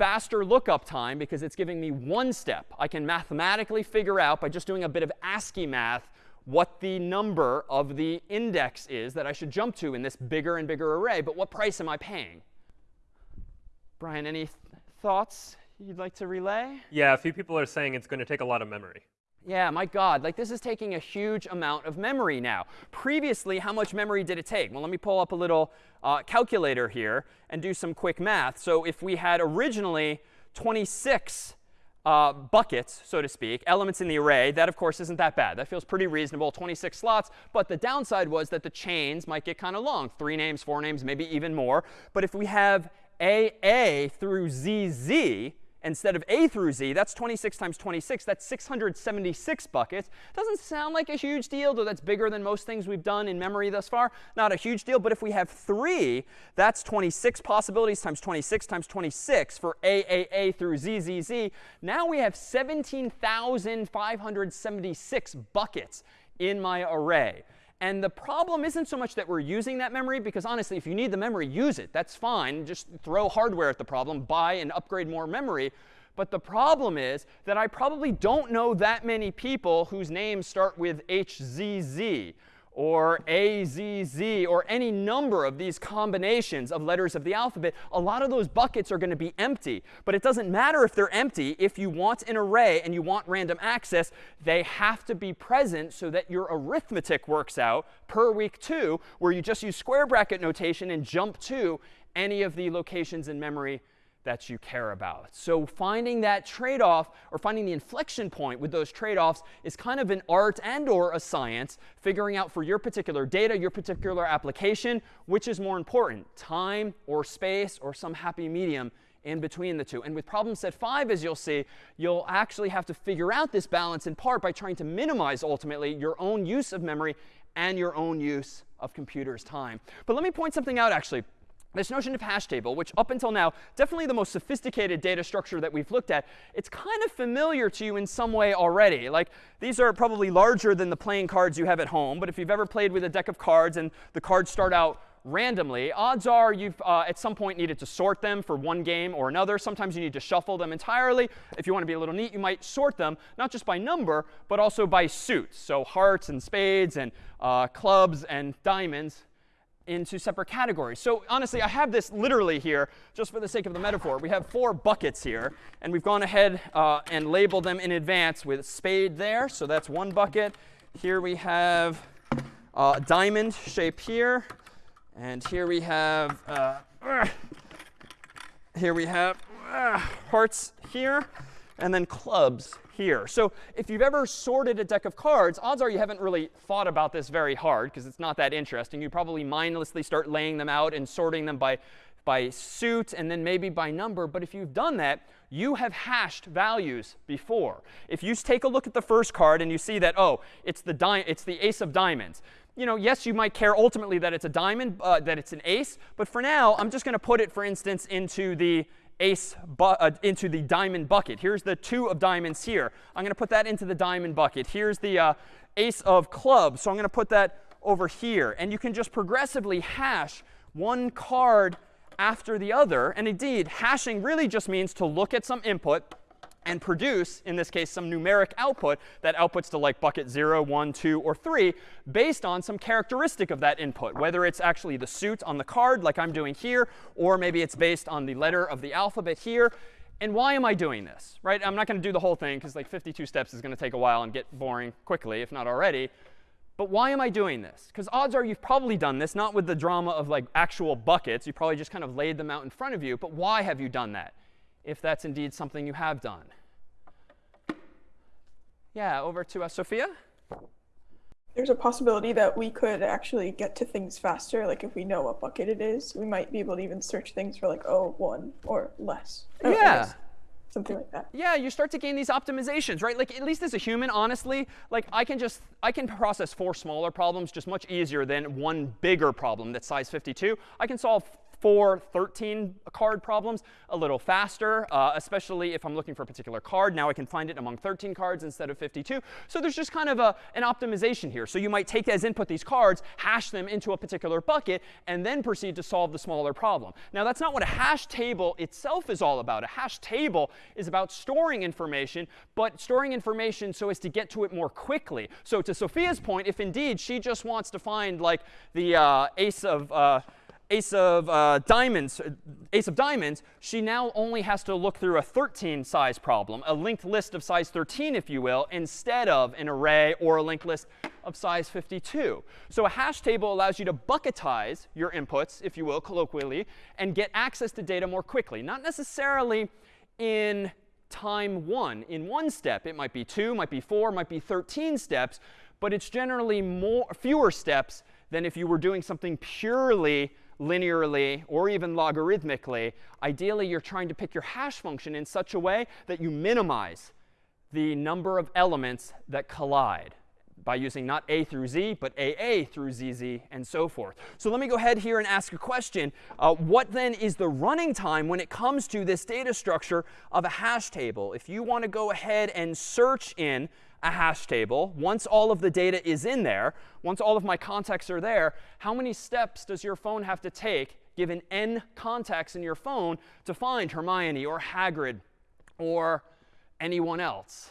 faster lookup time because it's giving me one step. I can mathematically figure out by just doing a bit of ASCII math what the number of the index is that I should jump to in this bigger and bigger array. But what price am I paying? Brian, any th thoughts you'd like to relay? Yeah, a few people are saying it's going to take a lot of memory. Yeah, my God, like this is taking a huge amount of memory now. Previously, how much memory did it take? Well, let me pull up a little uh, calculator here and do some quick math. So if we had originally 26 uh, buckets, so to speak, elements in the array, that of course isn't that bad. That feels pretty reasonable, 26 slots. But the downside was that the chains might get kind of long, three names, four names, maybe even more. But if we have AA through ZZ, instead of A through Z, that's 26 times 26. That's 676 buckets. Doesn't sound like a huge deal, though that's bigger than most things we've done in memory thus far. Not a huge deal. But if we have 3, that's 26 possibilities times 26 times 26 for AAA through ZZZ. Now we have 17,576 buckets in my array. And the problem isn't so much that we're using that memory, because honestly, if you need the memory, use it. That's fine. Just throw hardware at the problem, buy and upgrade more memory. But the problem is that I probably don't know that many people whose names start with HZZ or AZZ or any number of these combinations of letters of the alphabet, a lot of those buckets are going to be empty. But it doesn't matter if they're empty. If you want an array and you want random access, they have to be present so that your arithmetic works out per week two, where you just use square bracket notation and jump to any of the locations in memory that you care about. So finding that trade-off or finding the inflection point with those trade-offs is kind of an art and or a science, figuring out for your particular data, your particular application, which is more important, time or space or some happy medium in between the two. And with problem set 5, as you'll see, you'll actually have to figure out this balance in part by trying to minimize, ultimately, your own use of memory and your own use of computer's time. But let me point something out, actually this notion of hash table, which up until now, definitely the most sophisticated data structure that we've looked at, it's kind of familiar to you in some way already. Like these are probably larger than the playing cards you have at home. But if you've ever played with a deck of cards and the cards start out randomly, odds are you've uh, at some point needed to sort them for one game or another. Sometimes you need to shuffle them entirely. If you want to be a little neat, you might sort them, not just by number, but also by suit. So hearts and spades and uh, clubs and diamonds into separate categories. So honestly, I have this literally here, just for the sake of the metaphor. We have four buckets here, and we've gone ahead uh, and labeled them in advance with spade there. So that's one bucket. Here we have uh, diamond shape here. And here we have, uh, here we have uh, hearts here, and then clubs here. So if you've ever sorted a deck of cards, odds are you haven't really thought about this very hard because it's not that interesting. You probably mindlessly start laying them out and sorting them by, by suit and then maybe by number. But if you've done that, you have hashed values before. If you take a look at the first card and you see that, oh, it's the, it's the ace of diamonds. You know, yes, you might care ultimately that it's a diamond, uh, that it's an ace. But for now, I'm just going to put it, for instance, into the ace uh, into the diamond bucket. Here's the two of diamonds here. I'm going to put that into the diamond bucket. Here's the uh, ace of clubs. So I'm going to put that over here. And you can just progressively hash one card after the other. And indeed, hashing really just means to look at some input and produce, in this case, some numeric output that outputs to like bucket 0, 1, 2, or 3 based on some characteristic of that input, whether it's actually the suit on the card like I'm doing here, or maybe it's based on the letter of the alphabet here. And why am I doing this? Right? I'm not going to do the whole thing because like 52 steps is going to take a while and get boring quickly, if not already. But why am I doing this? Because odds are you've probably done this, not with the drama of like actual buckets. You probably just kind of laid them out in front of you. But why have you done that? If that's indeed something you have done. Yeah, over to uh, Sophia. There's a possibility that we could actually get to things faster. Like if we know what bucket it is, we might be able to even search things for like, oh, one or less. Yeah. Something like that. Yeah, you start to gain these optimizations, right? Like at least as a human, honestly, like I can just I can process four smaller problems just much easier than one bigger problem that's size 52. I can solve four 13 card problems a little faster, uh, especially if I'm looking for a particular card. Now I can find it among 13 cards instead of 52. So there's just kind of a, an optimization here. So you might take as input these cards, hash them into a particular bucket, and then proceed to solve the smaller problem. Now that's not what a hash table itself is all about. A hash table is about storing information, but storing information so as to get to it more quickly. So to Sophia's point, if indeed she just wants to find like the uh, ace of uh, ace of uh, diamonds, uh, ace of diamonds, she now only has to look through a 13 size problem, a linked list of size 13, if you will, instead of an array or a linked list of size 52. So a hash table allows you to bucketize your inputs, if you will, colloquially, and get access to data more quickly. Not necessarily in time 1 in one step. It might be 2, might be 4, might be 13 steps, but it's generally more fewer steps than if you were doing something purely linearly or even logarithmically. Ideally, you're trying to pick your hash function in such a way that you minimize the number of elements that collide by using not a through z, but aa through zz, and so forth. So let me go ahead here and ask a question. Uh, what then is the running time when it comes to this data structure of a hash table? If you want to go ahead and search in a hash table, once all of the data is in there, once all of my contacts are there, how many steps does your phone have to take, given n contacts in your phone, to find Hermione or Hagrid or anyone else?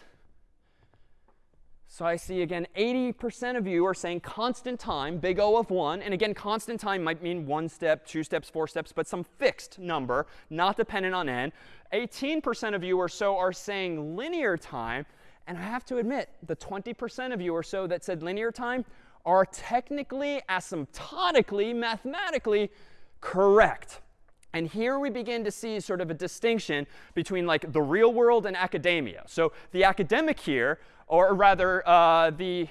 So I see again 80% of you are saying constant time, big O of 1. And again, constant time might mean one step, two steps, four steps, but some fixed number, not dependent on n. 18% of you or so are saying linear time. And I have to admit, the 20% of you or so that said linear time are technically, asymptotically, mathematically correct. And here we begin to see sort of a distinction between like the real world and academia. So the academic here, or rather uh, the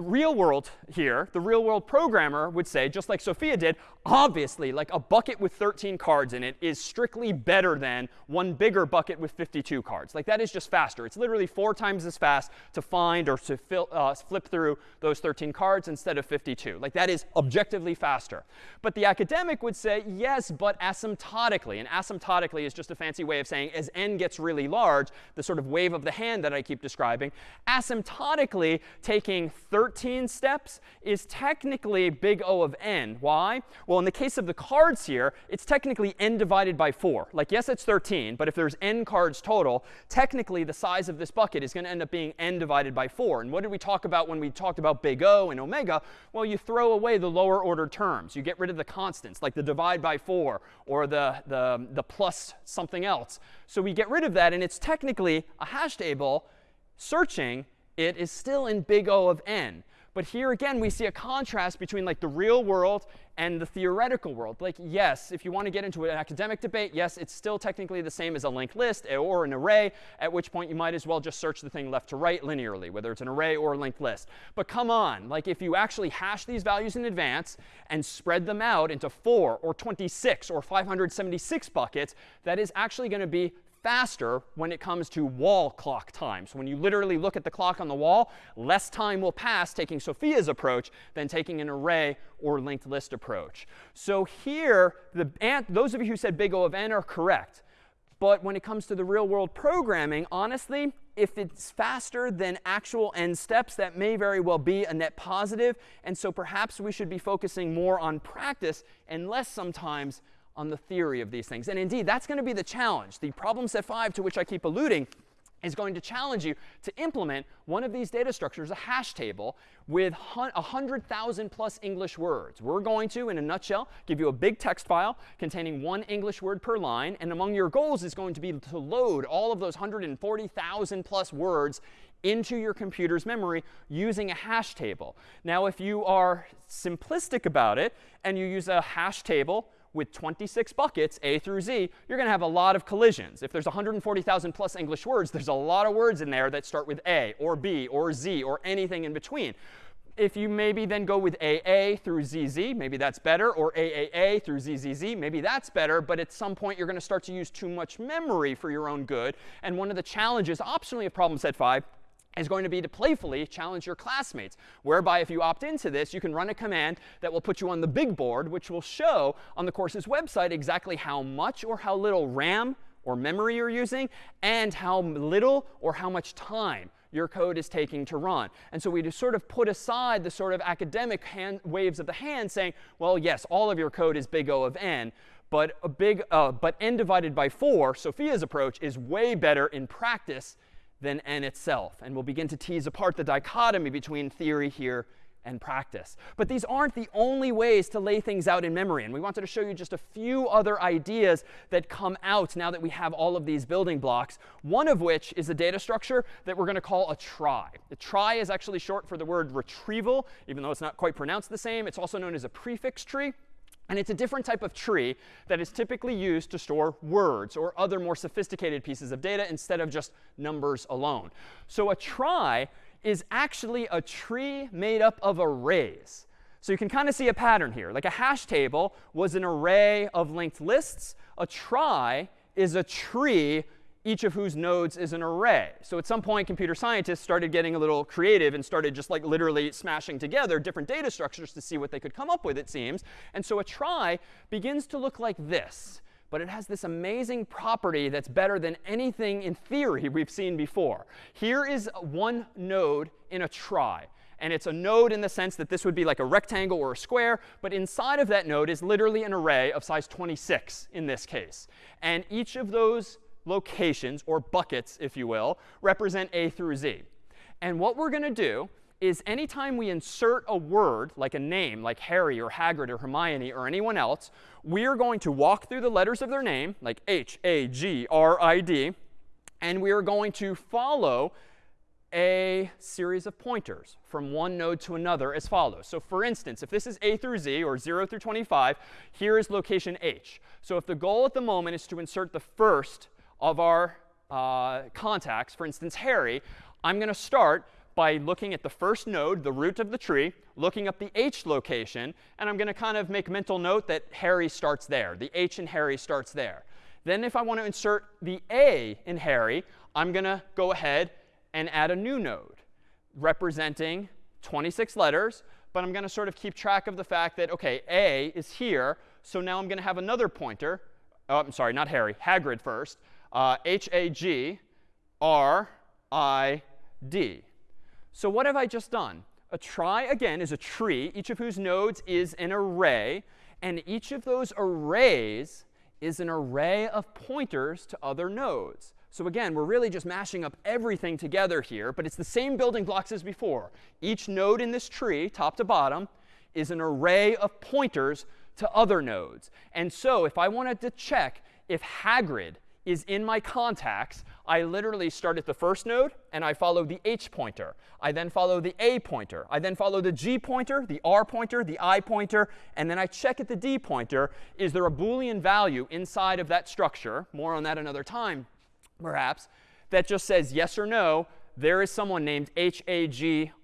real world here, the real world programmer would say, just like Sophia did, obviously, like a bucket with 13 cards in it is strictly better than one bigger bucket with 52 cards. Like that is just faster. It's literally four times as fast to find or to fill, uh, flip through those 13 cards instead of 52. Like that is objectively faster. But the academic would say, yes, but asymptotically. And asymptotically is just a fancy way of saying as n gets really large, the sort of wave of the hand that I keep describing, asymptotically taking 13 13 steps is technically big O of n. Why? Well, in the case of the cards here, it's technically n divided by 4. Like, yes, it's 13, but if there's n cards total, technically the size of this bucket is going to end up being n divided by 4. And what did we talk about when we talked about big O and omega? Well, you throw away the lower order terms. You get rid of the constants, like the divide by 4 or the, the, the plus something else. So we get rid of that, and it's technically a hash table searching it is still in big O of n. But here again, we see a contrast between like the real world and the theoretical world. Like, yes, if you want to get into an academic debate, yes, it's still technically the same as a linked list or an array, at which point you might as well just search the thing left to right linearly, whether it's an array or a linked list. But come on, like if you actually hash these values in advance and spread them out into 4 or 26 or 576 buckets, that is actually going to be faster when it comes to wall clock time. So when you literally look at the clock on the wall, less time will pass taking Sophia's approach than taking an array or linked list approach. So here, the, those of you who said big O of n are correct. But when it comes to the real world programming, honestly, if it's faster than actual n steps, that may very well be a net positive. And so perhaps we should be focusing more on practice and less sometimes on the theory of these things. And indeed, that's going to be the challenge. The problem set 5 to which I keep alluding is going to challenge you to implement one of these data structures, a hash table, with 100,000 plus English words. We're going to, in a nutshell, give you a big text file containing one English word per line. And among your goals is going to be to load all of those 140,000 plus words into your computer's memory using a hash table. Now, if you are simplistic about it and you use a hash table with 26 buckets, A through Z, you're going to have a lot of collisions. If there's 140,000 plus English words, there's a lot of words in there that start with A or B or Z or anything in between. If you maybe then go with AA through ZZ, maybe that's better, or AAA through ZZZ, maybe that's better, but at some point you're going to start to use too much memory for your own good. And one of the challenges, optionally of problem set 5, is going to be to playfully challenge your classmates, whereby if you opt into this, you can run a command that will put you on the big board, which will show on the course's website exactly how much or how little RAM or memory you're using and how little or how much time your code is taking to run. And so we just sort of put aside the sort of academic hand, waves of the hand saying, well, yes, all of your code is big O of n, but a big, uh, but n divided by 4, Sophia's approach, is way better in practice than n itself. And we'll begin to tease apart the dichotomy between theory here and practice. But these aren't the only ways to lay things out in memory. And we wanted to show you just a few other ideas that come out now that we have all of these building blocks, one of which is a data structure that we're going to call a trie. The trie is actually short for the word retrieval, even though it's not quite pronounced the same. It's also known as a prefix tree. And it's a different type of tree that is typically used to store words or other more sophisticated pieces of data instead of just numbers alone. So a trie is actually a tree made up of arrays. So you can kind of see a pattern here. Like a hash table was an array of linked lists. A trie is a tree each of whose nodes is an array. So at some point, computer scientists started getting a little creative and started just like literally smashing together different data structures to see what they could come up with, it seems. And so a trie begins to look like this. But it has this amazing property that's better than anything in theory we've seen before. Here is one node in a trie. And it's a node in the sense that this would be like a rectangle or a square. But inside of that node is literally an array of size 26 in this case. And each of those locations, or buckets, if you will, represent A through Z. And what we're going to do is anytime we insert a word, like a name, like Harry or Hagrid or Hermione or anyone else, we are going to walk through the letters of their name, like H, A, G, R, I, D, and we are going to follow a series of pointers from one node to another as follows. So for instance, if this is A through Z, or 0 through 25, here is location H. So if the goal at the moment is to insert the first of our uh, contacts, for instance, Harry, I'm going to start by looking at the first node, the root of the tree, looking up the H location, and I'm going to kind of make mental note that Harry starts there. The H in Harry starts there. Then if I want to insert the A in Harry, I'm going to go ahead and add a new node representing 26 letters. But I'm going to sort of keep track of the fact that, OK, A is here. So now I'm going to have another pointer. Oh, I'm sorry, not Harry, Hagrid first uh, H-A-G-R-I-D. So what have I just done? A trie, again, is a tree, each of whose nodes is an array. And each of those arrays is an array of pointers to other nodes. So again, we're really just mashing up everything together here. But it's the same building blocks as before. Each node in this tree, top to bottom, is an array of pointers to other nodes. And so if I wanted to check if Hagrid is in my contacts, I literally start at the first node and I follow the h pointer. I then follow the a pointer. I then follow the g pointer, the r pointer, the i pointer, and then I check at the d pointer. Is there a Boolean value inside of that structure? More on that another time, perhaps, that just says yes or no. There is someone named H-A-G-R-I-D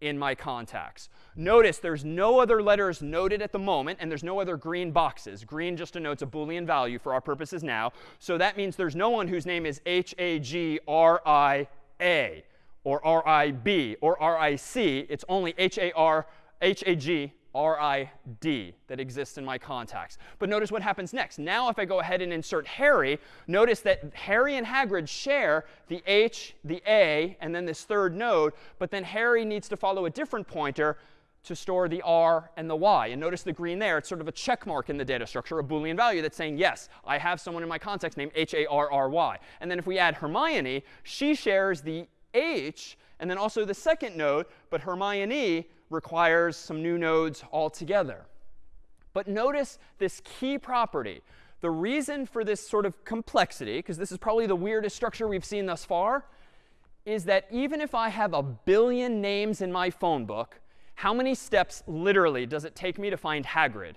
in my contacts. Notice there's no other letters noted at the moment, and there's no other green boxes. Green just denotes a Boolean value for our purposes now. So that means there's no one whose name is H-A-G-R-I-A or R-I-B or R-I-C. It's only H-A-R, H-A-G R-I-D that exists in my contacts. But notice what happens next. Now if I go ahead and insert Harry, notice that Harry and Hagrid share the H, the A, and then this third node. But then Harry needs to follow a different pointer to store the R and the Y. And notice the green there. It's sort of a check mark in the data structure, a Boolean value that's saying, yes, I have someone in my contacts named H-A-R-R-Y. And then if we add Hermione, she shares the H and then also the second node. But Hermione requires some new nodes altogether. But notice this key property. The reason for this sort of complexity, because this is probably the weirdest structure we've seen thus far, is that even if I have a billion names in my phone book, how many steps literally does it take me to find Hagrid?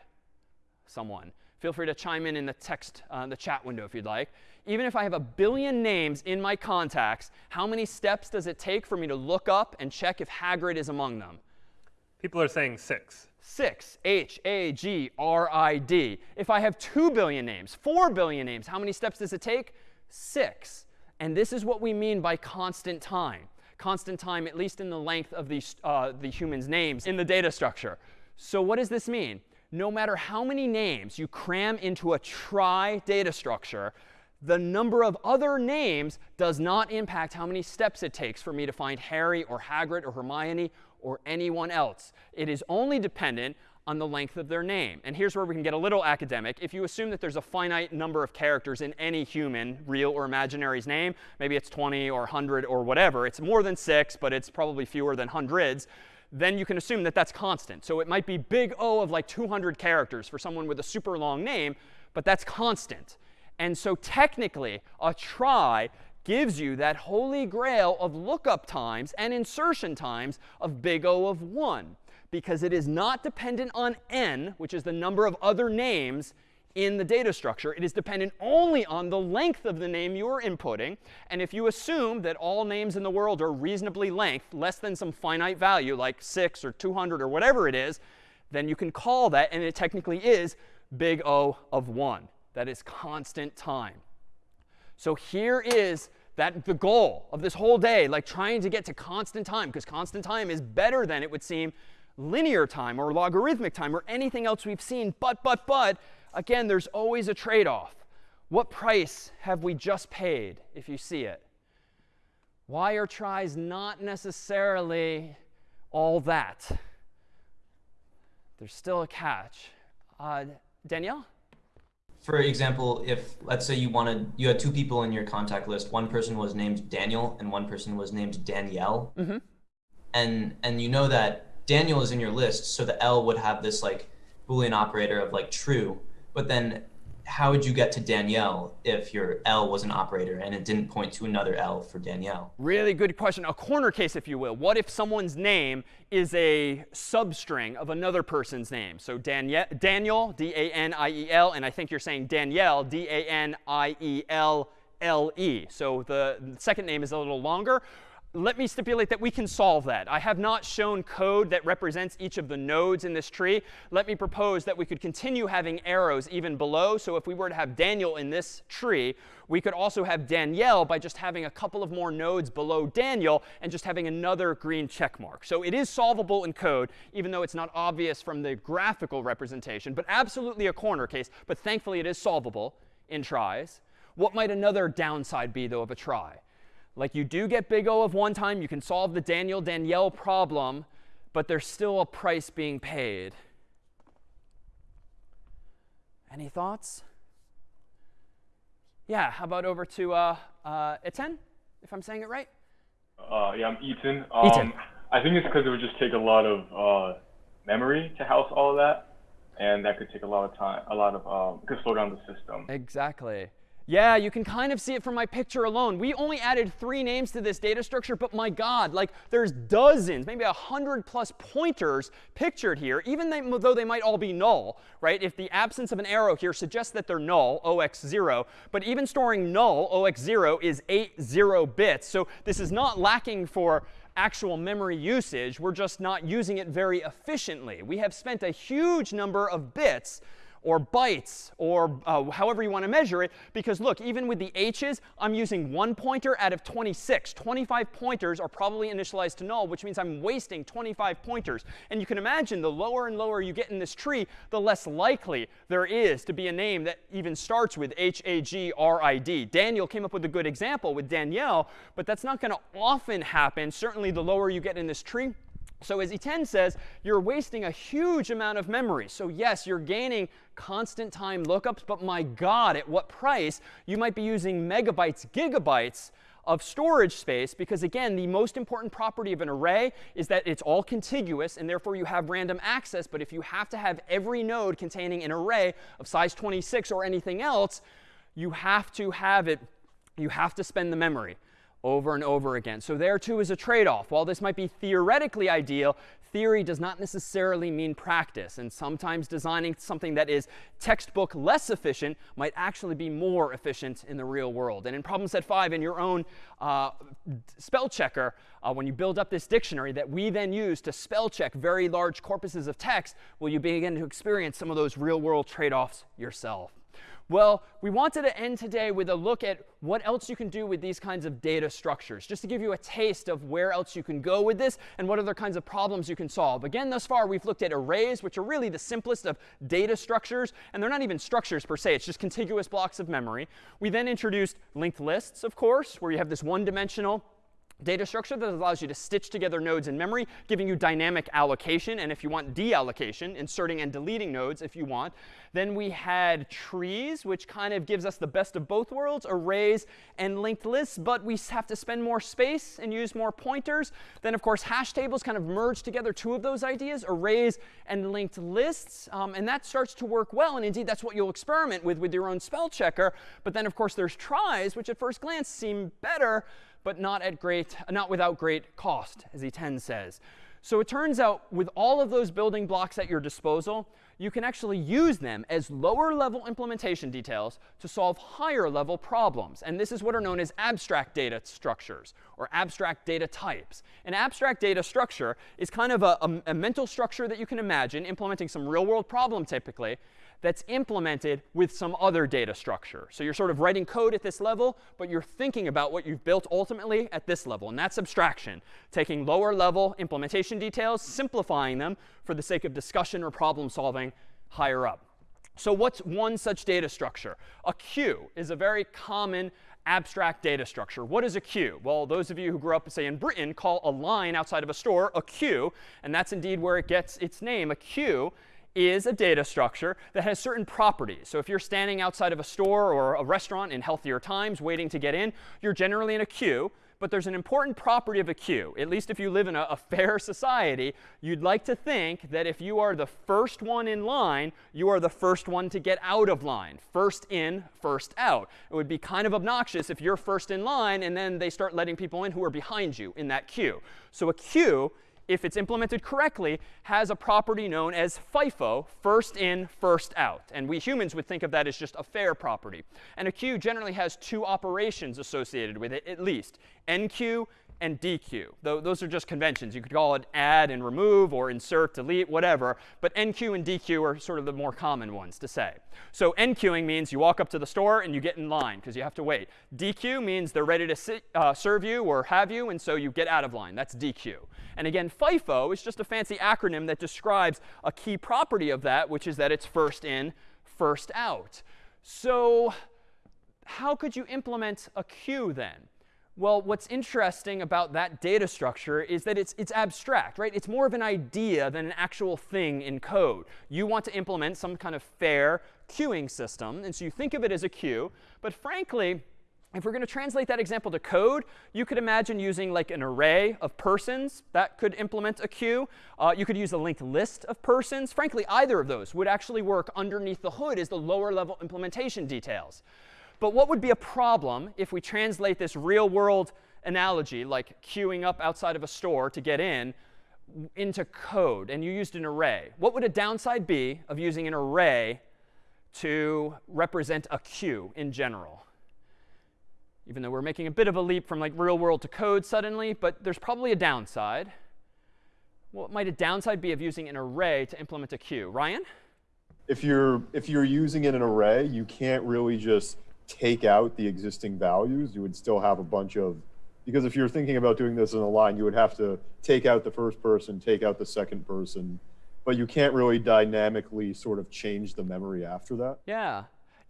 Someone. Feel free to chime in in the text, uh, the chat window if you'd like. Even if I have a billion names in my contacts, how many steps does it take for me to look up and check if Hagrid is among them? People are saying 6. 6, H-A-G-R-I-D. If I have 2 billion names, 4 billion names, how many steps does it take? 6. And this is what we mean by constant time. Constant time, at least in the length of the, uh, the human's names in the data structure. So what does this mean? No matter how many names you cram into a trie data structure, the number of other names does not impact how many steps it takes for me to find Harry or Hagrid or Hermione or anyone else. It is only dependent on the length of their name. And here's where we can get a little academic. If you assume that there's a finite number of characters in any human, real or imaginary's name, maybe it's 20 or 100 or whatever, it's more than 6, but it's probably fewer than hundreds, then you can assume that that's constant. So it might be big O of like 200 characters for someone with a super long name, but that's constant. And so technically, a trie gives you that holy grail of lookup times and insertion times of big O of 1. because it is not dependent on n, which is the number of other names in the data structure. It is dependent only on the length of the name you are inputting. And if you assume that all names in the world are reasonably length, less than some finite value like 6 or 200 or whatever it is, then you can call that, and it technically is big O of 1. That is constant time. So here is that the goal of this whole day, like trying to get to constant time, because constant time is better than, it would seem, linear time or logarithmic time or anything else we've seen. But, but, but, again, there's always a trade-off. What price have we just paid if you see it? Why are tries not necessarily all that? There's still a catch. Uh, Danielle? For example, if let's say you wanted you had two people in your contact list, one person was named Daniel and one person was named Danielle, mm-hmm. and and you know that Daniel is in your list, so the L would have this like Boolean operator of like true, but then how would you get to Danielle if your L was an operator and it didn't point to another L for Danielle? Really good question. A corner case, if you will. What if someone's name is a substring of another person's name? So Daniel, Daniel D-A-N-I-E-L, and I think you're saying Danielle, D-A-N-I-E-L-L-E. So the second name is a little longer let me stipulate that we can solve that. I have not shown code that represents each of the nodes in this tree. Let me propose that we could continue having arrows even below. So if we were to have Daniel in this tree, we could also have Danielle by just having a couple of more nodes below Daniel and just having another green check mark. So it is solvable in code, even though it's not obvious from the graphical representation, but absolutely a corner case. But thankfully, it is solvable in tries. What might another downside be, though, of a trie? Like you do get big O of one time, you can solve the Daniel Danielle problem, but there's still a price being paid. Any thoughts? Yeah, how about over to uh, uh, Etienne, if I'm saying it right? Uh, yeah, I'm Ethan. Um. I think it's because it would just take a lot of uh, memory to house all of that, and that could take a lot of time, a lot of, um, could slow down the system. Exactly. Yeah, you can kind of see it from my picture alone. We only added three names to this data structure, but my God, like there's dozens, maybe a hundred plus pointers pictured here, even though they might all be null, right? If the absence of an arrow here suggests that they're null, 0x0, but even storing null, 0x0, is eight zero bits. So this is not lacking for actual memory usage. We're just not using it very efficiently. We have spent a huge number of bits or bytes or uh, however you want to measure it. Because look, even with the h's, I'm using one pointer out of 26. 25 pointers are probably initialized to null, which means I'm wasting 25 pointers. And you can imagine the lower and lower you get in this tree, the less likely there is to be a name that even starts with H-A-G-R-I-D. Daniel came up with a good example with Danielle, but that's not going to often happen, certainly the lower you get in this tree. So as Etienne says, you're wasting a huge amount of memory. So yes, you're gaining constant time lookups, but my God, at what price? You might be using megabytes, gigabytes of storage space because, again, the most important property of an array is that it's all contiguous, and therefore you have random access. But if you have to have every node containing an array of size 26 or anything else, you have to have it, you have to spend the memory over and over again. So there too is a trade-off. While this might be theoretically ideal, theory does not necessarily mean practice. And sometimes designing something that is textbook less efficient might actually be more efficient in the real world. And in problem set 5, in your own uh, spell checker, uh, when you build up this dictionary that we then use to spell check very large corpuses of text, will you begin to experience some of those real world trade-offs yourself. Well, we wanted to end today with a look at what else you can do with these kinds of data structures, just to give you a taste of where else you can go with this and what other kinds of problems you can solve. Again, thus far, we've looked at arrays, which are really the simplest of data structures. And they're not even structures per se. It's just contiguous blocks of memory. We then introduced linked lists, of course, where you have this one-dimensional data structure that allows you to stitch together nodes in memory, giving you dynamic allocation. And if you want deallocation, inserting and deleting nodes if you want. Then we had trees, which kind of gives us the best of both worlds, arrays and linked lists. But we have to spend more space and use more pointers. Then, of course, hash tables kind of merge together two of those ideas, arrays and linked lists. Um, and that starts to work well. And indeed, that's what you'll experiment with with your own spell checker. But then, of course, there's tries, which at first glance seem better but not at great, not without great cost, as Etienne says. So it turns out with all of those building blocks at your disposal, you can actually use them as lower level implementation details to solve higher level problems. And this is what are known as abstract data structures or abstract data types. An abstract data structure is kind of a, a, a mental structure that you can imagine implementing some real world problem typically that's implemented with some other data structure. So you're sort of writing code at this level, but you're thinking about what you've built ultimately at this level. And that's abstraction, taking lower level implementation details, simplifying them for the sake of discussion or problem solving higher up. So what's one such data structure? A queue is a very common abstract data structure. What is a queue? Well, those of you who grew up, say, in Britain, call a line outside of a store a queue. And that's indeed where it gets its name. A queue is a data structure that has certain properties. So if you're standing outside of a store or a restaurant in healthier times waiting to get in, you're generally in a queue. But there's an important property of a queue. At least if you live in a, a, fair society, you'd like to think that if you are the first one in line, you are the first one to get out of line. First in, first out. It would be kind of obnoxious if you're first in line and then they start letting people in who are behind you in that queue. So a queue if it's implemented correctly, has a property known as FIFO, first in, first out. And we humans would think of that as just a fair property. And a queue generally has two operations associated with it, at least, enqueue and dequeue. Those are just conventions. You could call it add and remove or insert, delete, whatever. But enqueue and dequeue are sort of the more common ones to say. So enqueuing means you walk up to the store and you get in line because you have to wait. dequeue means they're ready to sit, uh, serve you or have you, and so you get out of line. That's dequeue. And again, FIFO is just a fancy acronym that describes a key property of that, which is that it's first in, first out. So how could you implement a queue then? Well, what's interesting about that data structure is that it's, it's abstract, right? It's more of an idea than an actual thing in code. You want to implement some kind of fair queuing system. And so you think of it as a queue. But frankly, if we're going to translate that example to code, you could imagine using like an array of persons that could implement a queue. Uh, you could use a linked list of persons. Frankly, either of those would actually work underneath the hood as the lower level implementation details. But what would be a problem if we translate this real world analogy, like queuing up outside of a store to get in, into code, and you used an array? What would a downside be of using an array to represent a queue in general? Even though we're making a bit of a leap from like real world to code suddenly, but there's probably a downside. What might a downside be of using an array to implement a queue? Ryan? If you're if you're using an array, you can't really just take out the existing values, you would still have a bunch of, because if you're thinking about doing this in a line, you would have to take out the first person, take out the second person, but you can't really dynamically sort of change the memory after that. Yeah.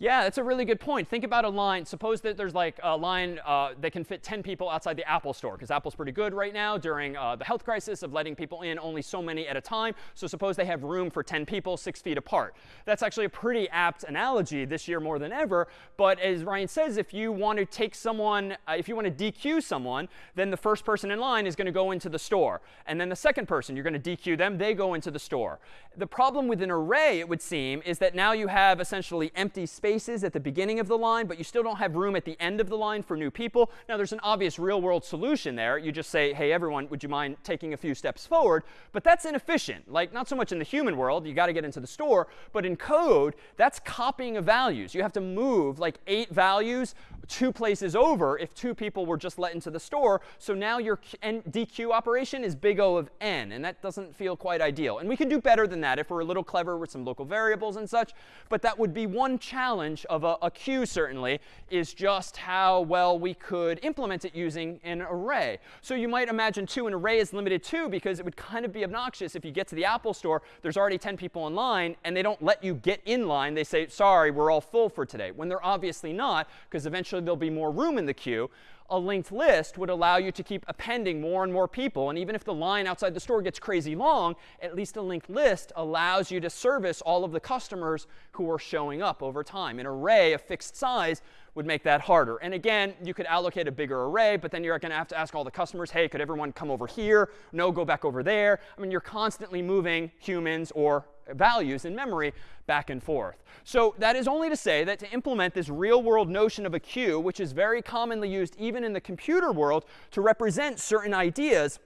Yeah, that's a really good point. Think about a line. Suppose that there's like a line uh, that can fit 10 people outside the Apple store, because Apple's pretty good right now during uh, the health crisis of letting people in only so many at a time. So suppose they have room for 10 people six feet apart. That's actually a pretty apt analogy this year more than ever. But as Ryan says, if you want to take someone, uh, if you want to dequeue someone, then the first person in line is going to go into the store. And then the second person, you're going to dequeue them, they go into the store. The problem with an array, it would seem, is that now you have essentially empty space spaces at the beginning of the line, but you still don't have room at the end of the line for new people. Now, there's an obvious real world solution there. You just say, hey, everyone, would you mind taking a few steps forward? But that's inefficient. Like, not so much in the human world. You got to get into the store. But in code, that's copying of values. You have to move like eight values two places over if two people were just let into the store. So now your dequeue operation is big O of n. And that doesn't feel quite ideal. And we can do better than that if we're a little clever with some local variables and such. But that would be one challenge of a, a queue, certainly, is just how well we could implement it using an array. So you might imagine, too, an array is limited to because it would kind of be obnoxious if you get to the Apple store, there's already 10 people in line, and they don't let you get in line. They say, sorry, we're all full for today, when they're obviously not, because eventually there'll be more room in the queue a linked list would allow you to keep appending more and more people. And even if the line outside the store gets crazy long, at least a linked list allows you to service all of the customers who are showing up over time. An array of fixed size would make that harder. And again, you could allocate a bigger array, but then you're going to have to ask all the customers, hey, could everyone come over here? No, go back over there. I mean, you're constantly moving humans or values in memory back and forth. So that is only to say that to implement this real world notion of a queue, which is very commonly used even in the computer world to represent certain ideas,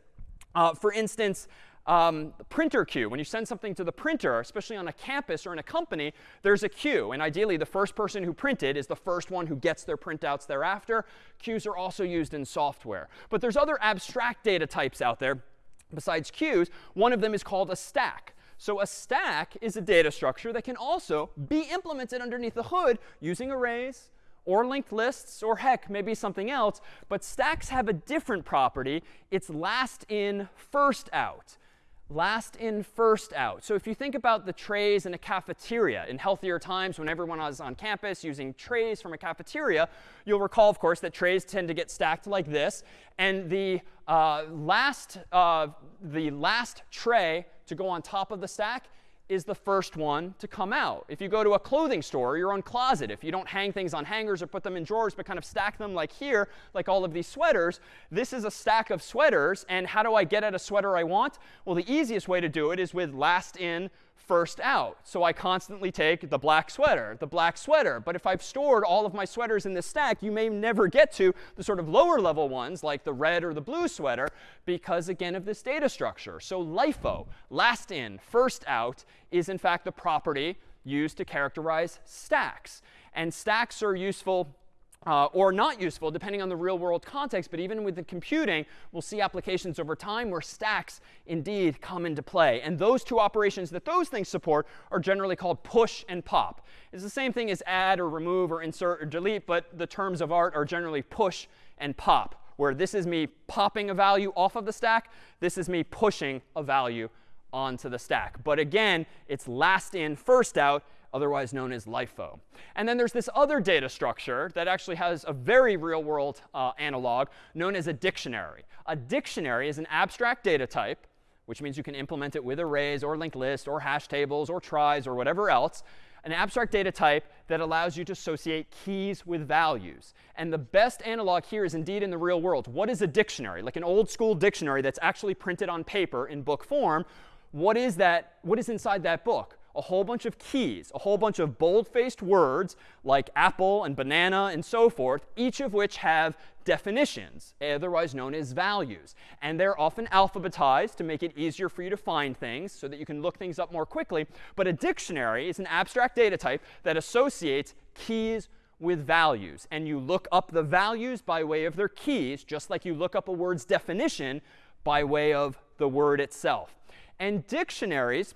uh, for instance, um, printer queue. When you send something to the printer, especially on a campus or in a company, there's a queue. And ideally, the first person who printed is the first one who gets their printouts thereafter. Queues are also used in software. But there's other abstract data types out there besides queues. One of them is called a stack. So a stack is a data structure that can also be implemented underneath the hood using arrays, or linked lists, or heck, maybe something else. But stacks have a different property. It's last in, first out last in, first out. So if you think about the trays in a cafeteria in healthier times when everyone was on campus using trays from a cafeteria, you'll recall, of course, that trays tend to get stacked like this. And the uh, last, uh, the last tray to go on top of the stack is the first one to come out. If you go to a clothing store or your own closet, if you don't hang things on hangers or put them in drawers, but kind of stack them like here, like all of these sweaters, this is a stack of sweaters. And how do I get at a sweater I want? Well, the easiest way to do it is with last in, first out. So I constantly take the black sweater, the black sweater. But if I've stored all of my sweaters in this stack, you may never get to the sort of lower level ones like the red or the blue sweater because, again, of this data structure. So LIFO, last in, first out, is in fact the property used to characterize stacks. And stacks are useful uh, or not useful, depending on the real world context. But even with the computing, we'll see applications over time where stacks indeed come into play. And those two operations that those things support are generally called push and pop. It's the same thing as add or remove or insert or delete, but the terms of art are generally push and pop, where this is me popping a value off of the stack. This is me pushing a value onto the stack. But again, it's last in, first out otherwise known as LIFO. And then there's this other data structure that actually has a very real world uh, analog known as a dictionary. A dictionary is an abstract data type, which means you can implement it with arrays or linked lists or hash tables or tries or whatever else. An abstract data type that allows you to associate keys with values. And the best analog here is indeed in the real world. What is a dictionary? Like an old school dictionary that's actually printed on paper in book form. What is that? What is inside that book? A whole bunch of keys, a whole bunch of bold-faced words like apple and banana and so forth, each of which have definitions, otherwise known as values. And they're often alphabetized to make it easier for you to find things so that you can look things up more quickly. But a dictionary is an abstract data type that associates keys with values. And you look up the values by way of their keys, just like you look up a word's definition by way of the word itself. And dictionaries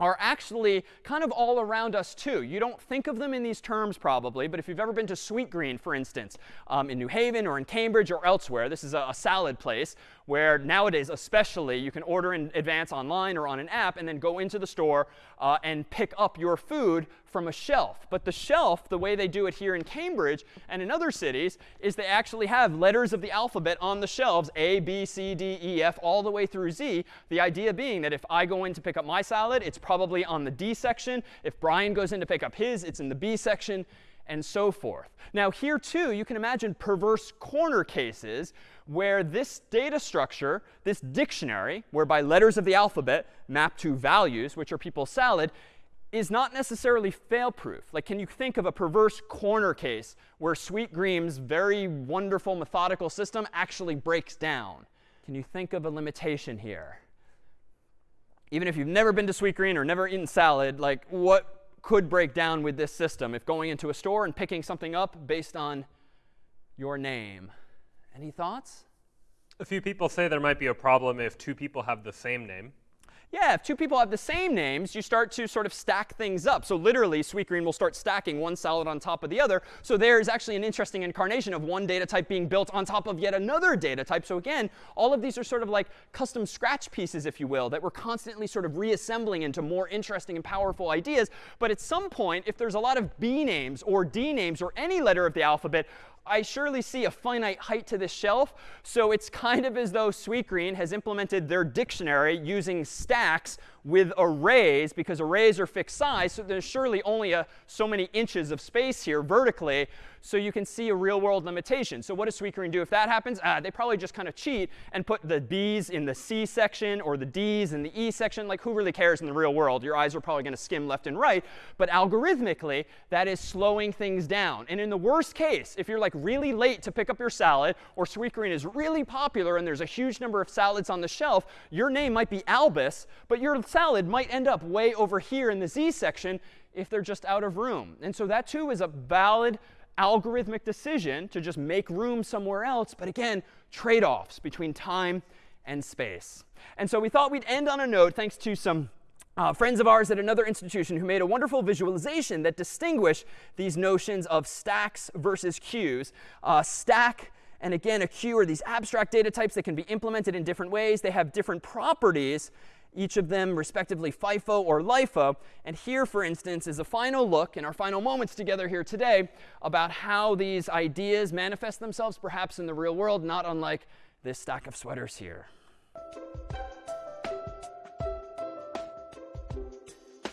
are actually kind of all around us too. You don't think of them in these terms probably, but if you've ever been to Sweetgreen, for instance, um, in New Haven or in Cambridge or elsewhere, this is a, a, salad place where nowadays especially you can order in advance online or on an app and then go into the store uh, and pick up your food from a shelf. But the shelf, the way they do it here in Cambridge and in other cities, is they actually have letters of the alphabet on the shelves, A, B, C, D, E, F, all the way through Z. The idea being that if I go in to pick up my salad, it's probably on the D section. If Brian goes in to pick up his, it's in the B section and so forth. Now here too, you can imagine perverse corner cases where this data structure, this dictionary, whereby letters of the alphabet map to values, which are people's salad, is not necessarily fail-proof. Like, can you think of a perverse corner case where Sweetgreen's very wonderful methodical system actually breaks down? Can you think of a limitation here? Even if you've never been to Sweetgreen or never eaten salad, like what could break down with this system if going into a store and picking something up based on your name? Any thoughts? A few people say there might be a problem if two people have the same name. Yeah, if two people have the same names, you start to sort of stack things up. So literally, Sweetgreen will start stacking one salad on top of the other. So there is actually an interesting incarnation of one data type being built on top of yet another data type. So again, all of these are sort of like custom scratch pieces, if you will, that we're constantly sort of reassembling into more interesting and powerful ideas. But at some point, if there's a lot of B names or D names or any letter of the alphabet, I surely see a finite height to this shelf. So it's kind of as though Sweetgreen has implemented their dictionary using stacks with arrays because arrays are fixed size. So there's surely only a, so many inches of space here vertically. So you can see a real world limitation. So what does Sweetgreen do if that happens? Ah, they probably just kind of cheat and put the B's in the C section or the D's in the E section. Like who really cares in the real world? Your eyes are probably going to skim left and right. But algorithmically, that is slowing things down. And in the worst case, if you're like really late to pick up your salad or Sweetgreen is really popular and there's a huge number of salads on the shelf, your name might be Albus, but your salad might end up way over here in the Z section if they're just out of room. And so that too is a valid algorithmic decision to just make room somewhere else. But again, trade-offs between time and space. And so we thought we'd end on a note thanks to some uh, friends of ours at another institution who made a wonderful visualization that distinguished these notions of stacks versus queues. Uh, stack and again, a queue are these abstract data types that can be implemented in different ways. They have different properties each of them respectively FIFO or LIFO. And here, for instance, is a final look in our final moments together here today about how these ideas manifest themselves perhaps in the real world, not unlike this stack of sweaters here.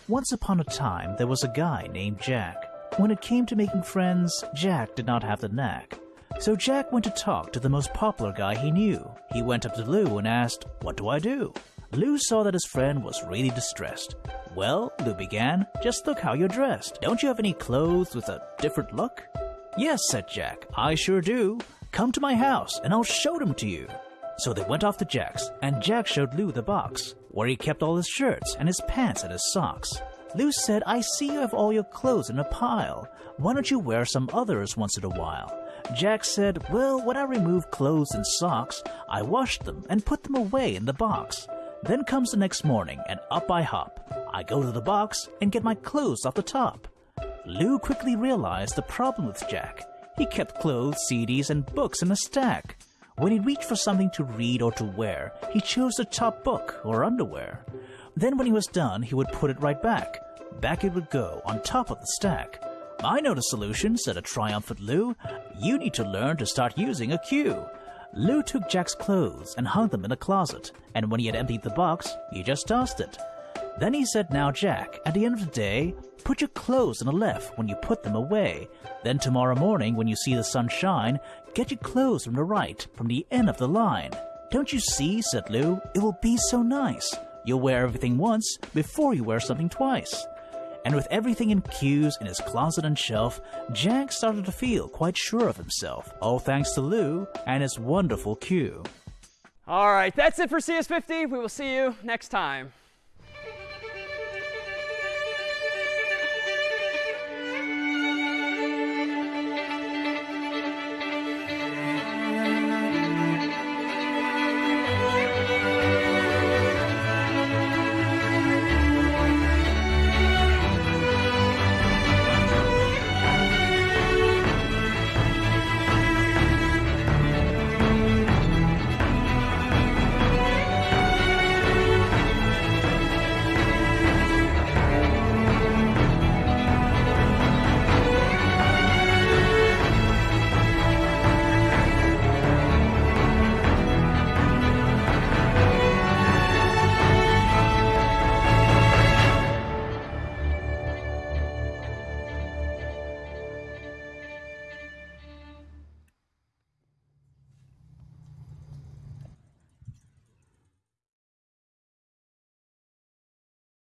Once upon a time, there was a guy named Jack. When it came to making friends, Jack did not have the knack. So Jack went to talk to the most popular guy he knew. He went up to Lou and asked, What do I do? Lou saw that his friend was really distressed. Well, Lou began, just look how you're dressed. Don't you have any clothes with a different look? Yes, said Jack, I sure do. Come to my house and I'll show them to you. So they went off to Jack's, and Jack showed Lou the box, where he kept all his shirts and his pants and his socks. Lou said, I see you have all your clothes in a pile. Why don't you wear some others once in a while? Jack said, Well, when I remove clothes and socks, I wash them and put them away in the box. Then comes the next morning, and up I hop. I go to the box and get my clothes off the top. Lou quickly realized the problem with Jack. He kept clothes, CDs, and books in a stack. When he reached for something to read or to wear, he chose the top book or underwear. Then when he was done, he would put it right back. Back it would go on top of the stack. I know the solution, said a triumphant Lou. You need to learn to start using a queue. Lou took Jack's clothes and hung them in a closet, and when he had emptied the box, he just tossed it. Then he said, Now, Jack, at the end of the day, put your clothes on the left when you put them away. Then tomorrow morning, when you see the sun shine, get your clothes from the right, from the end of the line. Don't you see, said Lou, it will be so nice. You'll wear everything once before you wear something twice. And with everything in queues in his closet and shelf, Jack started to feel quite sure of himself, all thanks to Lou and his wonderful queue. All right, that's it for CS50. We will see you next time.